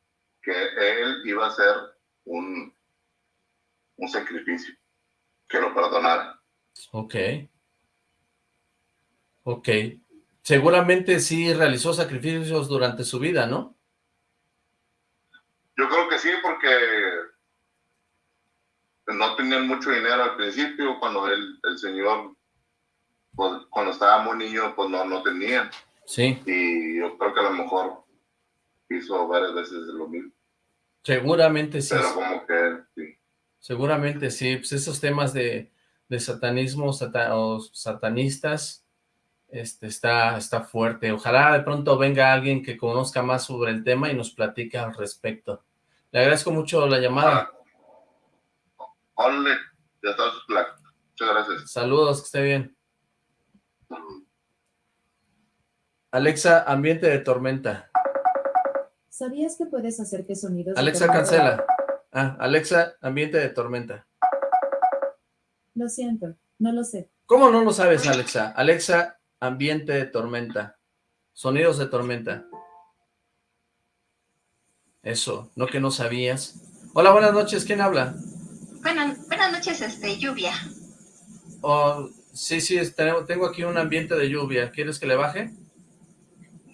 que él iba a hacer un, un sacrificio, que lo perdonara. Ok. Ok. Seguramente sí realizó sacrificios durante su vida, ¿no? Yo creo que sí, porque no tenían mucho dinero al principio, cuando el, el señor, pues, cuando estaba muy niño, pues no, no tenían. Sí. Y yo creo que a lo mejor hizo varias veces lo mismo. Seguramente sí. Pero como que sí. Seguramente sí, pues esos temas de, de satanismo o satanistas este, está, está fuerte. Ojalá de pronto venga alguien que conozca más sobre el tema y nos platique al respecto. Le agradezco mucho la llamada. Hola, ya está Muchas gracias. Saludos, que esté bien. Alexa, ambiente de tormenta. ¿Sabías que puedes hacer que sonidos... Alexa, cancela. Ah, Alexa, ambiente de tormenta. Lo siento, no lo sé. ¿Cómo no lo sabes, Alexa? Alexa, ambiente de tormenta, sonidos de tormenta. Eso, no que no sabías. Hola, buenas noches, ¿quién habla? Buenas, buenas noches, este, lluvia. Oh, sí, sí, tengo aquí un ambiente de lluvia. ¿Quieres que le baje?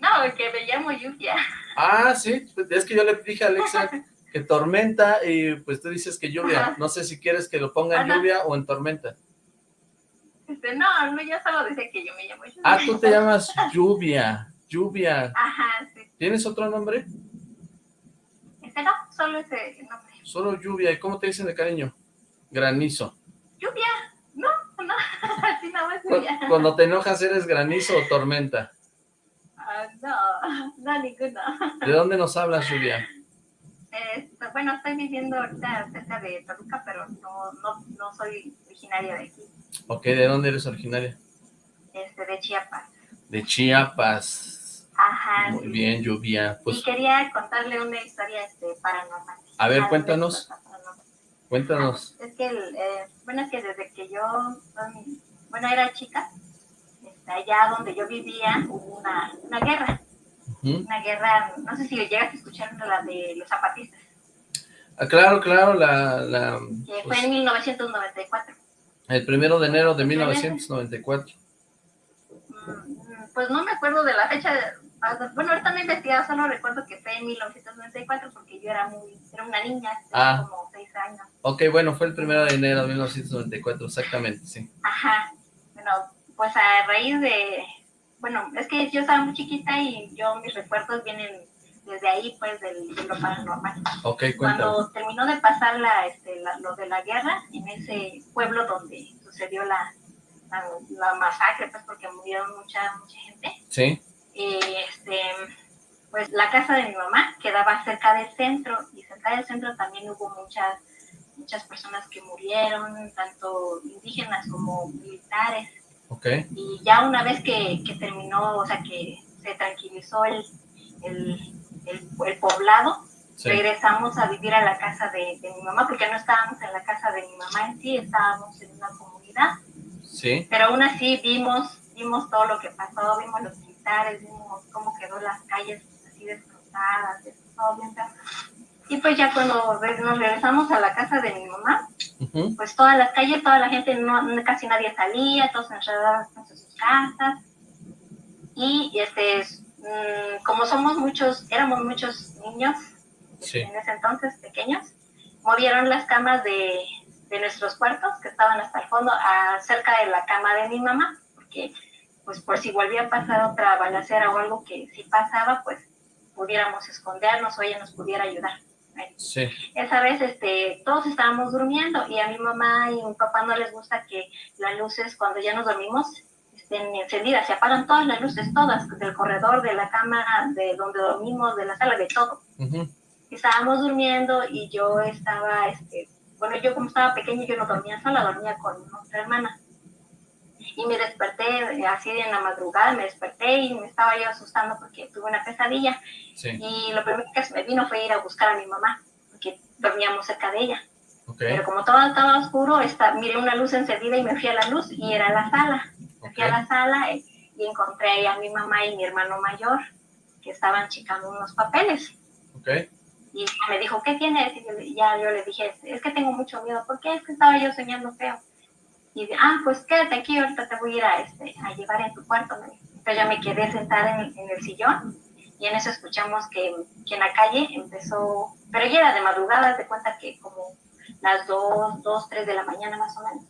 No, que me llamo lluvia. Ah, sí, es que yo le dije a Alexa que tormenta y pues tú dices que lluvia. No sé si quieres que lo ponga en lluvia o en tormenta. Este, no, no, yo solo decía que yo me llamo lluvia. Ah, tú te llamas lluvia, lluvia. Ajá, sí. ¿Tienes otro nombre? Este no, solo ese nombre. Solo lluvia. ¿Y cómo te dicen de cariño? Granizo. Lluvia, no, no, así nada más lluvia. Cuando te enojas, ¿eres granizo o tormenta? Ah, no, no, ninguno. ¿De dónde nos hablas, lluvia? Bueno, estoy viviendo ahorita cerca de Toluca, pero no, no, no soy originaria de aquí. Ok, ¿de dónde eres originaria? Este, de Chiapas. De Chiapas. Ajá. Muy bien, lluvia. Pues... Y quería contarle una historia este, paranormal. A ver, cuéntanos. Cuéntanos. es que, eh, bueno, es que desde que yo, bueno, era chica, este, allá donde yo vivía hubo una, una guerra. Una guerra, no sé si llegas a escuchar la de los zapatistas. Ah, claro, claro, la... la que fue en 1994. El primero de enero de 1994. Mm, pues no me acuerdo de la fecha, bueno, ahorita me he investigado, solo recuerdo que fue en 1994 porque yo era muy, era una niña, ah. como seis años. Ok, bueno, fue el primero de enero de 1994, exactamente, sí. Ajá, bueno, pues a raíz de, bueno, es que yo estaba muy chiquita y yo, mis recuerdos vienen desde ahí, pues, del, de lo paranormal. Ok, Cuando terminó de pasar la, este, lo de la guerra, en ese pueblo donde sucedió la, la, masacre, pues, porque murieron mucha, mucha gente. Sí. Eh, este, pues, la casa de mi mamá quedaba cerca del centro, y cerca del centro también hubo muchas, muchas personas que murieron, tanto indígenas como militares. Okay. Y ya una vez que, que, terminó, o sea, que se tranquilizó el, el, el, poblado, regresamos a vivir a la casa de, de, mi mamá, porque no estábamos en la casa de mi mamá en sí, estábamos en una comunidad. Sí. Pero aún así vimos, vimos todo lo que pasó, vimos los militares, vimos cómo quedó las calles así destrozadas, todo bien y pues ya cuando nos regresamos a la casa de mi mamá, pues todas las calles, toda la gente, no, casi nadie salía, todos encerrados en sus casas. Y este, mm, como somos muchos, éramos muchos niños en ese entonces, pequeños, movieron las camas de, de nuestros cuartos, que estaban hasta el fondo, a, cerca de la cama de mi mamá, porque pues por si volvía a pasar otra balacera o algo que si pasaba, pues pudiéramos escondernos o ella nos pudiera ayudar. Sí. Esa vez este, todos estábamos durmiendo y a mi mamá y mi papá no les gusta que las luces cuando ya nos dormimos estén encendidas, se apagan todas las luces, todas, del corredor, de la cama, de donde dormimos, de la sala, de todo. Estábamos durmiendo y yo estaba, este, bueno, yo como estaba pequeña, yo no dormía sola, dormía con otra hermana. Y me desperté así en la madrugada, me desperté y me estaba yo asustando porque tuve una pesadilla. Y lo primero que se me vino fue ir a buscar a mi mamá, porque dormíamos cerca de ella. Pero como todo estaba oscuro, esta, miré una luz encendida y me fui a la luz y era la sala. Me fui a la sala y, encontré a mi mamá y mi hermano mayor que estaban checando unos papeles. Y me dijo, ¿qué tienes? Y ya yo le dije, es que tengo mucho miedo. ¿Por qué? Es que estaba yo soñando feo. Y dice, ah, pues quédate aquí, ahorita te voy a ir a, este, a llevar en tu cuarto. Entonces ya me quedé sentada en, en el sillón y en eso escuchamos que, que, en la calle empezó, pero ya era de madrugada, de cuenta que como las 2, 2, 3 de la mañana más o menos,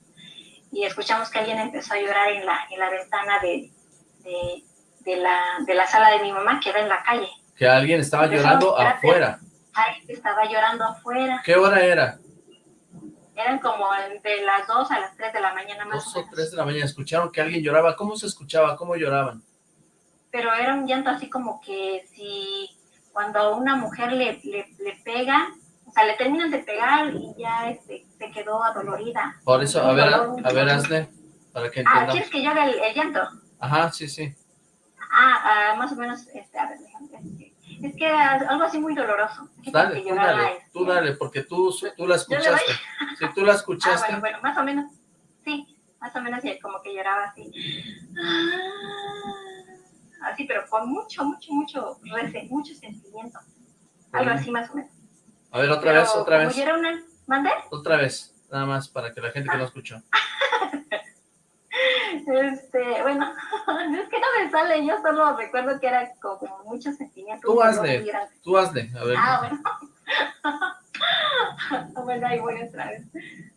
y escuchamos que alguien empezó a llorar en la, en la ventana de, de, de, la, de la sala de mi mamá, que era en la calle. Que alguien estaba llorando afuera. Ay, estaba llorando afuera. ¿Qué hora era? Eran como de las 2 a las 3 de la mañana más 2 o 3 de la mañana, escucharon que alguien lloraba. ¿Cómo se escuchaba? ¿Cómo lloraban? Pero era un llanto así como que si cuando a una mujer le, le, le pega, o sea, le terminan de pegar y ya este, se quedó adolorida. Por eso, a ver, a, ver, hazle, para que entiendan. Ah, ¿quieres que yo haga el, llanto? Ajá, sí, sí. Ah, ah, más o menos, este, a ver, déjame es que algo así muy doloroso. Dale, tú dale, tú dale, porque tú, tú la escuchaste. Si tú la escuchaste. Ah, bueno, bueno, más o menos, sí, más o menos como que lloraba así. Así, pero con mucho, mucho, mucho, mucho sentimiento. Algo así más o menos. A ver, otra vez, otra vez. Una... ¿Mande? Otra vez, nada más para que la gente que no escuchó. Este, bueno, es que no me sale, yo solo recuerdo que era como muchos sentimientos. Tú hazle, tú hazle, a ver. Ah, bueno. bueno, ahí voy otra vez.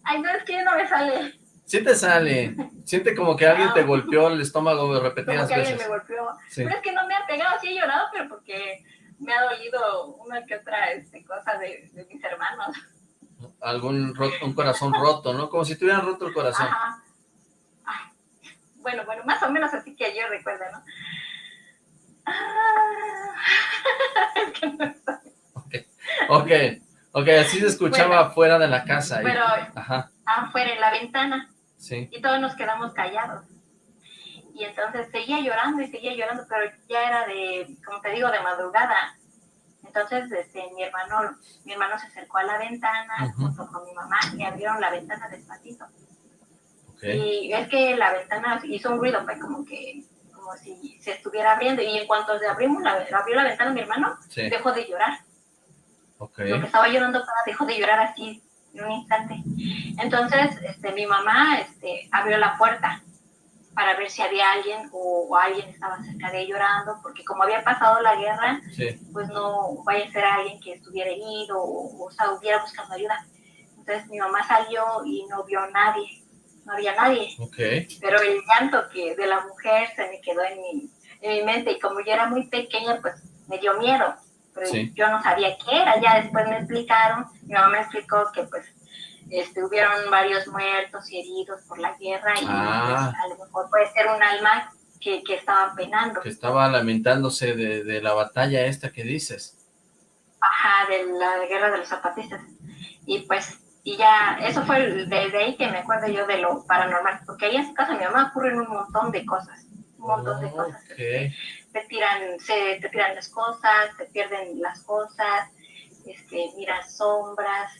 Ay, no, es que no me sale. Sí te sale, siente como que alguien te golpeó el estómago repetidas como que veces. alguien me golpeó. Pero es que no me ha pegado, sí he llorado, pero porque me ha dolido una que otra este, cosa de, de mis hermanos. Algún un corazón roto, ¿no? Como si tuvieran roto el corazón. Ajá. Bueno, bueno, más o menos así que yo recuerdo, ¿no? Ah, es que no okay. ok, ok, así se escuchaba afuera de la casa. Pero Ajá. afuera en la ventana. Sí. Y todos nos quedamos callados. Y entonces seguía llorando y seguía llorando, pero ya era de, como te digo, de madrugada. Entonces, este, mi hermano, mi hermano se acercó a la ventana junto con mi mamá y abrieron la ventana despacito. Okay. Y es que la ventana hizo un ruido, fue como que, como si se estuviera abriendo. Y en cuanto se abrimos la, abrió la ventana mi hermano, sí. dejó de llorar. Okay. Lo que estaba llorando dejó de llorar así en un instante. Entonces, este, mi mamá este, abrió la puerta para ver si había alguien o, o, alguien estaba cerca de él llorando, porque como había pasado la guerra, sí. pues no vaya a ser alguien que estuviera herido o, o sea, hubiera buscando ayuda. Entonces mi mamá salió y no vio a nadie, no había nadie. Okay. Pero el llanto que de la mujer se me quedó en mi, en mi mente y como yo era muy pequeña, pues me dio miedo. Pero sí. yo no sabía qué era, ya después me explicaron, mi mamá me explicó que pues este, hubieron varios muertos y heridos por la guerra y ah. pues, a lo mejor puede ser un alma que, que estaba penando. Que estaba lamentándose de, de, la batalla esta que dices. Ajá, de la guerra de los zapatistas. Y pues, y ya, eso fue desde ahí que me acuerdo yo de lo paranormal, porque ahí en su casa mi mamá ocurren un montón de cosas, un montón oh, de cosas. Okay. Te tiran, se, te tiran las cosas, te pierden las cosas, este, miras sombras,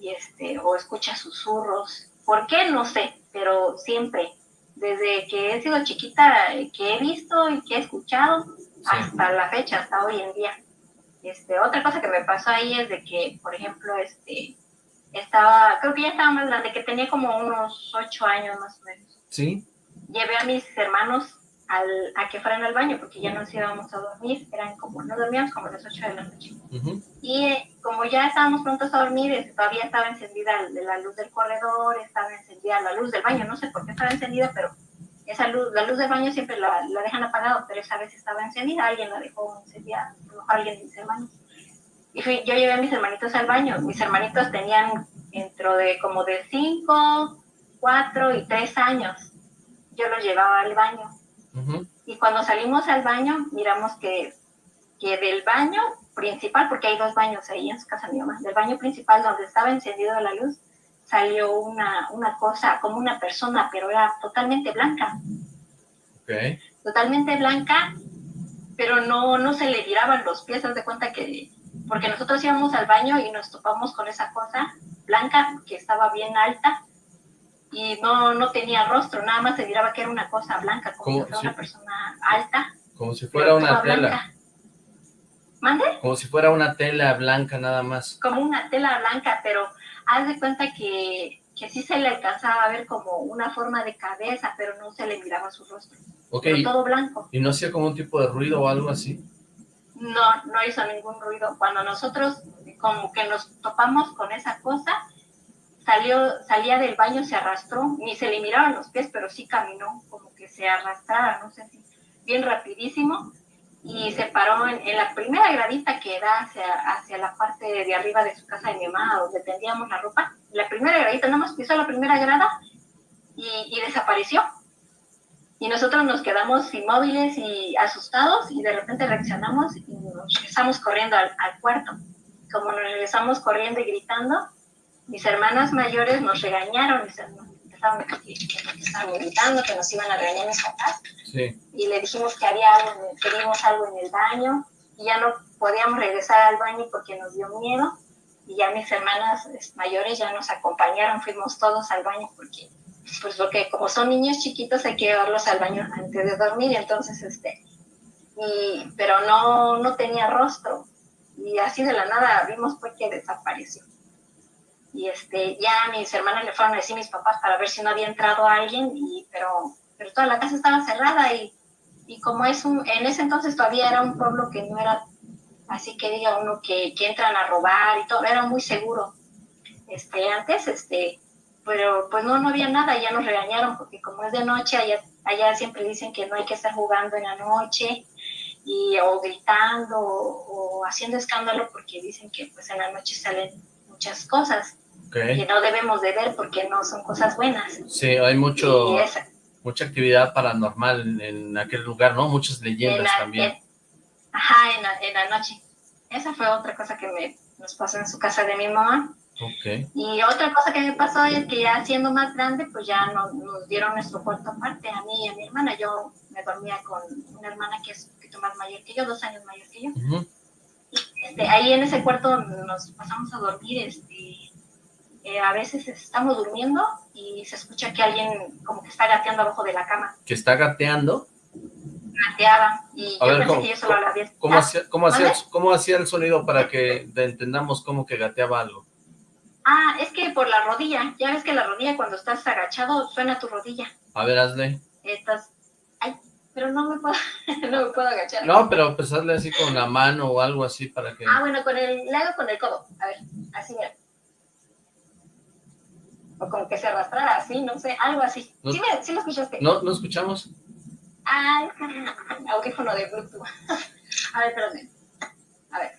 y este, o escucha susurros. ¿Por qué? No sé, pero siempre, desde que he sido chiquita, que he visto y que he escuchado, sí. hasta la fecha, hasta hoy en día. Este, otra cosa que me pasó ahí es de que, por ejemplo, este, estaba, creo que ya estaba más grande, que tenía como unos ocho años más o menos. Sí. Llevé a mis hermanos al, a que fueran al baño, porque ya nos íbamos a dormir, eran como, no dormíamos como a las 8 de la noche. Uh -huh. Y eh, como ya estábamos prontos a dormir, este, todavía estaba encendida la luz del corredor, estaba encendida la luz del baño, no sé por qué estaba encendida, pero esa luz, la luz del baño siempre la, la dejan apagada, pero esa vez estaba encendida, alguien la dejó encendida, a lo mejor alguien de mis hermanos. Y fui, yo llevé a mis hermanitos al baño, mis hermanitos tenían dentro de como de 5, 4 y 3 años, yo los llevaba al baño. Uh -huh. Y cuando salimos al baño, miramos que, que del baño principal, porque hay dos baños ahí en su casa mi mamá, del baño principal donde estaba encendida la luz, salió una, una cosa, como una persona, pero era totalmente blanca. Okay. Totalmente blanca, pero no, no se le giraban los pies, haz de cuenta que, porque nosotros íbamos al baño y nos topamos con esa cosa blanca que estaba bien alta, y no, no tenía rostro, nada más se miraba que era una cosa blanca, como si fuera si, una persona alta. Como si fuera una tela. Blanca. ¿Mande? Como si fuera una tela blanca nada más. Como una tela blanca, pero haz de cuenta que, que sí se le alcanzaba a ver como una forma de cabeza, pero no se le miraba su rostro. Ok. Pero todo blanco. ¿Y no hacía como un tipo de ruido o algo así? No, no hizo ningún ruido. Cuando nosotros como que nos topamos con esa cosa, salió, salía del baño, se arrastró, ni se le miraban los pies, pero sí caminó, como que se arrastrara, no sé si, bien rapidísimo, y se paró en, la primera gradita que da hacia, hacia la parte de arriba de su casa de mi mamá, donde tendíamos la ropa, la primera gradita, nada más pisó la primera grada y, y desapareció. Y nosotros nos quedamos inmóviles y asustados, y de repente reaccionamos y nos regresamos corriendo al, al cuarto. Como nos regresamos corriendo y gritando, mis hermanas mayores nos regañaron, estaban, estaban gritando que nos iban a regañar mis papás. Sí. Y le dijimos que había algo, que vimos algo en el baño, y ya no podíamos regresar al baño porque nos dio miedo. Y ya mis hermanas mayores ya nos acompañaron, fuimos todos al baño porque, pues porque como son niños chiquitos hay que llevarlos al baño antes de dormir, entonces, este, y, pero no, no tenía rostro. y así de la nada vimos pues que desapareció. Y este, ya mis hermanas le fueron a decir a mis papás para ver si no había entrado alguien, y, pero, pero toda la casa estaba cerrada y, y como es un, en ese entonces todavía era un pueblo que no era así que diga uno que, que entran a robar y todo, era muy seguro. Este, antes, este, pero pues no, no había nada, ya nos regañaron porque como es de noche, allá, allá siempre dicen que no hay que estar jugando en la noche y o gritando o, haciendo escándalo porque dicen que pues en la noche salen muchas cosas que no debemos de ver porque no son cosas buenas. Sí, hay mucho mucha actividad paranormal en, aquel lugar, ¿no? Muchas leyendas también. ajá, en la, en la noche. Esa fue otra cosa que me, nos pasó en su casa de mi mamá. Okay. Y otra cosa que me pasó es que ya siendo más grande, pues ya nos, nos, dieron nuestro cuarto aparte, a mí y a mi hermana. Yo me dormía con una hermana que es un poquito más mayor que yo, dos años mayor que yo. este, ahí en ese cuarto nos pasamos a dormir, este, eh, a veces estamos durmiendo y se escucha que alguien como que está gateando abajo de la cama. ¿Que está gateando? Gateaba, y yo pensé que yo solo la había... ¿Cómo hacía, cómo, hacía, ¿Cómo hacía el sonido para que entendamos cómo que gateaba algo? Ah, es que por la rodilla. Ya ves que la rodilla cuando estás agachado suena tu rodilla. A ver, hazle. Estás... Ay, pero no me puedo, no me puedo agachar. No, pero pues hazle así con la mano o algo así para que... Ah, bueno, con el... Le hago con el codo. A ver, así mira. O como que se arrastrara así, no sé, algo así. ¿Sí, me, ¿Sí lo escuchaste? No, ¿no escuchamos? Ay, audífono de Bluetooth. A ver, espérame. A ver.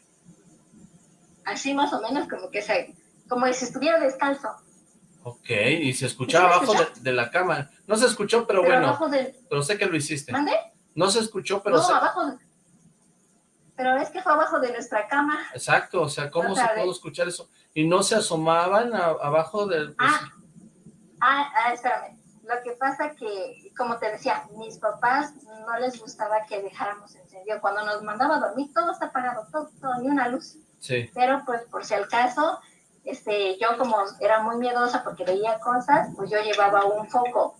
Así más o menos como que se como si estuviera descalzo. Ok, y se escuchaba abajo de, la cama. No se escuchó, pero, bueno. Pero sé que lo hiciste. ¿Mande? No se escuchó, pero... No, abajo. Pero es que fue abajo de nuestra cama. Exacto, o sea, ¿cómo se pudo escuchar eso? Y no se asomaban abajo del... Pues ah, ah, ah, espérame. Lo que pasa que, como te decía, mis papás no les gustaba que dejáramos encendido. Cuando nos mandaba a dormir, todo está apagado, todo, todo, ni una luz. Sí. Pero pues por si al caso, este, yo como era muy miedosa porque veía cosas, pues yo llevaba un foco,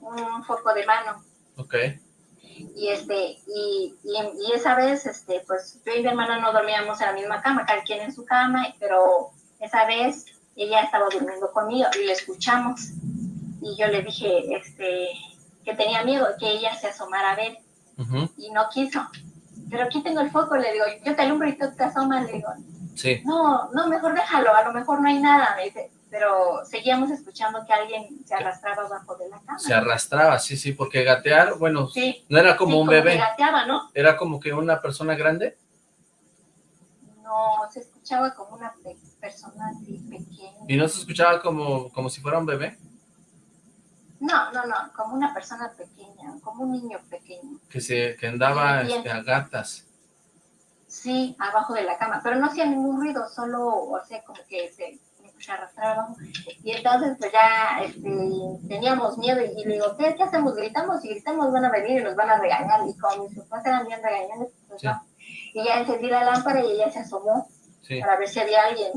un foco de mano. Ok. Y este, y, y, esa vez, este, pues yo y mi hermana no dormíamos en la misma cama, cada quien en su cama, pero esa vez ella estaba durmiendo conmigo y le escuchamos. Y yo le dije, este, que tenía miedo, que ella se asomara a ver. Y no quiso. Pero aquí tengo el foco, le digo, yo te alumbro y tú te asomas, le digo, no, no, mejor déjalo, a lo mejor no hay nada, me dice. Pero seguíamos escuchando que alguien se arrastraba abajo de la cama. Se arrastraba, sí, sí, porque gatear, bueno, no era como un bebé. gateaba, ¿no? Era como que una persona grande. No, se escuchaba como una persona así pequeña. ¿Y no se escuchaba como, como si fuera un bebé? No, no, no, como una persona pequeña, como un niño pequeño. Que, se, que andaba este, a gatas. Sí, abajo de la cama, pero no hacía ningún ruido, solo, o sea, como que se, arrastraba. Y entonces, pues ya este, teníamos miedo y, le digo, ¿qué, hacemos? Gritamos y gritamos, van a venir y nos van a regañar. Y como mis papás eran bien regañados, pues no. Y ya encendí la lámpara y ella se asomó para ver si había alguien.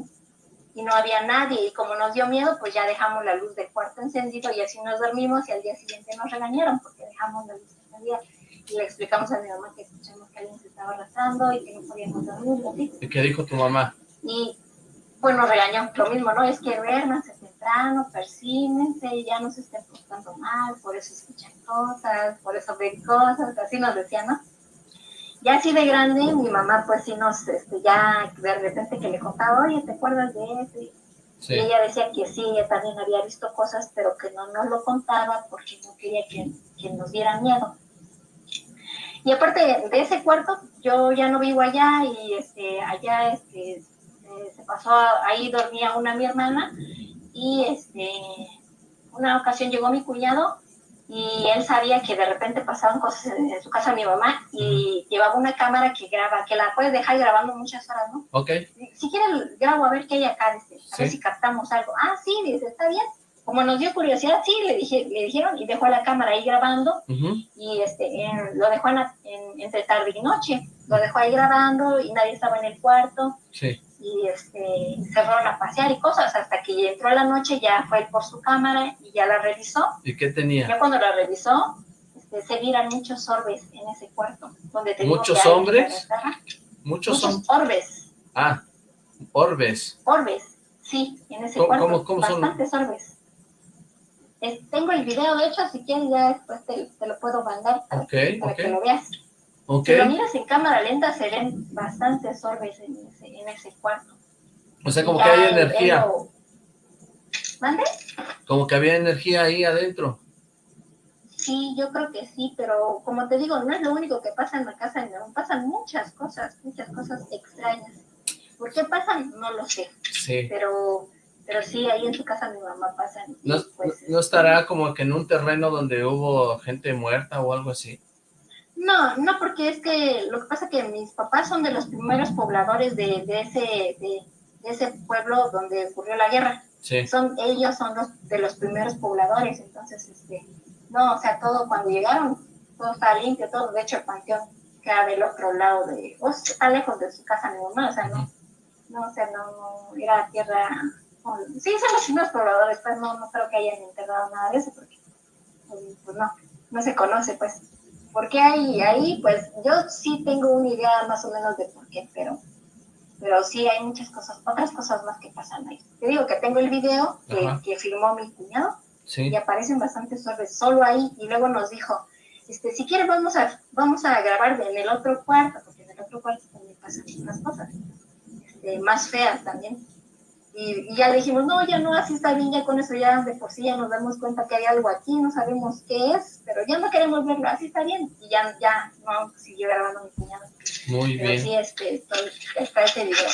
Y no había nadie. Y como nos dio miedo, pues ya dejamos la luz del cuarto encendido y así nos dormimos y al día siguiente nos regañaron porque dejamos la luz encendida y le explicamos a mi mamá que escuchamos que alguien se estaba arrastrando y que no podíamos dormir, así. ¿Y qué dijo tu mamá? Y bueno, regañó lo mismo, ¿no? Es que duérmanse temprano, persínense, ya no se estén portando mal, por eso escuchan cosas, por eso ven cosas, así nos decía, ¿no? Ya así de grande, mi mamá pues sí nos, este, ya de repente que le contaba, oye, ¿te acuerdas de eso? Sí. Y ella decía que sí, ella también había visto cosas, pero que no nos lo contaba porque no quería que, que nos dieran miedo. Y aparte de ese cuarto, yo ya no vivo allá y este, allá este, eh, se pasó, ahí dormía una mi hermana y este, una ocasión llegó mi cuñado y él sabía que de repente pasaban cosas en, su casa mi mamá y llevaba una cámara que graba, que la puedes dejar grabando muchas horas, ¿no? Ok. Si quieres grabo a ver qué hay acá, dice, a ver si captamos algo. Ah, sí, dice, está bien como nos dio curiosidad, sí, le, dije, le dijeron y dejó la cámara ahí grabando y este, lo dejó en, entre tarde y noche, lo dejó ahí grabando y nadie estaba en el cuarto y este, se fueron a pasear y cosas hasta que entró la noche, ya fue por su cámara y ya la revisó. ¿Y qué tenía? Ya cuando la revisó, este, se miran muchos orbes en ese cuarto. Donde ¿Muchos hombres? Muchos, muchos orbes. Ah, orbes. Orbes, sí, en ese ¿Cómo, cuarto. cómo, cómo son? bastantes orbes. Eh, tengo el video, de hecho, si quieres ya después te, te lo puedo mandar para, que lo veas. Ok. Si lo miras en cámara lenta, se ven bastantes orbes en ese, en ese cuarto. O sea, como Ya que hay energía. lo- ¿Mande? Como que había energía ahí adentro. Sí, yo creo que sí, pero como te digo, no es lo único que pasa en la casa de Nerón, pasan muchas cosas, muchas cosas extrañas. ¿Por qué pasan? No lo sé, Sí. pero, pero sí, ahí en su casa mi mamá pasan. y, ¿No, pues, no estará como que en un terreno donde hubo gente muerta o algo así? No, no, porque es que lo que pasa es que mis papás son de los primeros pobladores de, de ese, de, de ese pueblo donde ocurrió la guerra. Sí. Son, ellos son los de los primeros pobladores, entonces, este, no, o sea, todo cuando llegaron, todo está limpio, todo, de hecho el panteón queda del otro lado de, o sea, está lejos de su casa mi mamá, o sea, no, no, o sea, no, no, era tierra, sí, son los primeros pobladores, pues no, no creo que hayan enterrado nada de eso, porque, pues, pues, no, no se conoce, pues. ¿Por qué hay ahí? Pues yo sí tengo una idea más o menos de por qué, pero, pero sí hay muchas cosas, otras cosas más que pasan ahí. Te digo que tengo el video que, que filmó mi cuñado Sí. y aparecen bastantes orbes solo ahí y luego nos dijo, este, si quieres vamos a, vamos a grabar en el otro cuarto, porque en el otro cuarto también pasan otras cosas, este, más feas también. Y, y ya le dijimos, no, ya no, así está bien, ya con eso ya de por sí ya nos damos cuenta que hay algo aquí, no sabemos qué es, pero ya no queremos verlo, así está bien. Y ya, ya no siguió grabando mi cuñado. Muy Pero bien. sí, este, estoy- está ese video.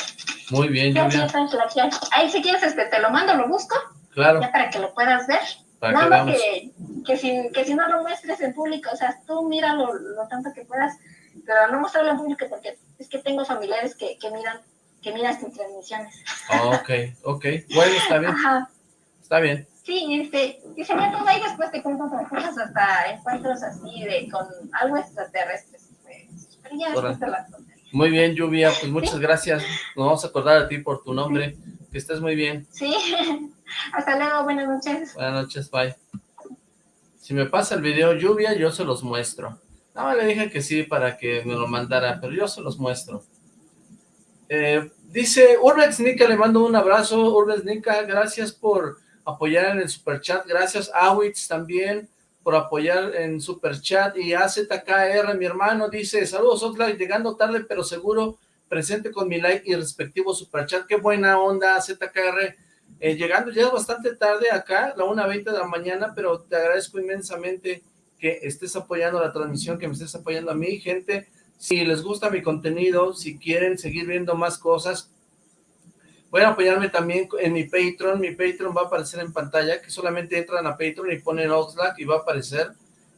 Muy bien, está Slack. Ahí si quieres, este, te lo mando, lo busco, Claro, ya para que lo puedas ver. para Nada que, que, si, que si no lo muestres en público, o sea, tú míralo lo tanto que puedas, pero no mostrarlo en público porque es que tengo familiares que, que miran que miran tus transmisiones. Ok, ok. Bueno, está bien, Ajá. está bien. Sí, este, sería todo ahí después te cuento otras cosas, hasta encuentros así de con algo extraterrestre. Pues, pero ya después te las contaré. Muy bien, Lluvia, pues muchas gracias. Nos vamos a acordar a ti por tu nombre. Que estés muy bien. Sí, hasta luego, buenas noches. Buenas noches, bye. Si me pasa el video Lluvia, yo se los muestro. No, le dije que sí para que me lo mandara, pero yo se los muestro. Eh, dice Urbex Nica, le mando un abrazo. Urbex Nica, gracias por apoyar en el superchat. Gracias, Awitz, también por apoyar en superchat. Y AZKR, mi hermano, dice, saludos, Oxlack, llegando tarde, pero seguro, presente con mi like y respectivo superchat. Qué buena onda, AZKR. Eh, llegando ya bastante tarde acá, la 1.20 de la mañana, pero te agradezco inmensamente que estés apoyando la transmisión, que me estés apoyando a mí, gente. Si les gusta mi contenido, si quieren seguir viendo más cosas, pueden apoyarme también en mi Patreon. Mi Patreon va a aparecer en pantalla, que solamente entran a Patreon y ponen Oxlack y va a aparecer.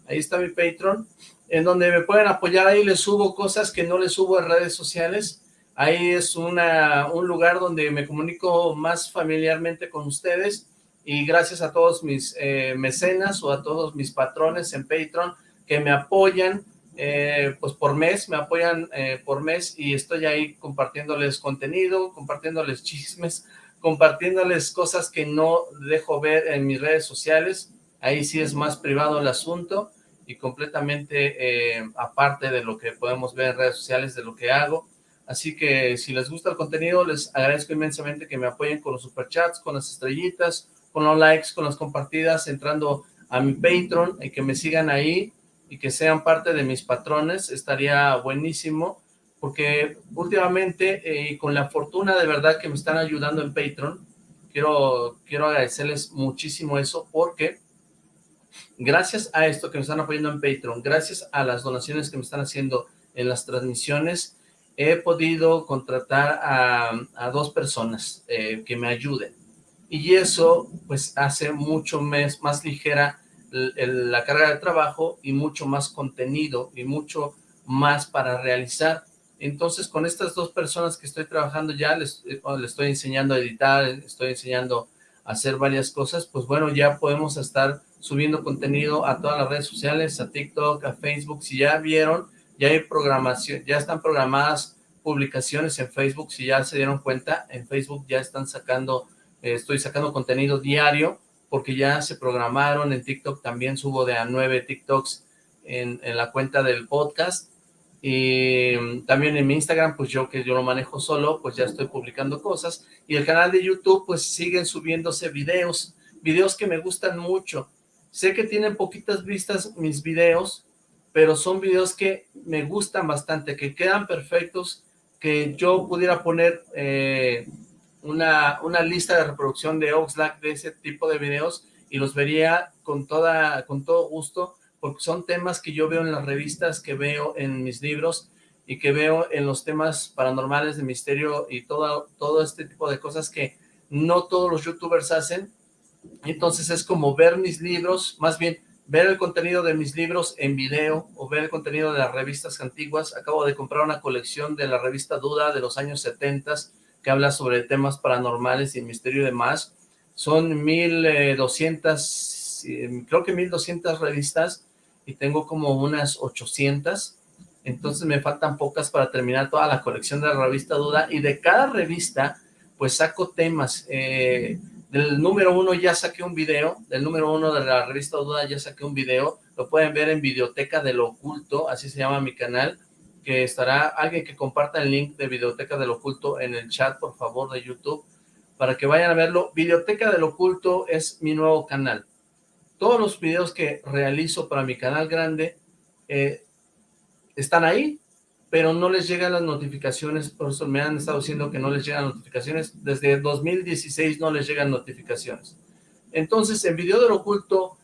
Ahí está mi Patreon, en donde me pueden apoyar. Ahí les subo cosas que no les subo en redes sociales. Ahí es una, un lugar donde me comunico más familiarmente con ustedes y gracias a todos mis eh, mecenas o a todos mis patrones en Patreon que me apoyan eh, pues por mes, me apoyan eh, por mes y estoy ahí compartiéndoles contenido, compartiéndoles chismes, compartiéndoles cosas que no dejo ver en mis redes sociales, ahí sí es más privado el asunto y completamente eh, aparte de lo que podemos ver en redes sociales, de lo que hago, así que si les gusta el contenido, les agradezco inmensamente que me apoyen con los superchats, con las estrellitas, con los likes, con las compartidas, entrando a mi Patreon y que me sigan ahí y que sean parte de mis patrones, estaría buenísimo, porque últimamente, eh, con la fortuna de verdad que me están ayudando en Patreon, quiero, quiero agradecerles muchísimo eso, porque gracias a esto que me están apoyando en Patreon, gracias a las donaciones que me están haciendo en las transmisiones, he podido contratar a, dos personas eh, que me ayuden, y eso pues hace mucho más, más ligera la carga de trabajo y mucho más contenido y mucho más para realizar. Entonces, con estas dos personas que estoy trabajando ya, les, eh, les estoy enseñando a editar, estoy enseñando a hacer varias cosas, pues bueno, ya podemos estar subiendo contenido a todas las redes sociales, a TikTok, a Facebook. Si ya vieron, ya hay programación, ya están programadas publicaciones en Facebook, si ya se dieron cuenta, en Facebook ya están sacando, eh, estoy sacando contenido diario, porque ya se programaron, en TikTok también subo de a nueve TikToks en, en la cuenta del podcast, y también en mi Instagram, pues yo que yo lo manejo solo, pues ya estoy publicando cosas, y el canal de YouTube, pues siguen subiéndose videos, videos que me gustan mucho, sé que tienen poquitas vistas mis videos, pero son videos que me gustan bastante, que quedan perfectos, que yo pudiera poner eh, una, una lista de reproducción de Oxlack de ese tipo de videos, y los vería con, toda, con todo gusto, porque son temas que yo veo en las revistas, que veo en mis libros y que veo en los temas paranormales de misterio y todo, todo este tipo de cosas que no todos los youtubers hacen. Entonces es como ver mis libros, más bien ver el contenido de mis libros en video o ver el contenido de las revistas antiguas. Acabo de comprar una colección de la revista Duda de los años 70 que habla sobre temas paranormales y misterio y demás. Son 1200, eh, creo que 1200 revistas y tengo como unas 800, entonces me faltan pocas para terminar toda la colección de la revista Duda, y de cada revista, pues saco temas, eh, del número uno ya saqué un video, del número uno de la revista Duda ya saqué un video, lo pueden ver en Videoteca del Oculto, así se llama mi canal, que estará, alguien que comparta el link de Videoteca del Oculto en el chat, por favor, de YouTube, para que vayan a verlo. Videoteca del Oculto es mi nuevo canal, todos los videos que realizo para mi canal grande eh, están ahí, pero no les llegan las notificaciones, por eso me han estado diciendo que no les llegan notificaciones, desde 2016 no les llegan notificaciones. Entonces, en Video del Oculto,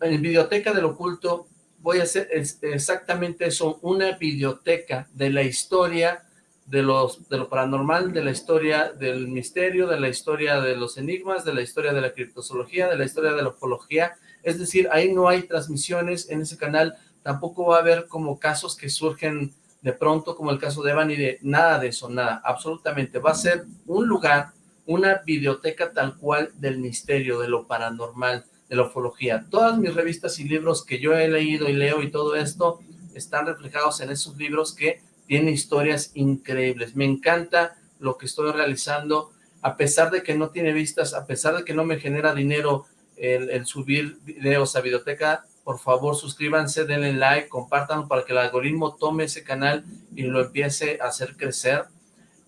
en Videoteca del Oculto, voy a hacer exactamente eso, una videoteca de la historia de, los, de lo paranormal, de la historia del misterio, de la historia de los enigmas, de la historia de la criptozoología, de la historia de la ufología, es decir, ahí no hay transmisiones en ese canal, tampoco va a haber como casos que surgen de pronto, como el caso de Evan y de nada de eso, nada, absolutamente. Va a ser un lugar, una biblioteca tal cual del misterio, de lo paranormal, de la ufología. Todas mis revistas y libros que yo he leído y leo y todo esto están reflejados en esos libros que tienen historias increíbles. Me encanta lo que estoy realizando, a pesar de que no tiene vistas, a pesar de que no me genera dinero el, subir videos a Videoteca, por favor suscríbanse, denle like, compartan para que el algoritmo tome ese canal y lo empiece a hacer crecer.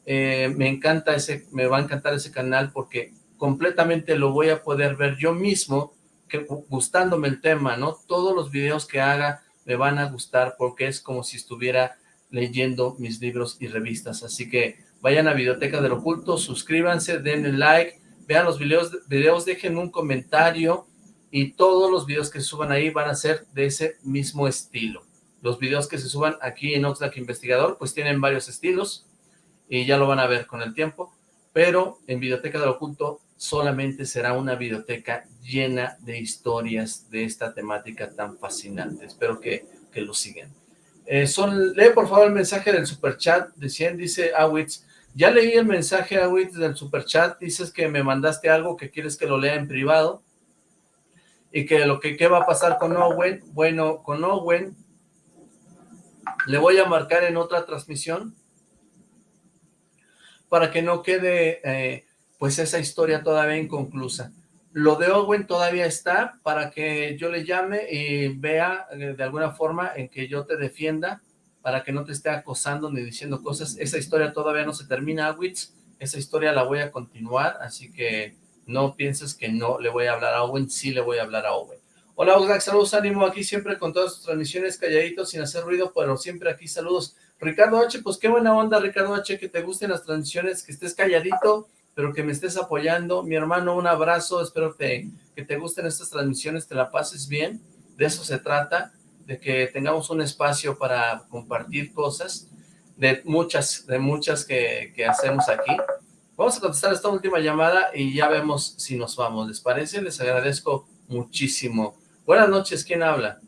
Eh, me encanta ese, me va a encantar ese canal porque completamente lo voy a poder ver yo mismo, que, gustándome el tema, ¿no? Todos los videos que haga me van a gustar porque es como si estuviera leyendo mis libros y revistas. Así que vayan a Videoteca del Oculto, suscríbanse, denle like, vean los videos, dejen un comentario y todos los videos que se suban ahí van a ser de ese mismo estilo. Los videos que se suban aquí en Oxlack Investigador pues tienen varios estilos y ya lo van a ver con el tiempo, pero en Videoteca del Oculto solamente será una videoteca llena de historias de esta temática tan fascinante. Espero que, que lo sigan. Eh, son, lee por favor el mensaje del superchat de 100, dice Awitz. Ya leí el mensaje, Awitz, del superchat. Dices que me mandaste algo que quieres que lo lea en privado. Y que lo que qué va a pasar con Owen. Bueno, con Owen le voy a marcar en otra transmisión para que no quede eh, pues esa historia todavía inconclusa. Lo de Owen todavía está para que yo le llame y vea eh, de alguna forma en que yo te defienda para que no te esté acosando ni diciendo cosas. Esa historia todavía no se termina, Witz. Esa historia la voy a continuar, así que no pienses que no le voy a hablar a Owen, sí le voy a hablar a Owen. Hola, Oxlack, saludos, ánimo aquí siempre con todas sus transmisiones calladitos, sin hacer ruido, pero siempre aquí saludos. Ricardo H, pues qué buena onda, Ricardo H, que te gusten las transmisiones, que estés calladito, pero que me estés apoyando. Mi hermano, un abrazo, espero que, que te gusten estas transmisiones, te la pases bien, de eso se trata de que tengamos un espacio para compartir cosas, de muchas, de muchas que, que hacemos aquí. Vamos a contestar esta última llamada y ya vemos si nos vamos. ¿Les parece? Les agradezco muchísimo. Buenas noches, ¿quién habla?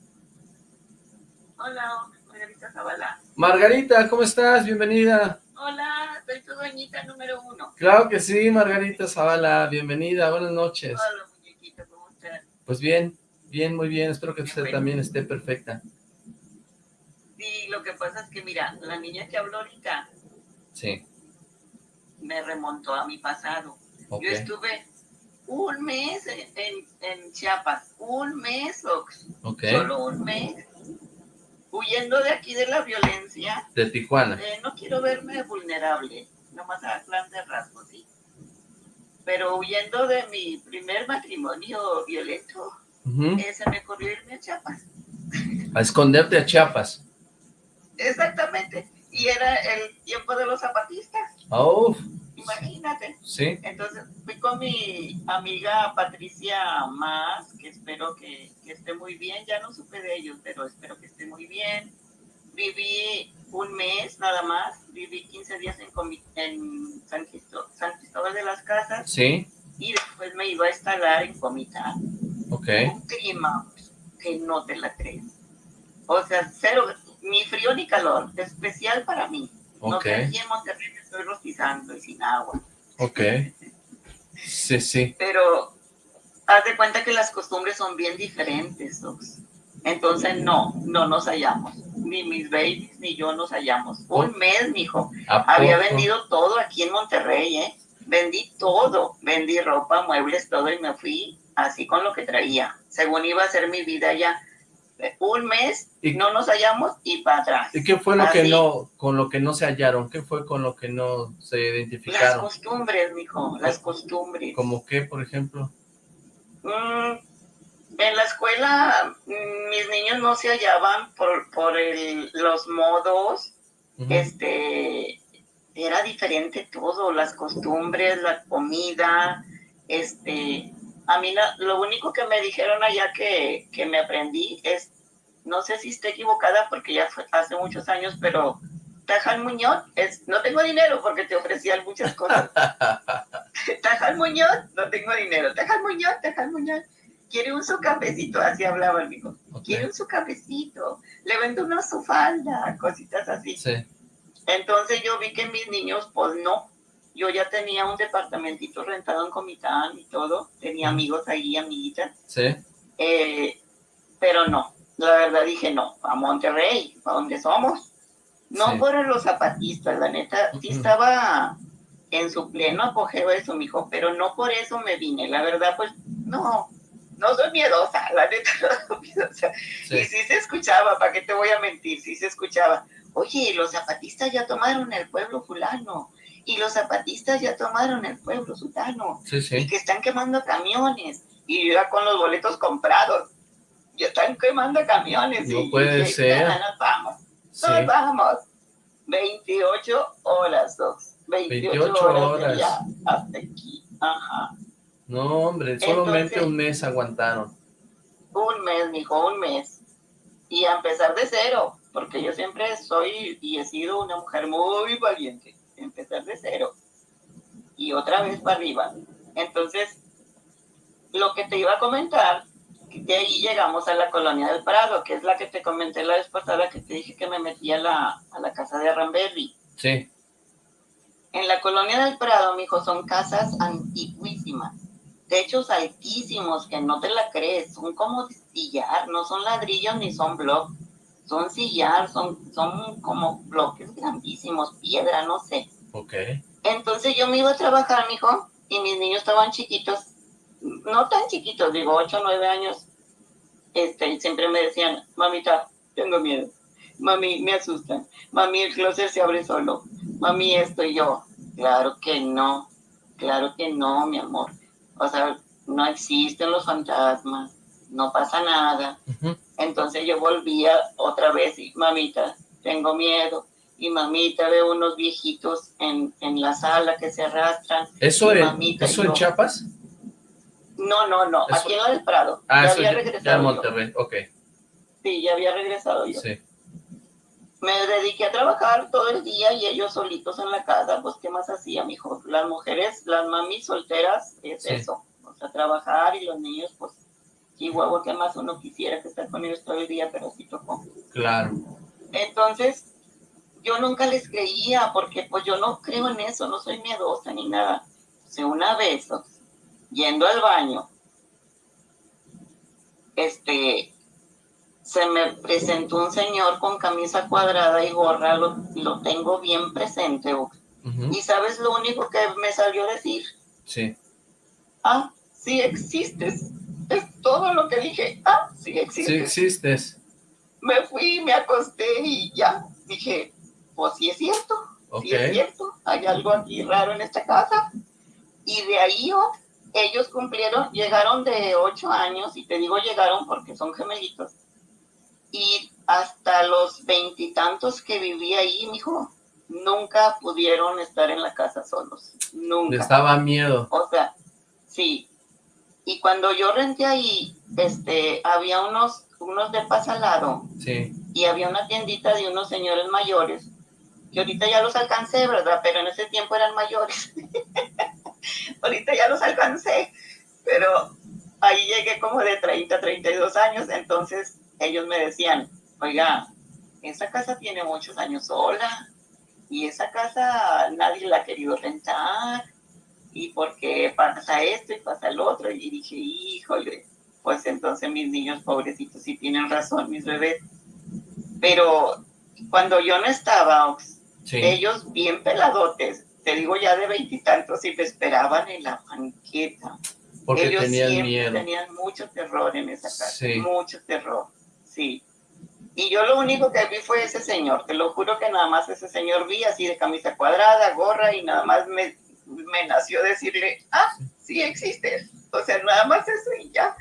Hola, Margarita Zavala. Margarita, ¿cómo estás? Bienvenida. Hola, soy tu doñita número uno. Claro que sí, Margarita Zavala, bienvenida, buenas noches. Hola, muñequito, ¿cómo estás? Pues bien, Bien, muy bien, espero que usted también esté perfecta. Sí, lo que pasa es que, mira, la niña que habló ahorita sí. me remontó a mi pasado. Yo estuve un mes en, en, Chiapas, un mes, Ox. Solo un mes. Huyendo de aquí de la violencia. De Tijuana. Eh, no quiero verme vulnerable, nomás a plan de rasgos, sí. Pero huyendo de mi primer matrimonio violento, eh, se me ocurrió irme a Chiapas. A esconderte a Chiapas. Exactamente. Y era el tiempo de los zapatistas. Oh. Imagínate. Sí. Entonces fui con mi amiga Patricia Más, que espero que, esté muy bien. Ya no supe de ellos, pero espero que esté muy bien. Viví un mes nada más. Viví 15 días en, en San, Cristóbal, de las Casas. Sí. Y después me iba a instalar en Comitán. Ok. Un clima que no te la crees. O sea, cero, ni frío ni calor, especial para mí. No sé, aquí en Monterrey me estoy rostizando y sin agua. Ok. Sí, sí. Pero haz de cuenta que las costumbres son bien diferentes, Entonces, no, no nos hallamos. Ni mis babies ni yo nos hallamos. Un mes, mijo. Había vendido todo aquí en Monterrey, ¿eh? Vendí todo. Vendí ropa, muebles, todo y me fui así con lo que traía. Según iba a ser mi vida allá un mes y, no nos hallamos y para atrás. ¿Y qué fue lo que no, con lo que no se hallaron? ¿Qué fue con lo que no se identificaron? Las costumbres, mijo, las costumbres. ¿Como qué, por ejemplo? Mm, en la escuela, mm, mis niños no se hallaban por, por el, los modos, este, era diferente todo, las costumbres, la comida, este, a mí lo único que me dijeron allá que, que, me aprendí es, no sé si estoy equivocada porque ya fue hace muchos años, pero Tajal Muñoz es, no tengo dinero porque te ofrecían muchas cosas. Tajal Muñoz, no tengo dinero. Tajal Muñoz, Tajal Muñoz, quiere un su cafecito, así hablaba el hijo. Quiere un su cafecito, le vendo una su falda, cositas así. Sí. Entonces yo vi que mis niños, pues no, yo ya tenía un departamentito rentado en Comitán y todo, tenía amigos ahí, amiguitas. Sí. Eh, pero no, la verdad dije no, a Monterrey, a donde somos. No por los zapatistas, la neta, sí estaba en su pleno apogeo eso, mijo, pero no por eso me vine, la verdad, pues, no, no soy miedosa, la neta, no soy miedosa. Y sí se escuchaba, ¿para qué te voy a mentir? Sí se escuchaba, oye, los zapatistas ya tomaron el pueblo fulano, y los zapatistas ya tomaron el pueblo sultano y que están quemando camiones. Y ya con los boletos comprados. Ya están quemando camiones. No puede ser nos vamos. Nos vamos. 28 horas dos. 28, horas, ya hasta aquí. Ajá. No hombre solamente un mes aguantaron. Un mes mijo un mes. Y a empezar de cero porque yo siempre soy y he sido una mujer muy valiente empezar de cero y otra vez para arriba. Entonces, lo que te iba a comentar, de ahí llegamos a la colonia del Prado, que es la que te comenté la vez pasada, que te dije que me metí a la, a la casa de Arramberry. Sí. En la colonia del Prado, mijo, son casas antiguísimas, techos altísimos, que no te la crees, son como sillar, no son ladrillos ni son bloques son sillar, son, son como bloques grandísimos, piedra, no sé. Ok. Entonces yo me iba a trabajar, mijo, y mis niños estaban chiquitos, no tan chiquitos, digo, 8 o 9 años, este, y siempre me decían, mamita, tengo miedo, mami, me asustan, mami, el closet se abre solo, mami, esto y yo, claro que no, claro que no, mi amor, o sea, no existen los fantasmas, no pasa nada, entonces yo volvía otra vez y mamita, tengo miedo. Y mamita, veo unos viejitos en, en la sala que se arrastran. ¿Eso, ¿eso en Chiapas? No, no, no, aquí en el Prado. Ah, ya había regresado ya en Monterrey, ok. Sí, ya había regresado yo. Sí. Me dediqué a trabajar todo el día y ellos solitos en la casa, pues ¿qué más hacía, mijo? Las mujeres, las mamis solteras, es eso. O sea, trabajar y los niños, pues y huevo que más uno quisiera que estar con ellos todo el día, pero sí tocó. Claro. Entonces, yo nunca les creía, porque pues yo no creo en eso, no soy miedosa ni nada. O una vez, yendo al baño, este, se me presentó un señor con camisa cuadrada y gorra, lo, lo tengo bien presente. Y sabes lo único que me salió a decir. Sí. Ah, sí existes todo lo que dije. Ah, sí existes. Sí existes. me fui, me acosté y ya dije, pues sí es cierto, sí es cierto, hay algo aquí raro en esta casa. Y de ahí oh, ellos cumplieron, llegaron de ocho años, y te digo llegaron porque son gemelitos, y hasta los veintitantos que vivía ahí, mijo, nunca pudieron estar en la casa solos, nunca. Les daba miedo. O sea, sí. Y cuando yo renté ahí, este, había unos, unos de al lado. Sí. Y había una tiendita de unos señores mayores, que ahorita ya los alcancé, ¿verdad? Pero en ese tiempo eran mayores. ahorita ya los alcancé, pero ahí llegué como de 30, 32 años, entonces ellos me decían, oiga, esa casa tiene muchos años sola, y esa casa nadie la ha querido rentar, y porque pasa esto y pasa el otro, y dije, híjole, pues entonces mis niños pobrecitos sí tienen razón, mis bebés. Pero cuando yo no estaba, ellos bien peladotes, te digo ya de veintitantos, y me esperaban en la banqueta. Porque ellos tenían miedo. tenían mucho terror en esa casa, mucho terror, sí. Y yo lo único que vi fue ese señor, te lo juro que nada más ese señor vi así de camisa cuadrada, gorra y nada más me, me nació decirle, ah, sí existe. O sea, nada más eso y ya.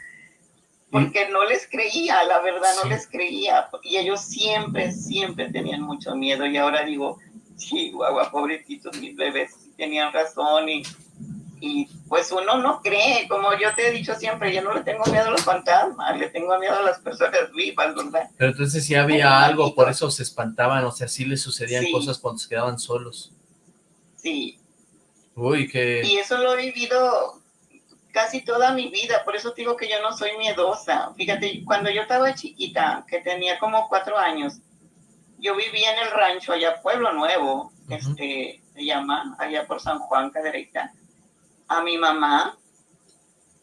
Porque no les creía, la verdad no les creía. Y ellos siempre, siempre tenían mucho miedo. Y ahora digo, chihuahua, pobrecitos mis bebés, tenían razón y y pues uno no cree, como yo te he dicho siempre, yo no le tengo miedo a los fantasmas, le tengo miedo a las personas vivas, ¿verdad? Pero entonces sí había algo, por eso se espantaban, o sea, sí les sucedían cosas cuando se quedaban solos. Sí. Uy, qué... Y eso lo he vivido casi toda mi vida, por eso digo que yo no soy miedosa. Fíjate, cuando yo estaba chiquita, que tenía como cuatro años, yo vivía en el rancho allá, Pueblo Nuevo, este, se llama, allá por San Juan, Cadereyta a mi mamá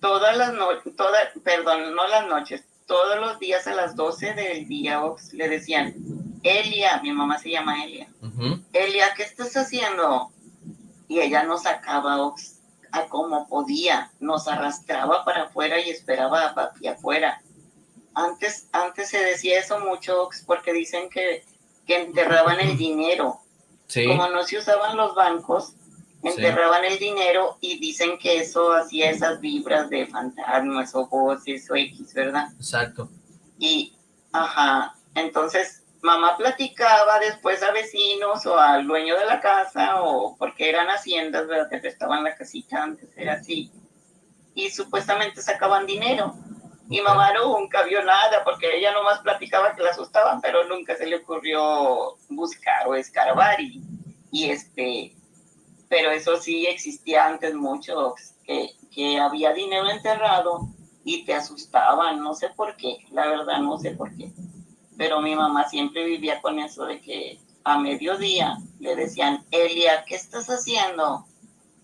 todas las noches, todas, perdón, no las noches, todos los días a las 12 del día le decían, Elia, mi mamá se llama Elia, Elia, ¿qué estás haciendo? Y ella nos sacaba a como podía, nos arrastraba para afuera y esperaba a papi afuera. Antes, antes se decía eso mucho, Ox, porque dicen que, que enterraban el dinero. Como no se usaban los bancos, enterraban el dinero y dicen que eso hacía esas vibras de fantasmas o voces o X, ¿verdad? Exacto. Y, ajá, entonces mamá platicaba después a vecinos o al dueño de la casa o porque eran haciendas, ¿verdad? Que prestaban la casita antes, era así. Y supuestamente sacaban dinero. Y mamá nunca vio nada porque ella nomás platicaba que la asustaban, pero nunca se le ocurrió buscar o escarbar y, y este, pero eso sí existía antes mucho, que, que había dinero enterrado y te asustaban, no sé por qué, la verdad no sé por qué. Pero mi mamá siempre vivía con eso de que a mediodía le decían, Elia, ¿qué estás haciendo?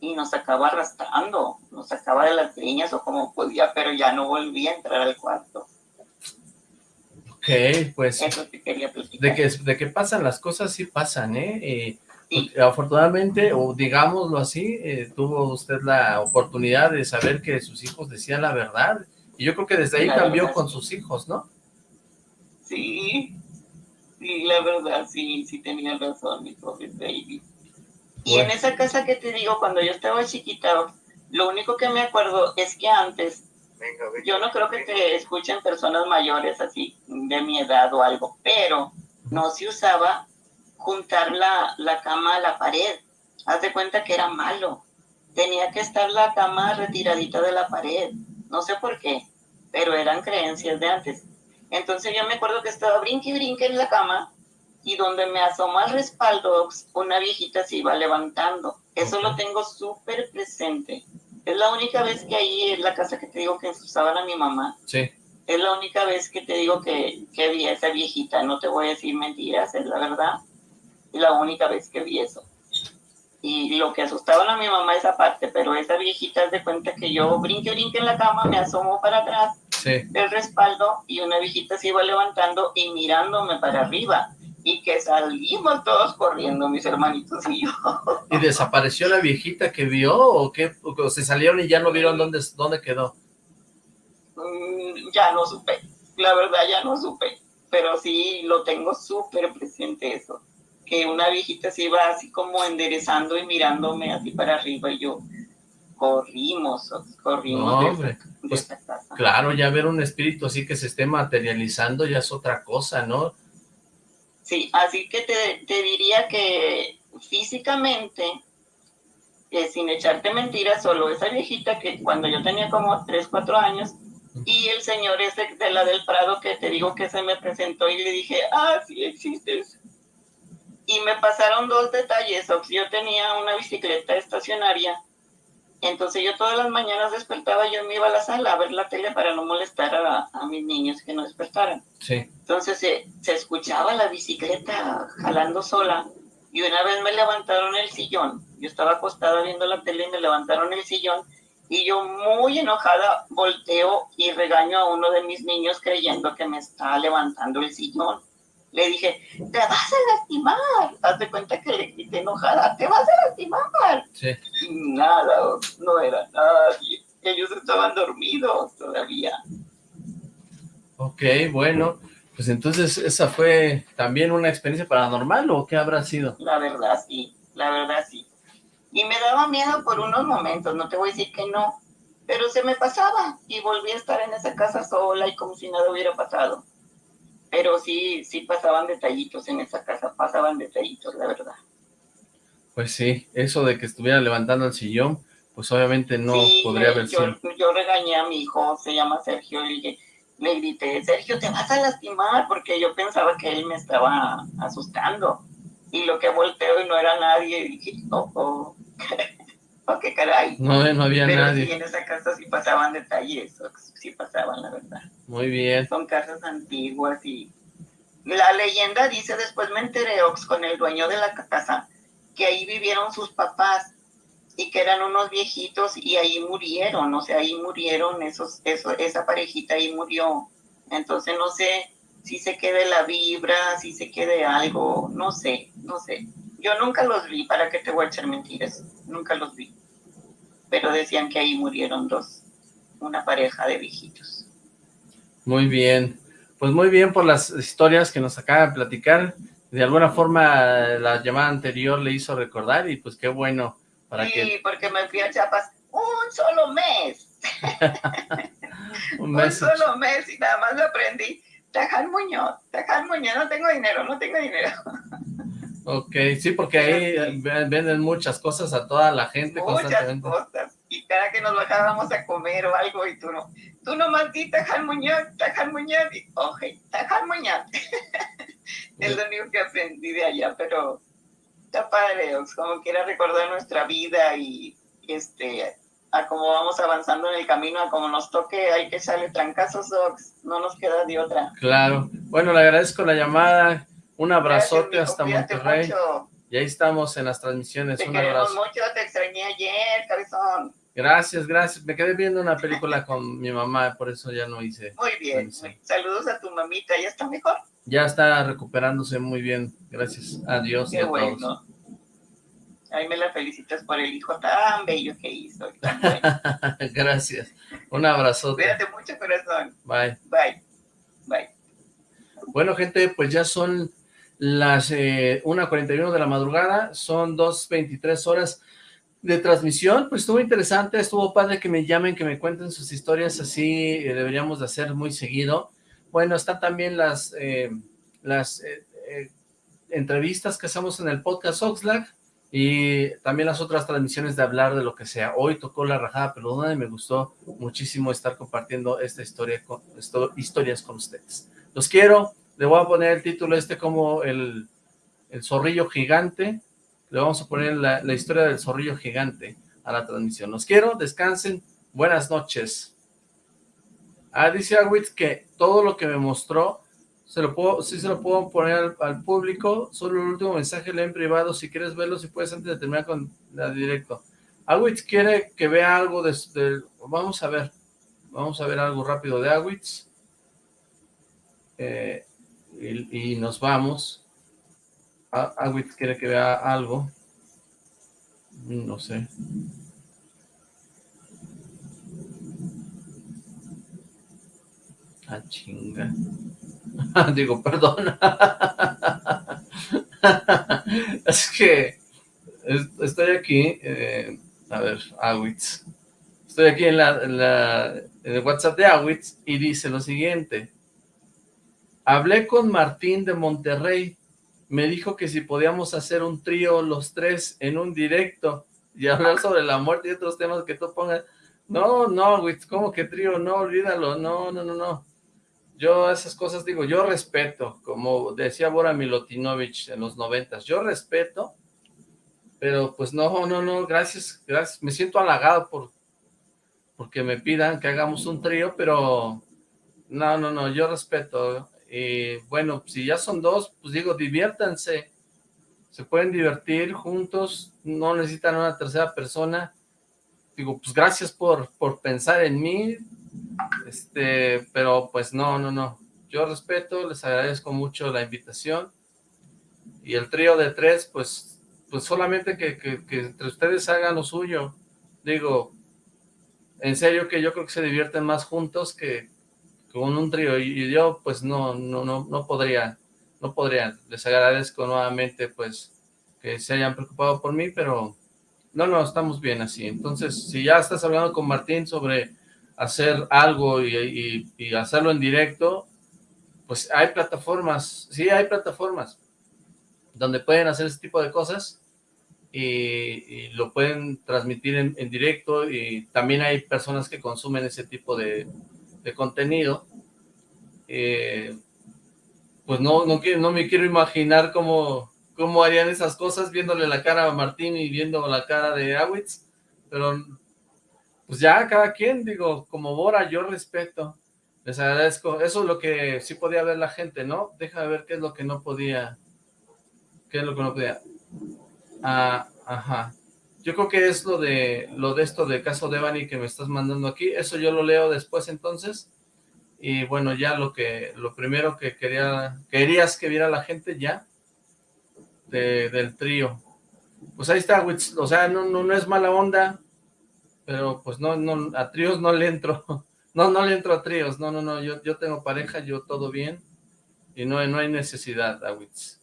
Y nos acaba arrastrando, nos sacaba de las niñas o como podía, pero ya no volvía a entrar al cuarto. Ok, pues... Eso te quería De que, de que pasan las cosas, sí pasan, ¿eh? eh afortunadamente, o digámoslo así, eh, tuvo usted la oportunidad de saber que sus hijos decían la verdad, y yo creo que desde ahí cambió con sus hijos, ¿no? Sí, sí, la verdad, sí, sí tenía razón, mi pobre baby. Y en esa casa que te digo, cuando yo estaba chiquita, lo único que me acuerdo es que antes, yo no creo que te escuchen personas mayores así, de mi edad o algo, pero no se usaba juntar la, la cama a la pared. Haz de cuenta que era malo. Tenía que estar la cama retiradita de la pared. No sé por qué, pero eran creencias de antes. Entonces yo me acuerdo que estaba brinque y brinque en la cama y donde me asomó al respaldo, una viejita se iba levantando. Eso lo tengo súper presente. Es la única vez que ahí en la casa que te digo que usaban a mi mamá. Sí. Es la única vez que te digo que, que vi a esa viejita. No te voy a decir mentiras, es la verdad la única vez que vi eso. Y lo que asustaban a mi mamá esa parte, pero esa viejita es de cuenta que yo brinque, brinque en la cama, me asomo para atrás del respaldo y una viejita se iba levantando y mirándome para arriba y que salimos todos corriendo, mis hermanitos y yo. ¿Y desapareció la viejita que vio o qué? ¿O se salieron y ya no vieron dónde, dónde quedó? Mm, ya no supe, la verdad ya no supe pero sí lo tengo súper presente eso, que una viejita se iba así como enderezando y mirándome así para arriba y yo, corrimos, corrimos. Pues, claro, ya ver un espíritu así que se esté materializando ya es otra cosa, ¿no? Sí, así que te, te diría que físicamente, eh, sin echarte mentiras, solo esa viejita que cuando yo tenía como 3, 4 años, y el señor ese de la del Prado que te digo que se me presentó y le dije, ah, sí existes. Y me pasaron dos detalles, yo tenía una bicicleta estacionaria, entonces yo todas las mañanas despertaba, yo me iba a la sala a ver la tele para no molestar a, a mis niños que no despertaran. Sí. Entonces se, se escuchaba la bicicleta jalando sola y una vez me levantaron el sillón, yo estaba acostada viendo la tele y me levantaron el sillón y yo muy enojada volteo y regaño a uno de mis niños creyendo que me está levantando el sillón. Le dije, te vas a lastimar. Haz de cuenta que le grité enojada, te vas a lastimar. Sí. nada, no era nadie. Ellos estaban dormidos todavía. Ok, bueno, pues entonces esa fue también una experiencia paranormal o qué habrá sido? La verdad sí, la verdad sí. Y me daba miedo por unos momentos, no te voy a decir que no, pero se me pasaba y volví a estar en esa casa sola y como si nada hubiera pasado. Pero sí, sí pasaban detallitos en esa casa, pasaban detallitos, la verdad. Pues sí, eso de que estuviera levantando el sillón, pues obviamente no podría haber sido. Yo regañé a mi hijo, se llama Sergio, y le grité, Sergio, te vas a lastimar, porque yo pensaba que él me estaba asustando. Y lo que volteo y no era nadie, y dije, oh, oh. ¿O qué caray? No, no había Pero nadie. Sí, en esa casa sí pasaban detalles, sí pasaban, la verdad. Muy bien. Son casas antiguas y... La leyenda dice, después me enteré, Ox, con el dueño de la casa, que ahí vivieron sus papás y que eran unos viejitos y ahí murieron, o sea, ahí murieron esos, eso, esa parejita ahí murió. Entonces no sé si se quede la vibra, si se quede algo, no sé, no sé. Yo nunca los vi, ¿para qué te voy a echar mentiras? Nunca los vi. Pero decían que ahí murieron dos, una pareja de viejitos. Muy bien. Pues muy bien por las historias que nos acaba de platicar. De alguna forma la llamada anterior le hizo recordar y pues qué bueno. Para sí, porque me fui a Chiapas un solo mes. un, mes un solo mes y nada más lo aprendí. Taján Muñoz, Taján Muñoz, no tengo dinero, no tengo dinero. Ok, sí, porque ahí venden muchas cosas a toda la gente Muchas cosas. Y cada que nos bajábamos a comer o algo y tú no, tú nomás di Taján Muñoz, y oje, Muñoz. es lo único que aprendí de allá, pero está padre, como quiera recordar nuestra vida y este a cómo vamos avanzando en el camino, a cómo nos toque, hay que echarle trancazos, Ox, no nos queda de otra. Claro, bueno, le agradezco la llamada, un abrazote hasta Monterrey. Y ahí estamos en las transmisiones. Te un abrazo. mucho, te extrañé ayer, cabezón. Gracias, gracias. Me quedé viendo una película con mi mamá, por eso ya no hice. Muy bien. Saludos a tu mamita, ¿ya está mejor? Ya está recuperándose muy bien, gracias a Dios Qué y a bueno. todos. Ahí me la felicitas por el hijo tan bello que hizo. Bueno. gracias. Un abrazote. Cuídate mucho, corazón. Bye. Bye. Bye. Bueno, gente, pues ya son las eh, 1.41 de la madrugada, son 2.23 horas de transmisión, pues estuvo interesante, estuvo padre que me llamen, que me cuenten sus historias, así eh, deberíamos de hacer muy seguido. Bueno, están también las, eh, las eh, entrevistas que hacemos en el podcast Oxlack, y también las otras transmisiones de hablar de lo que sea. Hoy tocó la rajada peludona y me gustó muchísimo estar compartiendo esta historia con, historias con ustedes. Los quiero, le voy a poner el título este como el, el zorrillo gigante, le vamos a poner la, la, historia del zorrillo gigante a la transmisión. Los quiero, descansen, buenas noches. Ah, dice Awitz que todo lo que me mostró, se lo puedo, sí se lo puedo poner al, al público, solo el último mensaje le en privado, si quieres verlo, si puedes antes de terminar con la directo. Awitz quiere que vea algo de, de, vamos a ver, vamos a ver algo rápido de Awitz. Eh, y, nos vamos. Awitz quiere que vea algo. No sé. Ah, chinga. Digo, perdón. es que estoy aquí, eh, a ver, Awitz. Estoy aquí en, la, en el WhatsApp de Awitz y dice lo siguiente. Hablé con Martín de Monterrey. Me dijo que si podíamos hacer un trío los tres en un directo y hablar sobre la muerte y otros temas que tú pongas. No, no, Witz, ¿cómo que trío? No, olvídalo. No, no, no, no. Yo esas cosas digo, yo respeto, como decía Bora Milutinovich en los noventas, yo respeto, pero pues no, no, no, gracias, gracias, me siento halagado por porque me pidan que hagamos un trío, pero no, no, no, yo respeto, y bueno, si ya son dos, pues digo, diviértanse, se pueden divertir juntos, no necesitan una tercera persona, digo, pues gracias por, por pensar en mí, este, pero pues no, no, no. Yo respeto, les agradezco mucho la invitación. Y el trío de tres, pues, pues solamente que, que, entre ustedes hagan lo suyo. Digo, en serio que yo creo que se divierten más juntos que, con un trío. Y, yo, pues, no, no, no, no podría, no podría. Les agradezco nuevamente, pues, que se hayan preocupado por mí, pero no, no, estamos bien así. Entonces, si ya estás hablando con Martín sobre hacer algo y, hacerlo en directo, pues hay plataformas, sí hay plataformas donde pueden hacer ese tipo de cosas y, lo pueden transmitir en, directo y también hay personas que consumen ese tipo de, contenido. Eh, pues no, no, no me quiero imaginar cómo, cómo harían esas cosas viéndole la cara a Martín y viendo la cara de Awitz, pero pues ya cada quien, digo, como Bora, yo respeto, les agradezco, eso es lo que sí podía ver la gente, ¿no? Deja ver qué es lo que no podía, qué es lo que no podía, ah, ajá, yo creo que es lo de, lo de esto de caso de Evany que me estás mandando aquí, eso yo lo leo después entonces, y bueno, ya lo que, lo primero que quería, querías que viera la gente ya, del trío, pues ahí está, o sea, no, no, no es mala onda, pero pues no, no, a tríos no le entro, no, no le entro a tríos, no, no, no, yo, yo tengo pareja, yo todo bien, y no, no hay necesidad, Awitz.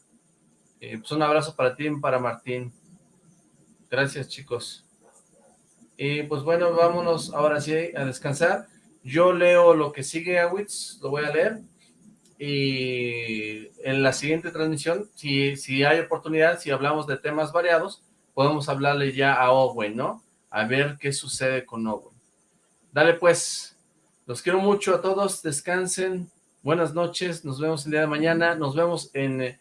pues un abrazo para ti y para Martín. Gracias, chicos. Y pues bueno, vámonos ahora sí a descansar. Yo leo lo que sigue, Awitz, lo voy a leer. Y en la siguiente transmisión, si, si hay oportunidad, si hablamos de temas variados, podemos hablarle ya a Owen, ¿no? a ver qué sucede con Owen. Dale pues, los quiero mucho a todos, descansen, buenas noches, nos vemos el día de mañana, nos vemos en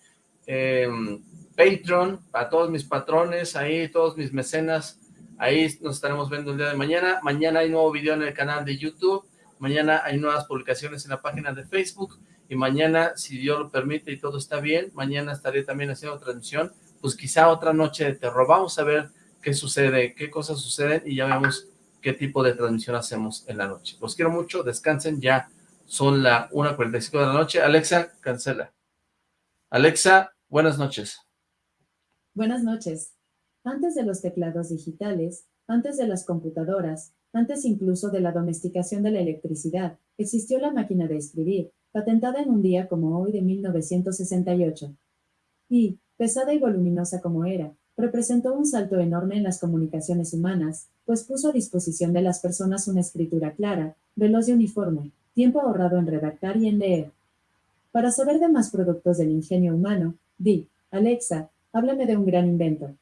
Patreon, a todos mis patrones, ahí todos mis mecenas, ahí nos estaremos viendo el día de mañana, mañana hay nuevo video en el canal de YouTube, mañana hay nuevas publicaciones en la página de Facebook, y mañana, si Dios lo permite y todo está bien, mañana estaré también haciendo transmisión, pues quizá otra noche de terror, vamos a ver qué sucede, qué cosas suceden y ya vemos qué tipo de transmisión hacemos en la noche. Los quiero mucho, descansen, ya son la 1.45 de la noche. Alexa, cancela. Alexa, buenas noches. Buenas noches. Antes de los teclados digitales, antes de las computadoras, antes incluso de la domesticación de la electricidad, existió la máquina de escribir, patentada en un día como hoy de 1968. Y, pesada y voluminosa como era, representó un salto enorme en las comunicaciones humanas, pues puso a disposición de las personas una escritura clara, veloz y uniforme, tiempo ahorrado en redactar y en leer. Para saber de más productos del ingenio humano, di, Alexa, háblame de un gran invento.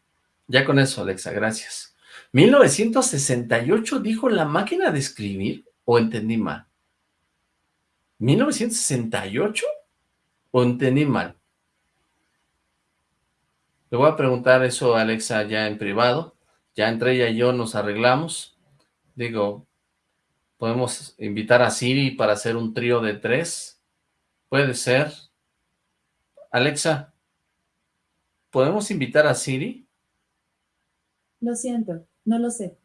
Ya con eso, Alexa, gracias. ¿1968 dijo la máquina de escribir? ¿O entendí mal? ¿1968? ¿O entendí mal? Le voy a preguntar eso a Alexa ya en privado. Ya entre ella y yo nos arreglamos. Digo, podemos invitar a Siri para hacer un trío de tres. Puede ser. Alexa, ¿podemos invitar a Siri? Lo siento, no lo sé.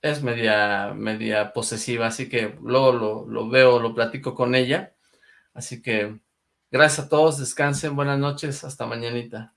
Es media, media posesiva, así que luego lo, lo veo, lo platico con ella. Así que Gracias a todos, descansen, buenas noches, hasta mañanita.